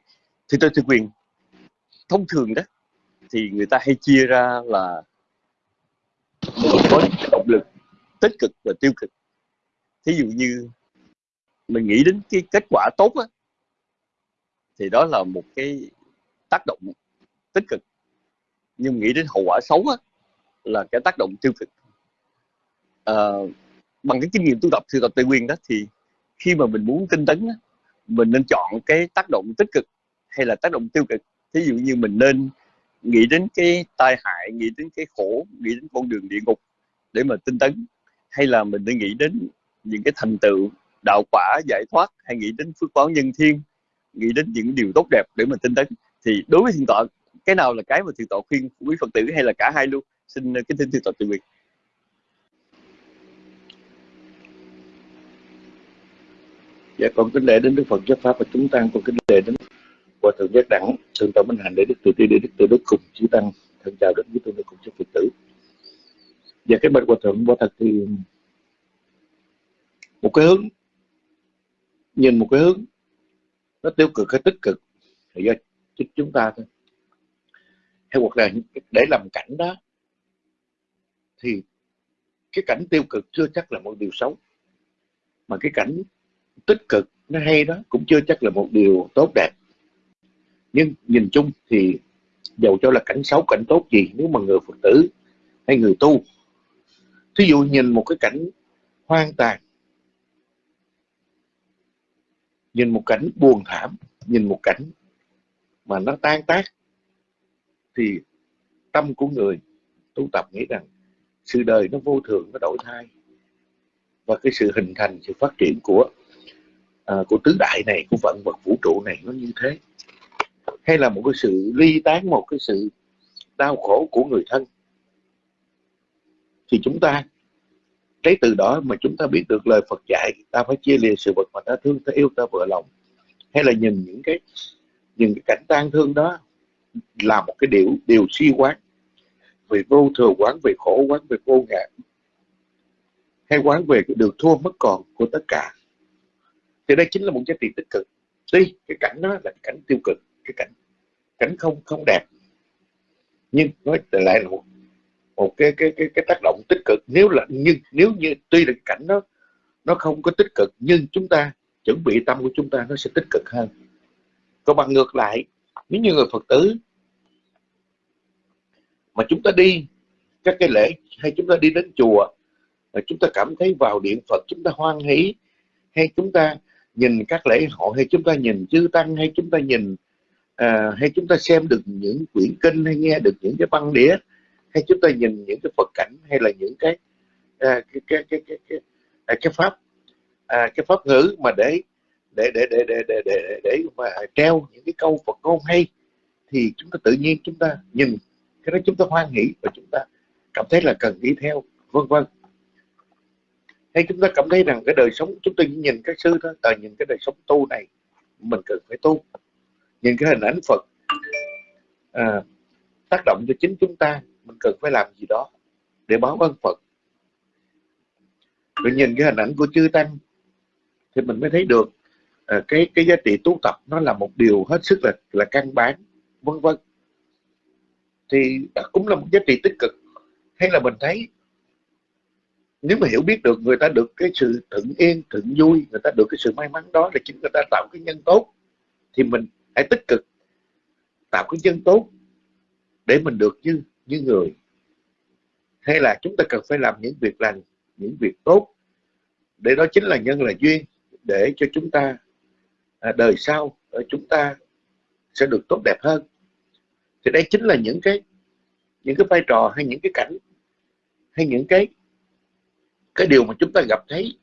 thì tôi tư quyền thông thường đó thì người ta hay chia ra là mình có động lực tích cực và tiêu cực. Thí dụ như mình nghĩ đến cái kết quả tốt á, thì đó là một cái tác động tích cực nhưng nghĩ đến hậu quả xấu á, là cái tác động tiêu cực. À, bằng cái kinh nghiệm tu tập thư tập tây nguyên đó thì khi mà mình muốn tinh tấn á, mình nên chọn cái tác động tích cực hay là tác động tiêu cực. Thí dụ như mình nên nghĩ đến cái tai hại nghĩ đến cái khổ nghĩ đến con đường địa ngục để mà tinh tấn hay là mình nên nghĩ đến những cái thành tựu đạo quả giải thoát hay nghĩ đến phước báo nhân thiên nghĩ đến những điều tốt đẹp để mà tinh tấn. Thì đối với thiền tọa cái nào là cái mà thiền tọa khuyên quý phật tử hay là cả hai luôn? Xin uh, kính thỉnh thiền tọa từ biệt. dạ con kính lễ đến đức phật giáo pháp và chúng tăng. Con kính lễ đến hòa thượng giác đẳng thượng tọa minh hạnh để đức từ ti để đức từ đức cùng chư tăng. Thân chào đến với tôi cùng chư phật tử. Và dạ, cái bệnh hòa thượng quả thật thì một cái hướng nhìn một cái hướng nó tiêu cực hay tích cực thì do chính chúng ta thôi hay hoặc là để làm cảnh đó, thì cái cảnh tiêu cực chưa chắc là một điều xấu. Mà cái cảnh tích cực, nó hay đó, cũng chưa chắc là một điều tốt đẹp. Nhưng nhìn chung thì dầu cho là cảnh xấu, cảnh tốt gì, nếu mà người phật tử hay người tu, thí dụ nhìn một cái cảnh hoang tàn, nhìn một cảnh buồn thảm, nhìn một cảnh mà nó tan tác thì tâm của người tu tập nghĩ rằng sự đời nó vô thường nó đổi thay. Và cái sự hình thành sự phát triển của à, của tứ đại này của vận vật vũ trụ này nó như thế. Hay là một cái sự ly tán một cái sự đau khổ của người thân. Thì chúng ta lấy từ đó mà chúng ta biết được lời Phật dạy ta phải chia lìa sự vật mà ta thương ta yêu ta vừa lòng. Hay là nhìn những cái những cái cảnh tang thương đó là một cái điều điều suy quán về vô thường, quán về khổ, quán về vô ngã, hay quán về cái được thua mất còn của tất cả. Thì đây chính là một giá trị tích cực. Tuy cái cảnh đó là cảnh tiêu cực, cái cảnh cảnh không không đẹp, nhưng nói lại là một một cái cái cái cái tác động tích cực. Nếu là, nhưng, nếu như tuy là cảnh nó nó không có tích cực, nhưng chúng ta, chuẩn bị tâm của chúng ta nó sẽ tích cực hơn. Còn bằng ngược lại nếu như người phật tử mà chúng ta đi các cái lễ hay chúng ta đi đến chùa mà chúng ta cảm thấy vào điện phật chúng ta hoan hỷ hay chúng ta nhìn các lễ hội hay chúng ta nhìn chư tăng hay chúng ta nhìn à, hay chúng ta xem được những quyển kinh hay nghe được những cái băng đĩa hay chúng ta nhìn những cái phật cảnh hay là những cái à, cái, cái, cái, cái, cái, cái, cái pháp à, cái pháp ngữ mà để để để để để để để, để mà treo những cái câu Phật ngôn hay thì chúng ta tự nhiên chúng ta nhìn cái đó chúng ta hoan hỷ và chúng ta cảm thấy là cần đi theo vân vân. Hay chúng ta cảm thấy rằng cái đời sống chúng ta nhìn các sư đó à, nhìn cái đời sống tu này mình cần phải tu. Nhìn cái hình ảnh Phật à, tác động cho chính chúng ta mình cần phải làm gì đó để báo ơn Phật. Rồi nhìn cái hình ảnh của chư tăng thì mình mới thấy được Ờ, cái cái giá trị tu tập nó là một điều hết sức là là căn bản, vân vân. Thì cũng là một giá trị tích cực. Hay là mình thấy nếu mà hiểu biết được người ta được cái sự thuận yên, thuận vui, người ta được cái sự may mắn đó là chính người ta tạo cái nhân tốt, thì mình hãy tích cực tạo cái nhân tốt để mình được như như người. Hay là chúng ta cần phải làm những việc lành, những việc tốt. Để đó chính là nhân là duyên để cho chúng ta À, đời sau ờ, chúng ta sẽ được tốt đẹp hơn. Thì đây chính là những cái những cái vai trò hay những cái cảnh hay những cái cái điều mà chúng ta gặp thấy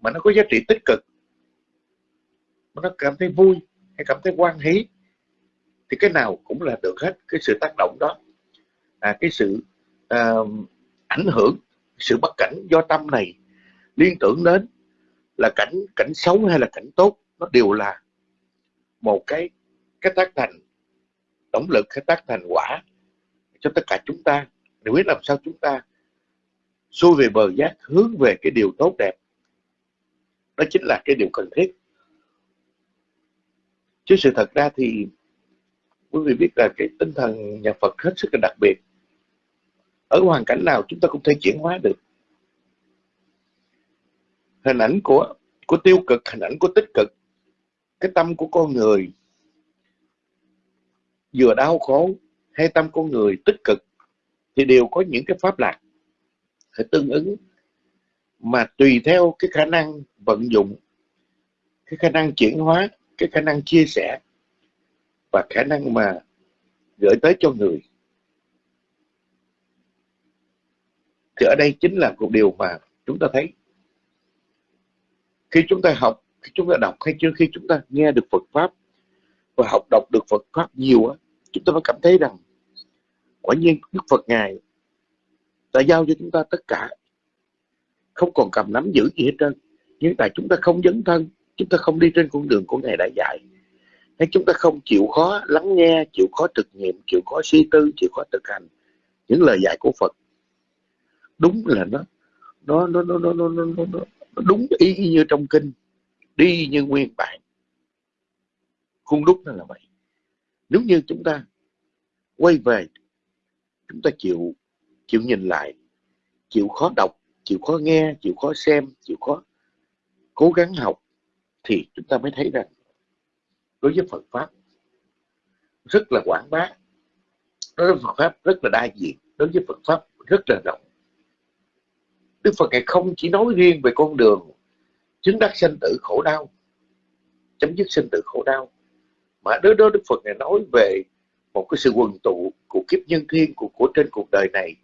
mà nó có giá trị tích cực mà nó cảm thấy vui hay cảm thấy quan hỷ thì cái nào cũng là được hết cái sự tác động đó. À, cái sự uh, ảnh hưởng sự bất cảnh do tâm này liên tưởng đến là cảnh cảnh xấu hay là cảnh tốt nó đều là một cái cái tác thành động lực, cái tác thành quả cho tất cả chúng ta. Để biết làm sao chúng ta xuôi về bờ giác, hướng về cái điều tốt đẹp, đó chính là cái điều cần thiết. Chứ sự thật ra thì quý vị biết là cái tinh thần nhà Phật hết sức là đặc biệt. Ở hoàn cảnh nào chúng ta cũng thể chuyển hóa được. Hình ảnh của của tiêu cực, hình ảnh của tích cực cái tâm của con người, vừa đau khổ hay tâm con người tích cực, thì đều có những cái pháp lạc phải tương ứng. Mà tùy theo cái khả năng vận dụng, cái khả năng chuyển hóa, cái khả năng chia sẻ và khả năng mà gửi tới cho người. Thì ở đây chính là một điều mà chúng ta thấy. Khi chúng ta học khi chúng ta đọc hay chưa? Khi chúng ta nghe được Phật pháp và học đọc được Phật pháp nhiều á chúng ta mới cảm thấy rằng quả nhiên Đức Phật ngài đã giao cho chúng ta tất cả. Không còn cầm nắm giữ gì hết trơn. Nhưng tại chúng ta không dấn thân chúng ta không đi trên con đường của ngài đã dạy. Hay chúng ta không chịu khó lắng nghe chịu khó thực nghiệm chịu khó suy tư chịu khó thực hành những lời dạy của Phật. Đúng là nó nó nó nó nó nó, nó, nó, nó đúng ý như trong kinh đi như nguyên bản. Khuôn đúc nó là vậy. Nếu như chúng ta quay về, chúng ta chịu chịu nhìn lại, chịu khó đọc, chịu khó nghe, chịu khó xem, chịu khó cố gắng học, thì chúng ta mới thấy rằng đối với Phật pháp rất là quảng bá, đối với Phật pháp rất là đa diện, đối với Phật pháp rất là rộng. Đức Phật ngài không chỉ nói riêng về con đường chứng đắc sinh tử khổ đau. Chấm dứt sinh tử khổ đau. Mà đối đó Đức Phật này nói về một cái sự quần tụ của kiếp nhân thiên của, của trên cuộc đời này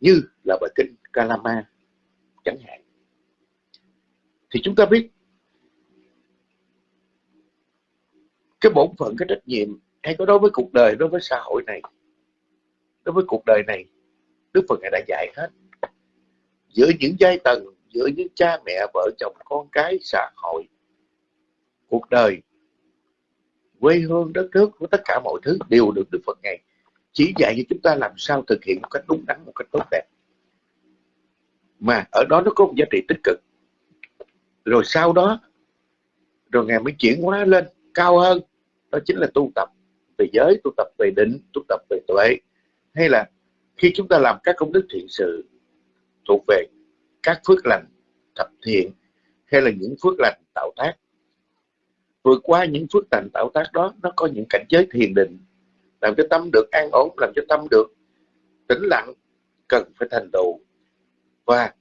như là bài kinh Kalama chẳng hạn. Thì chúng ta biết cái bổn phận cái trách nhiệm hay có đối với cuộc đời đối với xã hội này đối với cuộc đời này Đức Phật ngài đã dạy hết. Giữa những giai tầng giữa những cha mẹ, vợ chồng, con cái, xã hội, cuộc đời, quê hương, đất nước, của tất cả mọi thứ đều được Đức Phật ngài chỉ dạy cho chúng ta làm sao thực hiện một cách đúng đắn, một cách tốt đẹp. Mà ở đó nó có một giá trị tích cực. Rồi sau đó, rồi ngài mới chuyển hóa lên cao hơn. Đó chính là tu tập về giới, tu tập về định, tu tập về tuệ. Hay là khi chúng ta làm các công đức thiện sự thuộc về các phước lành thập thiện hay là những phước lành tạo tác. Vượt qua những phước lành tạo tác đó, nó có những cảnh giới thiền định, làm cho tâm được an ổn, làm cho tâm được tĩnh lặng, cần phải thành tựu. Và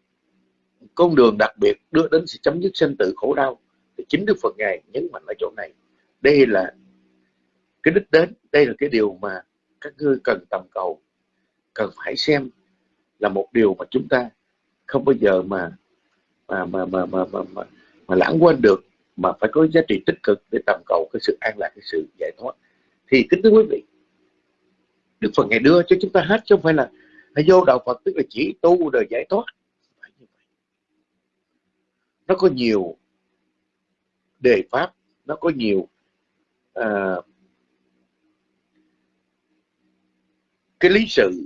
con đường đặc biệt đưa đến sự chấm dứt sinh tử khổ đau thì chính Đức Phật ngài nhấn mạnh ở chỗ này. Đây là cái đích đến, đây là cái điều mà các ngươi cần tầm cầu, cần phải xem là một điều mà chúng ta không bao giờ mà mà mà mà mà mà, mà, mà lãng quên được mà phải có giá trị tích cực để tầm cầu cái sự an lạc cái sự giải thoát. Thì kính thưa quý vị Đức Phật ngày đưa cho chúng ta hết chứ không phải là vô đạo Phật tức là chỉ tu đời giải thoát. Nó có nhiều đề pháp nó có nhiều uh, cái lý sự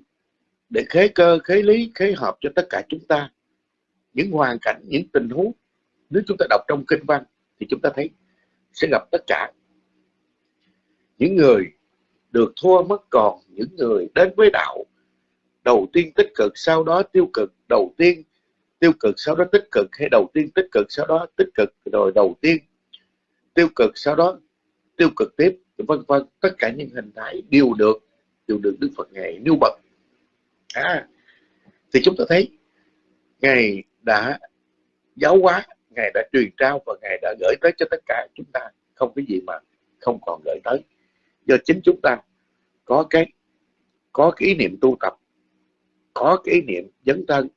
để khế cơ, khế lý, khế hợp cho tất cả chúng ta. Những hoàn cảnh, những tình huống, nếu chúng ta đọc trong kinh văn thì chúng ta thấy sẽ gặp tất cả. Những người được thua mất còn, những người đến với đạo, đầu tiên tích cực, sau đó tiêu cực, đầu tiên tiêu cực, sau đó tích cực, hay đầu tiên tích cực, sau đó tích cực, rồi đầu tiên tiêu cực, sau đó tiêu cực tiếp, vân vân. Tất cả những hình thái đều được đều được Đức Phật ngài nêu bật à, thì chúng ta thấy ngài đã giáo hóa ngài đã truyền trao và ngài đã gửi tới cho tất cả chúng ta. Không cái gì mà không còn gửi tới. Do chính chúng ta có cái có cái ý niệm tu tập có cái ý niệm dấn thân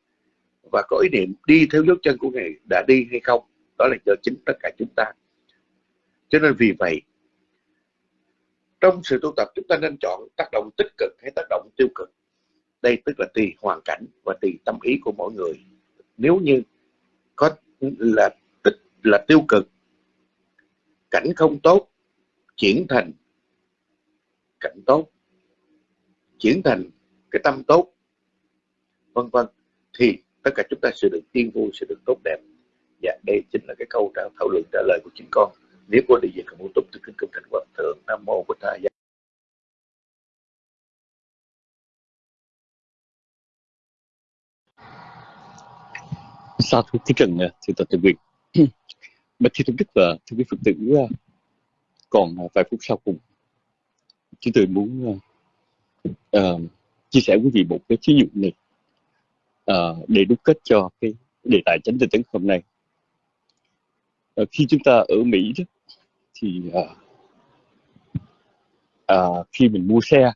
và có ý niệm đi theo dấu chân của ngài đã đi hay không đó là do chính tất cả chúng ta. Cho nên vì vậy trong sự tu tập chúng ta nên chọn tác động tích cực hay tác động tiêu cực đây tức là tùy hoàn cảnh và tùy tâm ý của mỗi người. Nếu như có là tích, là tiêu cực, cảnh không tốt, chuyển thành cảnh tốt, chuyển thành cái tâm tốt, vân vân, thì tất cả chúng ta sẽ được tiên vui, sẽ được tốt đẹp. Và đây chính là cái câu trả, thảo luận trả lời của chính con. Nếu có điều gì cần bổ túc, thì kính cung thành hoàng thượng nam mô bổn thầy. Sa thú Thích Trần Thưa Tập Tự Quyền Bạch Thi Tôn Đức và Thưa quý Phật tử Còn vài phút sau cùng Chúng tôi muốn uh, chia sẻ với quý vị một cái ví dụ này uh, để đúc kết cho cái đề tài chánh tinh tấn hôm nay. Uh, khi chúng ta ở Mỹ đó, thì uh, uh, khi mình mua xe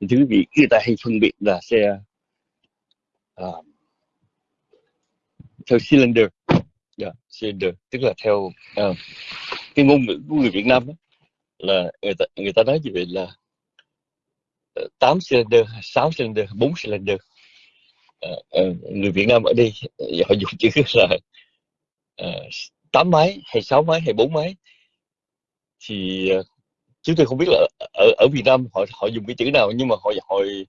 thì thưa quý vị người ta hay phân biệt là xe uh, theo cylinder. Yeah, cylinder. Tức là theo uh, cái ngôn ngữ của người Việt Nam đó, là người ta người ta nói như vậy là ờ, 8 cylinder, 6 cylinder, 4 cylinder. Uh, uh, người Việt Nam ở đây họ dùng chữ là uh, 8 máy hay 6 máy hay 4 máy. Thì uh, chúng tôi không biết là ở ở Việt Nam họ họ dùng cái chữ nào nhưng mà hồi hồi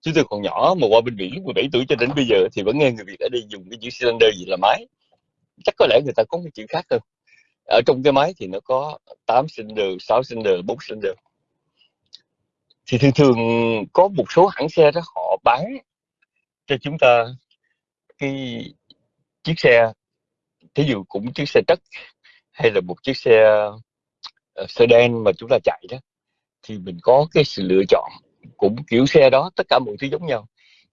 chúng tôi còn nhỏ mà qua bên Mỹ lúc 17 tuổi cho đến bây giờ thì vẫn nghe người Việt ở đây dùng cái chữ cylinder gì là máy. Chắc có lẽ người ta có cái chữ khác hơn ở trong cái máy thì nó có 8 cylinder 6 cylinder 4 cylinder. Thì thường thường có một số hãng xe đó họ bán cho chúng ta cái chiếc xe. Thí dụ cũng chiếc xe đất hay là một chiếc xe ờ, sedan mà chúng ta chạy đó, thì mình có cái sự lựa chọn cũng kiểu xe đó tất cả mọi thứ giống nhau.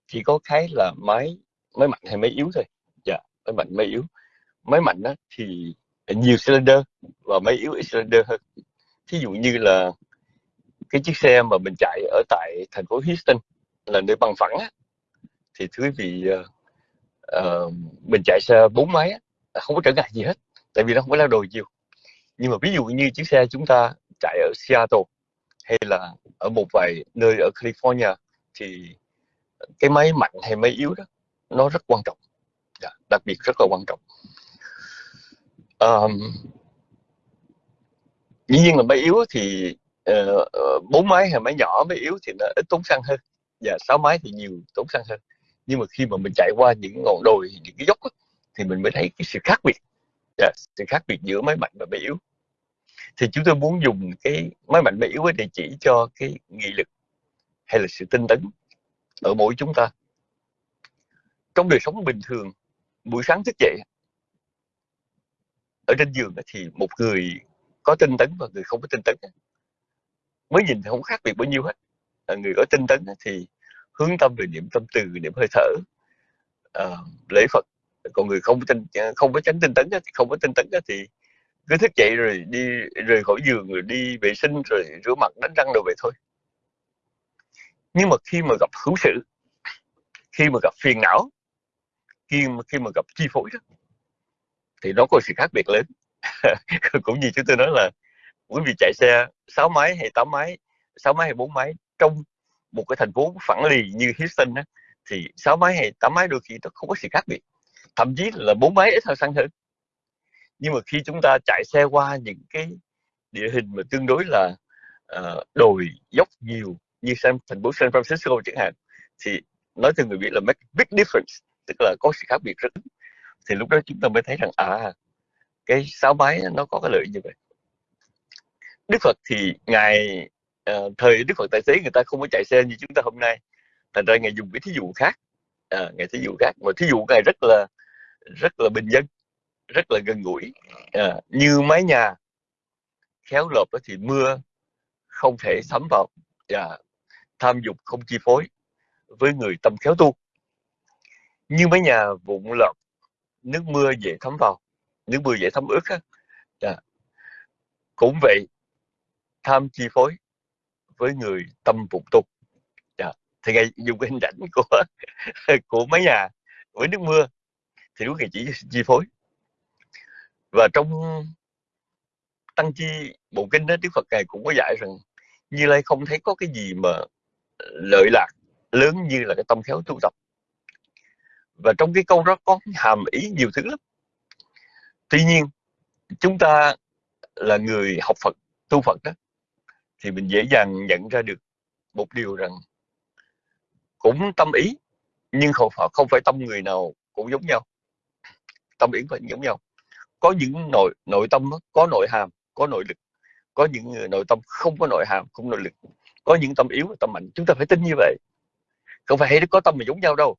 Chỉ có cái là máy máy mạnh hay máy yếu thôi. Dạ máy mạnh máy yếu. Máy mạnh đó thì nhiều cylinder và máy yếu ít cylinder hơn. Thí dụ như là cái chiếc xe mà mình chạy ở tại thành phố Houston là nơi bằng phẳng á, thì thưa quý vị uh, uh, mình chạy xe bốn máy á, không có trở ngại gì hết tại vì nó không có lao đồ nhiều. Nhưng mà ví dụ như chiếc xe chúng ta chạy ở Seattle hay là ở một vài nơi ở California thì cái máy mạnh hay máy yếu đó nó rất quan trọng. Dạ, đặc biệt rất là quan trọng. Um, dĩ nhiên là máy yếu thì bốn uh, bốn máy hay máy nhỏ máy yếu thì nó ít tốn xăng hơn. Và sáu máy thì nhiều tốn xăng hơn. Nhưng mà khi mà mình chạy qua những ngọn đồi những cái dốc đó, thì mình mới thấy cái sự khác biệt. Yeah, sự khác biệt giữa máy mạnh và máy yếu thì chúng tôi muốn dùng cái máy mạnh máy yếu để chỉ cho cái nghị lực hay là sự tinh tấn ở mỗi chúng ta. Trong đời sống bình thường buổi sáng thức dậy ở trên giường thì một người có tinh tấn và người không có tinh tấn. Mới nhìn thì không khác biệt bao nhiêu hết. À, người có tinh tấn thì hướng tâm về niệm tâm từ niệm hơi thở. À, lễ phật còn người không tinh không có tránh tinh tấn thì không có tinh tấn thì cứ thức dậy rồi đi rời khỏi giường rồi đi vệ sinh rồi rửa mặt đánh răng đồ vậy thôi. Nhưng mà khi mà gặp hữu sự khi mà gặp phiền não khi mà khi mà gặp chi phối đó thì nó có sự khác biệt lớn. Cũng như chúng tôi nói là quý vị chạy xe 6 máy hay 8 máy 6 máy hay 4 máy trong một cái thành phố phẳng lì như Houston đó, thì 6 máy hay 8 máy đôi khi nó không có sự khác biệt. Thậm chí là 4 máy ít hơn xăng hơn nhưng mà khi chúng ta chạy xe qua những cái địa hình mà tương đối là uh, đồi dốc nhiều như San, thành phố San Francisco chẳng hạn thì nói cho người Việt là make big difference tức là có sự khác biệt rất thì lúc đó chúng ta mới thấy rằng à cái sáu máy nó có cái lợi như vậy. Đức Phật thì ngài uh, thời Đức Phật tài xế người ta không có chạy xe như chúng ta hôm nay. Thành ra ngài dùng cái thí dụ khác à, ngài thí dụ khác. Mà thí dụ ngài rất là rất là bình dân rất là gần gũi. À, như mái nhà khéo lợp thì mưa không thể thấm vào và tham dục không chi phối với người tâm khéo tu. Như mái nhà vụn lợp nước mưa dễ thấm vào nước mưa dễ thấm ướt á. À, cũng vậy tham chi phối với người tâm vụn tu. À, thì ngài dùng cái hình ảnh của của mái nhà với nước mưa thì đúng này chỉ chi phối và trong tăng chi, bộ kinh đó đức phật ngài cũng có dạy rằng như lai không thấy có cái gì mà lợi lạc lớn như là cái tâm khéo tu tập. Và trong cái câu đó có hàm ý nhiều thứ lắm. Tuy nhiên, chúng ta là người học phật, tu phật đó, thì mình dễ dàng nhận ra được một điều rằng cũng tâm ý, nhưng không phải không phải tâm người nào cũng giống nhau. Tâm ý phải giống nhau có những nội nội tâm có nội hàm, có nội lực, có những nội tâm không có nội hàm, không nội lực, có những tâm yếu, tâm mạnh. Chúng ta phải tin như vậy. Không phải hay có tâm mà giống nhau đâu.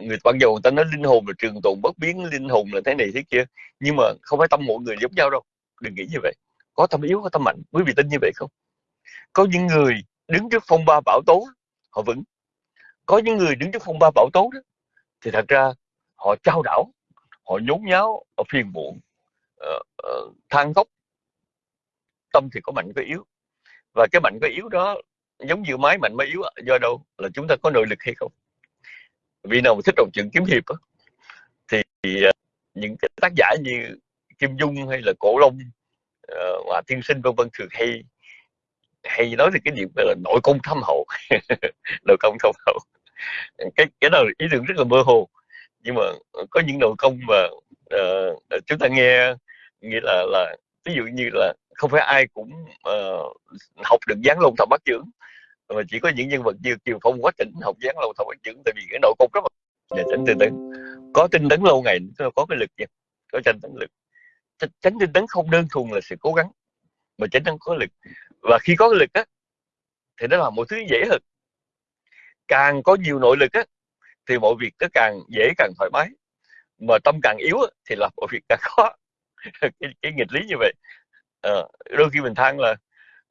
Người ban đầu người ta nói linh hồn là trường tồn bất biến, linh hồn là thế này thế kia. Nhưng mà không phải tâm mọi người giống nhau đâu. Đừng nghĩ như vậy. Có tâm yếu, có tâm mạnh. Quý vị tin như vậy không? Có những người đứng trước phong ba bão tố, họ vững. Có những người đứng trước phong ba bão tố đó, thì thật ra họ trao đảo họ nhốn nháo họ phiền muộn. Uh, uh, than khóc. Tâm thì có mạnh có yếu. Và cái mạnh có yếu đó giống như máy mạnh máy yếu do đâu? Là chúng ta có nội lực hay không? Vì nào mà thích đọc truyện kiếm hiệp đó, thì uh, những cái tác giả như kim dung hay là cổ long uh, hòa tiên sinh vân vân thường hay hay nói về cái điểm là nội công thâm hậu. Nội công thâm hậu. Cái cái đó là ý tưởng rất là mơ hồ nhưng mà có những nội công mà uh, chúng ta nghe nghĩa là là ví dụ như là không phải ai cũng uh, học được gián lông thập bát trưởng mà chỉ có những nhân vật như kiều phong quá tỉnh học gián lông thập bát trưởng tại vì cái nội công rất là để tránh tinh tấn có tinh tấn lâu ngày có cái lực nha có tranh tấn lực. Tránh tinh tấn không đơn thuần là sự cố gắng mà tránh tấn có lực. Và khi có lực á thì nó là một thứ dễ hơn. Càng có nhiều nội lực á thì mọi việc nó càng dễ càng thoải mái. Mà tâm càng yếu thì làm mọi việc càng khó. Cái, cái nghịch lý như vậy. À, đôi khi mình than là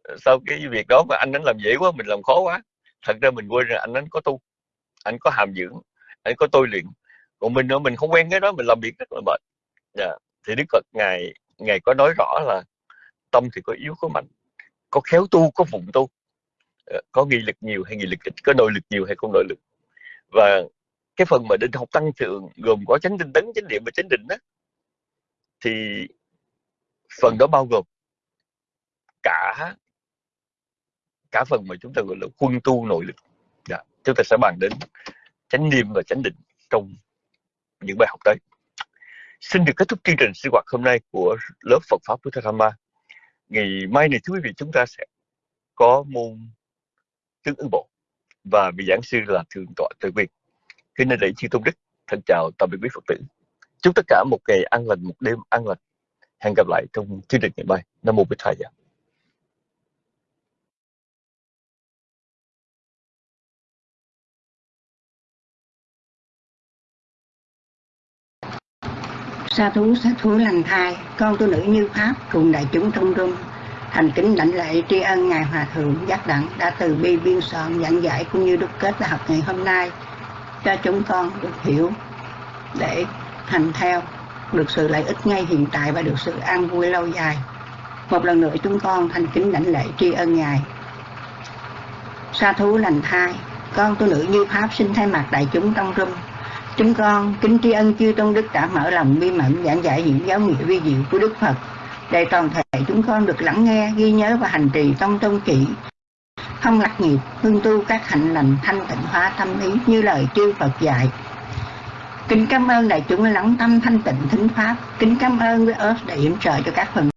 ờ, sau cái việc đó mà anh ấy làm dễ quá mình làm khó quá. Thật ra mình quên rằng anh ấy có tu anh có hàm dưỡng anh có tôi luyện. Còn mình nữa mình không quen cái đó mình làm việc rất là mệt. Yeah. Thì đức phật ngài ngài có nói rõ là tâm thì có yếu có mạnh có khéo tu có phụng tu. Ờ, có nghị lực nhiều hay nghị lực ít có nội lực nhiều hay không nội lực. Và cái phần mà định học tăng thượng gồm có chánh tinh tấn, chánh niệm và chánh định đó thì phần đó bao gồm cả cả phần mà chúng ta gọi là quân tu nội lực. Dạ. chúng ta sẽ bàn đến chánh niệm và chánh định trong những bài học tới. Xin được kết thúc chương trình sinh hoạt hôm nay của lớp Phật pháp của Dhamma ngày mai này, thưa quý vị, chúng ta sẽ có môn tương ứng bộ và vị giảng sư là thượng tọa tự quyền kính nên lễ chư tôn đức, thân chào tạm biệt quý phật tử. Chúc tất cả một ngày an lành, một đêm an lành. Hẹn gặp lại trong chương trình ngày mai. Nam mô bích thầy sa thú sa thú lành thai, con tu nữ như pháp, cùng đại chúng trong rung. Thành kính lãnh lễ tri ân ngài hòa thượng giác đẳng đã từ bi biên soạn giảng giải cũng như đúc kết bài học ngày hôm nay cho chúng con được hiểu để hành theo được sự lợi ích ngay hiện tại và được sự an vui lâu dài. Một lần nữa chúng con thành kính lãnh lễ tri ân ngài. Sa thú lành thai, con tu nữ như pháp xin thay mặt đại chúng trong rung. Chúng con kính tri ân chư tôn đức đã mở lòng bi mẫn giảng giải những giáo nghĩa vi diệu của đức phật, để toàn thể chúng con được lắng nghe, ghi nhớ và hành trì trong tôn kỹ không lạc nhịp hương tu các hạnh lành, thanh tịnh hóa tâm ý, như lời chư Phật dạy. Kính cảm ơn đại chúng lắng tâm thanh tịnh thính pháp. Kính cảm ơn với ớt đã yểm trợ cho các phần